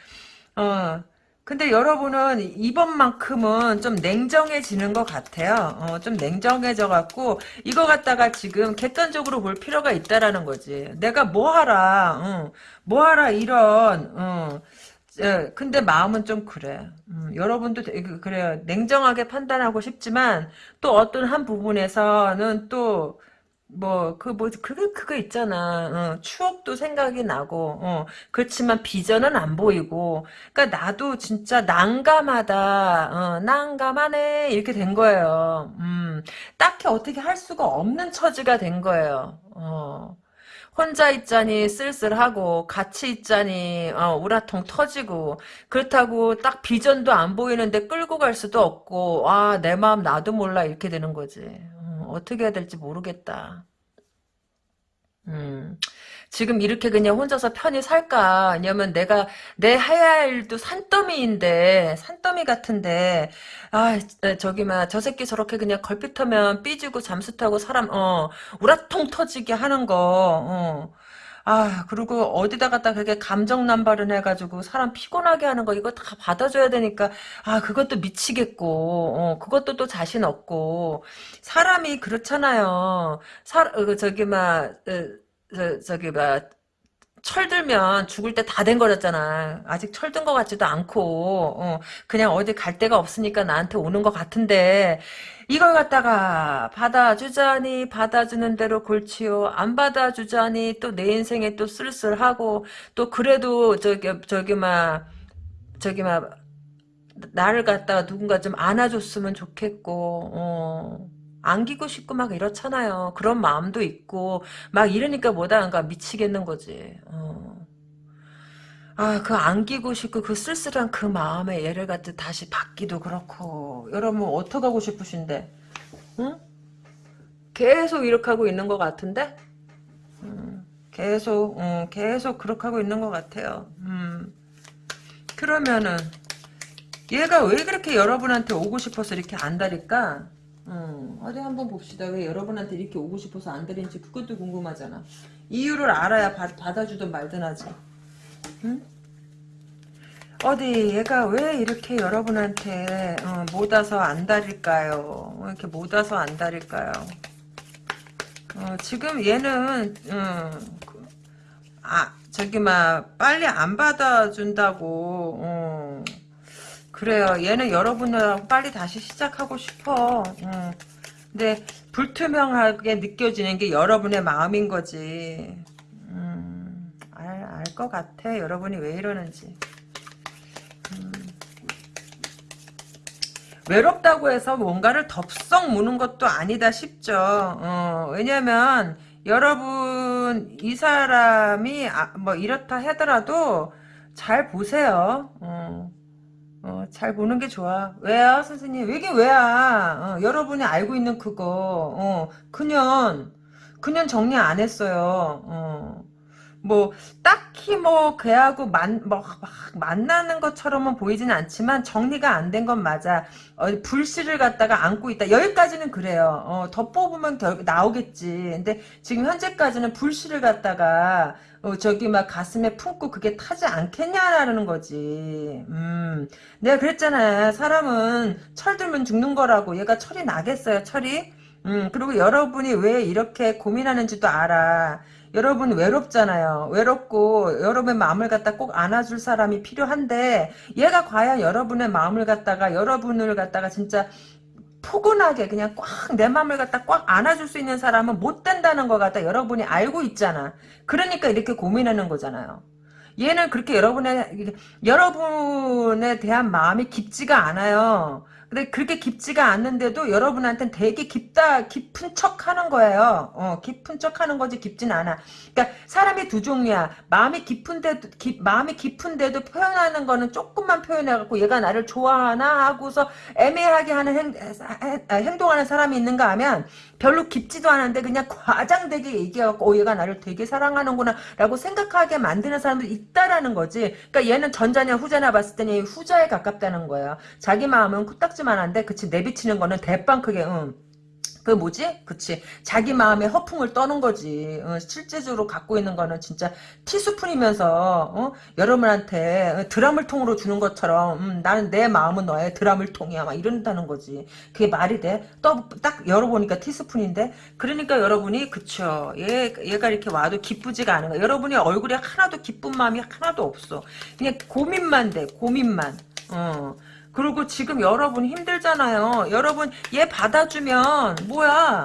어. 근데 여러분은 이번만큼은 좀 냉정해지는 것 같아요. 어, 좀 냉정해져 갖고 이거 갖다가 지금 객관적으로 볼 필요가 있다라는 거지. 내가 뭐 하라, 어, 뭐 하라 이런 어, 예, 근데 마음은 좀 그래. 음, 여러분도 그래요. 냉정하게 판단하고 싶지만 또 어떤 한 부분에서는 또 뭐 그 뭐 그거 그거 있잖아. 어, 추억도 생각이 나고. 어, 그렇지만 비전은 안 보이고. 그러니까 나도 진짜 난감하다. 어, 난감하네 이렇게 된 거예요. 음, 딱히 어떻게 할 수가 없는 처지가 된 거예요. 어. 혼자 있자니 쓸쓸하고 같이 있자니 어, 우라통 터지고 그렇다고 딱 비전도 안 보이는데 끌고 갈 수도 없고 아 내 마음 나도 몰라 이렇게 되는 거지 어, 어떻게 해야 될지 모르겠다 음 지금 이렇게 그냥 혼자서 편히 살까? 왜냐면 내가 내 해야 할 일도 산더미인데 산더미 같은데 아 저기 막 저 새끼 저렇게 그냥 걸핏하면 삐지고 잠수 타고 사람 어 우라통 터지게 하는 거 어. 아, 그리고 어디다 갖다 그렇게 감정 남발을 해가지고 사람 피곤하게 하는 거 이거 다 받아줘야 되니까 아, 그것도 미치겠고, 어, 그것도 또 자신 없고 사람이 그렇잖아요. 사, 어, 저기 막 어, 저, 저기 뭐 철들면 죽을 때 다 된 거였잖아. 아직 철든 것 같지도 않고 어, 그냥 어디 갈 데가 없으니까 나한테 오는 것 같은데 이걸 갖다가 받아주자니 받아주는 대로 골치요. 안 받아주자니 또 내 인생에 또 쓸쓸하고 또 그래도 저기 저기 막 저기 막 나를 갖다가 누군가 좀 안아줬으면 좋겠고 어. 안기고 싶고 막 이렇잖아요. 그런 마음도 있고 막 이러니까 뭐다안가 미치겠는 거지. 어. 아, 그 안기고 싶고 그 쓸쓸한 그 마음에 얘를 갖다 다시 받기도 그렇고 여러분 어떻게 하고 싶으신데? 응? 계속 이렇게 하고 있는 것 같은데? 음, 계속 음, 계속 그렇게 하고 있는 것 같아요. 음. 그러면은 얘가 왜 그렇게 여러분한테 오고 싶어서 이렇게 안달일까? 음, 어디 한번 봅시다. 왜 여러분한테 이렇게 오고 싶어서 안 드린지 그것도 궁금하잖아. 이유를 알아야 받, 받아주든 말든 하지. 응? 어디 얘가 왜 이렇게 여러분한테 어, 못 와서 안달일까요? 이렇게 못 와서 안달일까요? 어, 지금 얘는 어, 그, 아 저기 막 빨리 안 받아준다고 어, 그래요. 얘는 여러분하고 빨리 다시 시작하고 싶어. 음. 근데 불투명하게 느껴지는 게 여러분의 마음인 거지. 음, 알, 것 같아. 여러분이 왜 이러는지. 음. 외롭다고 해서 뭔가를 덥석 무는 것도 아니다 싶죠. 어, 왜냐면 여러분 이 사람이 아, 뭐 이렇다 하더라도 잘 보세요. 어. 어, 잘 보는 게 좋아. 왜요, 선생님? 왜게 왜야? 어, 여러분이 알고 있는 그거. 어, 그년, 그년 정리 안 했어요. 어. 뭐 딱히 뭐 걔하고 만, 뭐, 만나는 것처럼은 보이진 않지만 정리가 안 된 건 맞아. 어, 불씨를 갖다가 안고 있다. 여기까지는 그래요. 어, 더 뽑으면 결, 나오겠지. 근데 지금 현재까지는 불씨를 갖다가 어, 저기 막 가슴에 품고 그게 타지 않겠냐라는 거지. 음, 내가 그랬잖아요. 사람은 철들면 죽는 거라고. 얘가 철이 나겠어요, 철이? 음, 그리고 여러분이 왜 이렇게 고민하는지도 알아. 여러분 외롭잖아요. 외롭고 여러분의 마음을 갖다 꼭 안아줄 사람이 필요한데 얘가 과연 여러분의 마음을 갖다가 여러분을 갖다가 진짜 포근하게 그냥 꽉 내 마음을 갖다 꽉 안아줄 수 있는 사람은 못 된다는 것 같다 여러분이 알고 있잖아. 그러니까 이렇게 고민하는 거잖아요. 얘는 그렇게 여러분의 여러분에 대한 마음이 깊지가 않아요. 근데 그렇게 깊지가 않는데도 여러분한테는 되게 깊다, 깊은 척 하는 거예요. 어, 깊은 척 하는 거지 깊진 않아. 그러니까 사람이 두 종류야. 마음이 깊은데도, 깊, 마음이 깊은데도 표현하는 거는 조금만 표현해갖고 얘가 나를 좋아하나 하고서 애매하게 하는 행, 아, 행동하는 사람이 있는가 하면 별로 깊지도 않은데 그냥 과장되게 얘기해갖고 어, 얘가 나를 되게 사랑하는구나 라고 생각하게 만드는 사람도 있다라는 거지. 그러니까 얘는 전자냐 후자냐 봤을 때는 후자에 가깝다는 거예요. 자기 마음은 코딱지만한데 그치 내비치는 거는 대빵 크게 응. 그 뭐지? 그치. 자기 마음에 허풍을 떠는 거지. 어, 실제적으로 갖고 있는 거는 진짜 티스푼이면서 어? 여러분한테 드라물 통으로 주는 것처럼 음, 나는 내 마음은 너의 드라물 통이야. 막 이런다는 거지. 그게 말이 돼? 또 딱 열어보니까 티스푼인데 그러니까 여러분이 그쵸. 얘, 얘가 이렇게 와도 기쁘지가 않은 거야. 여러분이 얼굴에 하나도 기쁜 마음이 하나도 없어. 그냥 고민만 돼. 고민만. 어. 그리고 지금 여러분 힘들잖아요. 여러분 얘 받아주면 뭐야?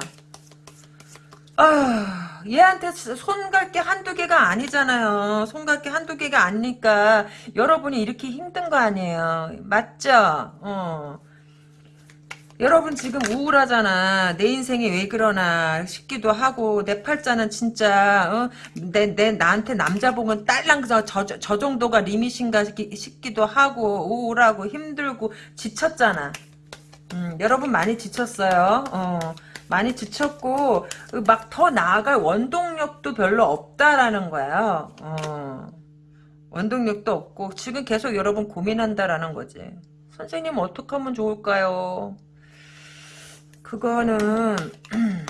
아, 얘한테 손갈 게 한두 개가 아니잖아요. 손갈 게 한두 개가 아니니까 여러분이 이렇게 힘든 거 아니에요. 맞죠? 어. 여러분 지금 우울하잖아. 내 인생이 왜 그러나 싶기도 하고 내 팔자는 진짜 어? 내, 내 나한테 남자 보면 딸랑 저, 저, 저 정도가 리밋인가 싶기, 싶기도 하고 우울하고 힘들고 지쳤잖아. 음, 여러분 많이 지쳤어요. 어, 많이 지쳤고 막 더 나아갈 원동력도 별로 없다라는 거예요. 어, 원동력도 없고 지금 계속 여러분 고민한다라는 거지. 선생님 어떻게 하면 좋을까요? 그거는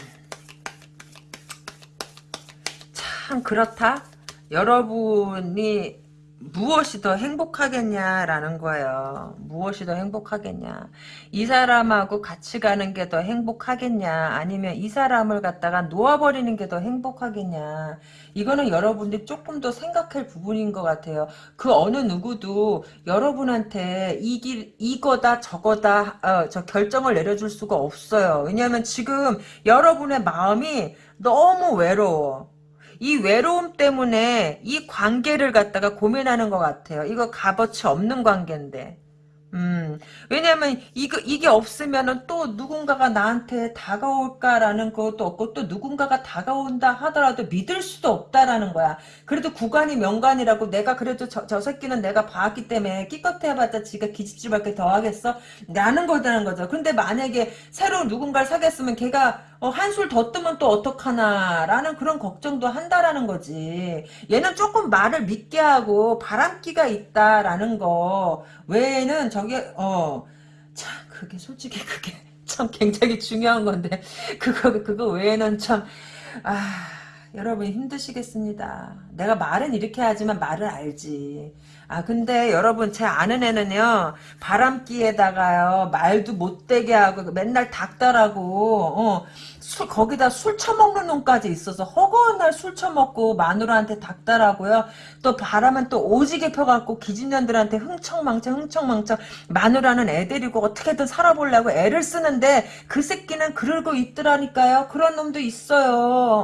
참 그렇다. 여러분이 무엇이 더 행복하겠냐라는 거예요. 무엇이 더 행복하겠냐. 이 사람하고 같이 가는 게 더 행복하겠냐. 아니면 이 사람을 갖다가 놓아버리는 게 더 행복하겠냐. 이거는 여러분들이 조금 더 생각할 부분인 것 같아요. 그 어느 누구도 여러분한테 이 길, 이거다 저거다 어, 저 결정을 내려줄 수가 없어요. 왜냐하면 지금 여러분의 마음이 너무 외로워. 이 외로움 때문에 이 관계를 갖다가 고민하는 것 같아요. 이거 값어치 없는 관계인데. 음, 왜냐면, 이거, 이게 없으면은 또 누군가가 나한테 다가올까라는 것도 없고, 또 누군가가 다가온다 하더라도 믿을 수도 없다라는 거야. 그래도 구간이 명간이라고 내가 그래도 저, 저 새끼는 내가 봐왔기 때문에 끼껏 해봤자 지가 기집집할게 더 하겠어? 라는 거다는 거죠. 근데 만약에 새로운 누군가를 사귀었으면 걔가 어, 한술 더 뜨면 또 어떡하나라는 그런 걱정도 한다라는 거지. 얘는 조금 말을 믿게 하고 바람기가 있다라는 거 외에는 저게 어 참 그게 솔직히 그게 참 굉장히 중요한 건데 그거 그거 외에는 참 아. 여러분 힘드시겠습니다. 내가 말은 이렇게 하지만 말을 알지. 아 근데 여러분 제 아는 애는요 바람기에다가요 말도 못되게 하고 맨날 닥달하고 어, 술 거기다 술 처먹는 놈까지 있어서 허구한 날 술 처먹고 마누라한테 닥달하고요. 또 바람은 또 오지게 펴갖고 기집년들한테 흥청망청 흥청망청 마누라는 애 데리고 어떻게든 살아보려고 애를 쓰는데 그 새끼는 그러고 있더라니까요. 그런 놈도 있어요.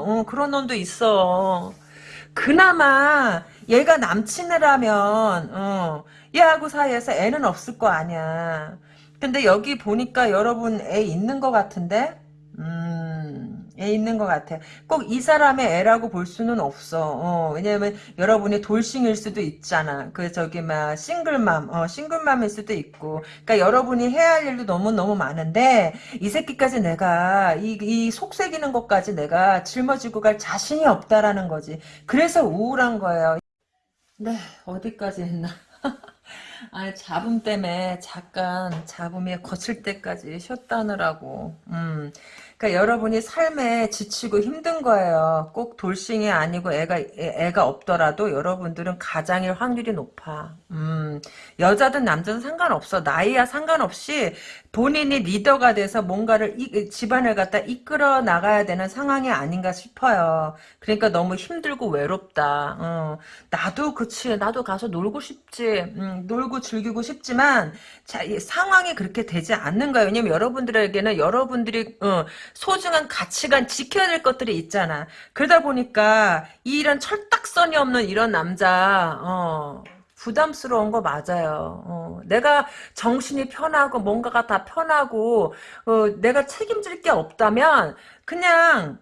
어, 그런 놈도 있어. 그나마 얘가 남친이라면 어, 얘하고 사이에서 애는 없을 거 아니야. 근데 여기 보니까 여러분 애 있는 것 같은데? 음, 애 있는 것 같아. 꼭 이 사람의 애라고 볼 수는 없어. 어, 왜냐면 여러분이 돌싱일 수도 있잖아. 그 저기 막 싱글맘, 어, 싱글맘일 수도 있고. 그러니까 여러분이 해야 할 일도 너무 너무 많은데 이 새끼까지 내가 이, 이 속색이는 것까지 내가 짊어지고 갈 자신이 없다라는 거지. 그래서 우울한 거예요. 네, 어디까지 했나? 아, 잡음 때문에 잠깐 잡음이 거칠 때까지 쉬었다느라고. 음. 그러니까 여러분이 삶에 지치고 힘든 거예요. 꼭 돌싱이 아니고 애가 애가 없더라도 여러분들은 가장일 확률이 높아. 음. 여자든 남자든 상관없어. 나이야 상관없이 본인이 리더가 돼서 뭔가를 이, 집안을 갖다 이끌어 나가야 되는 상황이 아닌가 싶어요. 그러니까 너무 힘들고 외롭다. 어. 나도 그치. 나도 가서 놀고 싶지. 음, 놀고 즐기고 싶지만 자, 상황이 그렇게 되지 않는 거예요. 왜냐면 여러분들에게는 여러분들이 어, 소중한 가치관 지켜야 될 것들이 있잖아. 그러다 보니까 이런 철딱선이 없는 이런 남자 어, 부담스러운 거 맞아요. 어, 내가 정신이 편하고 뭔가가 다 편하고 어, 내가 책임질 게 없다면 그냥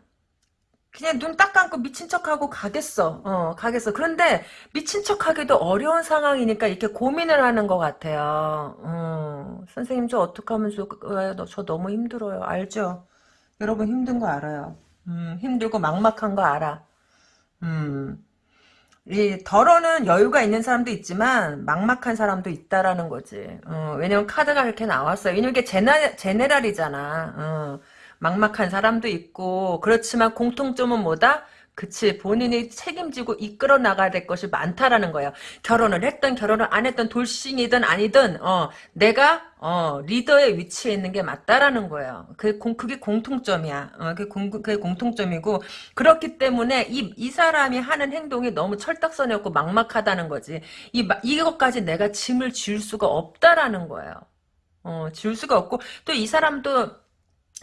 그냥 눈 딱 감고 미친 척하고 가겠어. 어, 가겠어. 그런데 미친 척하기도 어려운 상황이니까 이렇게 고민을 하는 것 같아요. 어, 선생님 저 어떻게 하면 좋을까요? 저 너무 힘들어요. 알죠? 여러분 힘든 거 알아요. 음, 힘들고 막막한 거 알아. 음, 이 덜어는 여유가 있는 사람도 있지만 막막한 사람도 있다라는 거지. 어, 왜냐면 카드가 이렇게 나왔어요. 왜냐면 이게 제나, 제네랄이잖아. 어, 막막한 사람도 있고 그렇지만 공통점은 뭐다? 그치 본인이 책임지고 이끌어 나가야 될 것이 많다라는 거예요. 결혼을 했든 결혼을 안 했든 돌싱이든 아니든 어 내가 어 리더의 위치에 있는 게 맞다라는 거예요. 그 공, 그게 공통점이야. 어, 그게, 공, 그게 공통점이고 그렇기 때문에 이, 이 사람이 하는 행동이 너무 철딱선이 없고 막막하다는 거지. 이 이것까지 내가 짐을 지울 수가 없다라는 거예요. 어 지울 수가 없고 또 이 사람도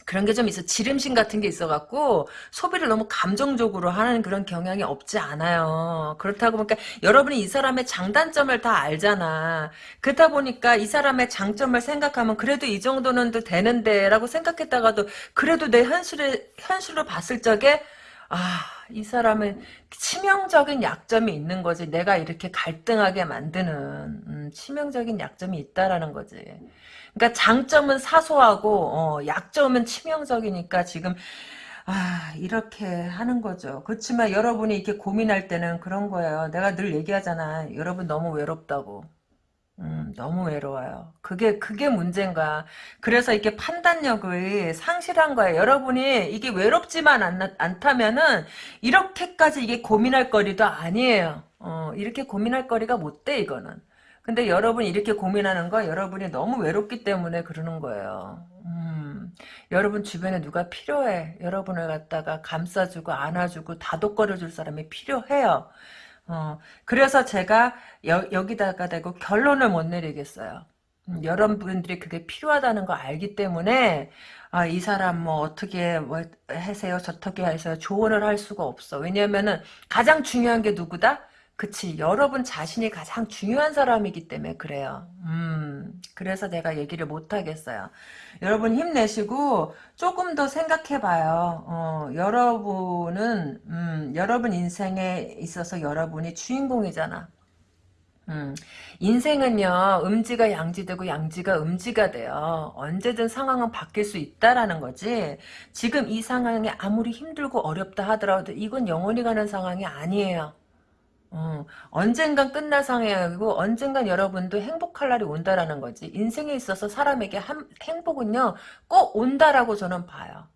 그런 게 좀 있어. 지름신 같은 게 있어갖고, 소비를 너무 감정적으로 하는 그런 경향이 없지 않아요. 그렇다고 보니까, 여러분이 이 사람의 장단점을 다 알잖아. 그러다 보니까 이 사람의 장점을 생각하면, 그래도 이 정도는 또 되는데, 라고 생각했다가도, 그래도 내 현실을, 현실로 봤을 적에, 아, 이 사람은 치명적인 약점이 있는 거지. 내가 이렇게 갈등하게 만드는, 음, 치명적인 약점이 있다라는 거지. 그러니까 장점은 사소하고 어, 약점은 치명적이니까 지금 아 이렇게 하는 거죠. 그렇지만 여러분이 이렇게 고민할 때는 그런 거예요. 내가 늘 얘기하잖아. 여러분 너무 외롭다고. 음, 너무 외로워요. 그게, 그게 문제인가. 그래서 이렇게 판단력을 상실한 거예요. 여러분이 이게 외롭지만 않, 않다면은, 이렇게까지 이게 고민할 거리도 아니에요. 어, 이렇게 고민할 거리가 못 돼, 이거는. 근데 여러분이 이렇게 고민하는 거 여러분이 너무 외롭기 때문에 그러는 거예요. 음, 여러분 주변에 누가 필요해. 여러분을 갖다가 감싸주고 안아주고 다독거려줄 사람이 필요해요. 어, 그래서 제가 여, 기다가 대고 결론을 못 내리겠어요. 음, 여러분들이 그게 필요하다는 거 알기 때문에 아, 이 사람 뭐 어떻게 뭐 하세요 저떻게 하세요 조언을 할 수가 없어 왜냐면은 가장 중요한 게 누구다 그치. 여러분 자신이 가장 중요한 사람이기 때문에 그래요. 음. 그래서 내가 얘기를 못하겠어요. 여러분 힘내시고 조금 더 생각해봐요. 어, 여러분은 음, 여러분 인생에 있어서 여러분이 주인공이잖아. 음, 인생은요 음지가 양지되고 양지가 음지가 돼요. 언제든 상황은 바뀔 수 있다라는 거지. 지금 이 상황이 아무리 힘들고 어렵다 하더라도 이건 영원히 가는 상황이 아니에요 어, 언젠간 끝날 상황이고 언젠간 여러분도 행복할 날이 온다라는 거지. 인생에 있어서 사람에게 한, 행복은요 꼭 온다라고 저는 봐요.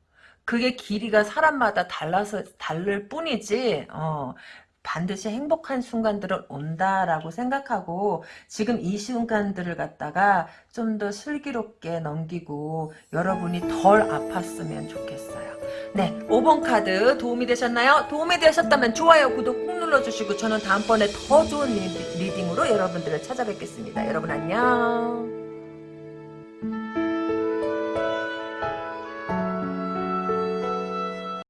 그게 길이가 사람마다 달라서 다를 뿐이지. 어, 반드시 행복한 순간들은 온다라고 생각하고 지금 이 순간들을 갖다가 좀 더 슬기롭게 넘기고 여러분이 덜 아팠으면 좋겠어요. 네, 5번 카드 도움이 되셨나요? 도움이 되셨다면 좋아요, 구독 꾹 눌러주시고 저는 다음번에 더 좋은 reading으로 여러분들을 찾아뵙겠습니다. 여러분 안녕.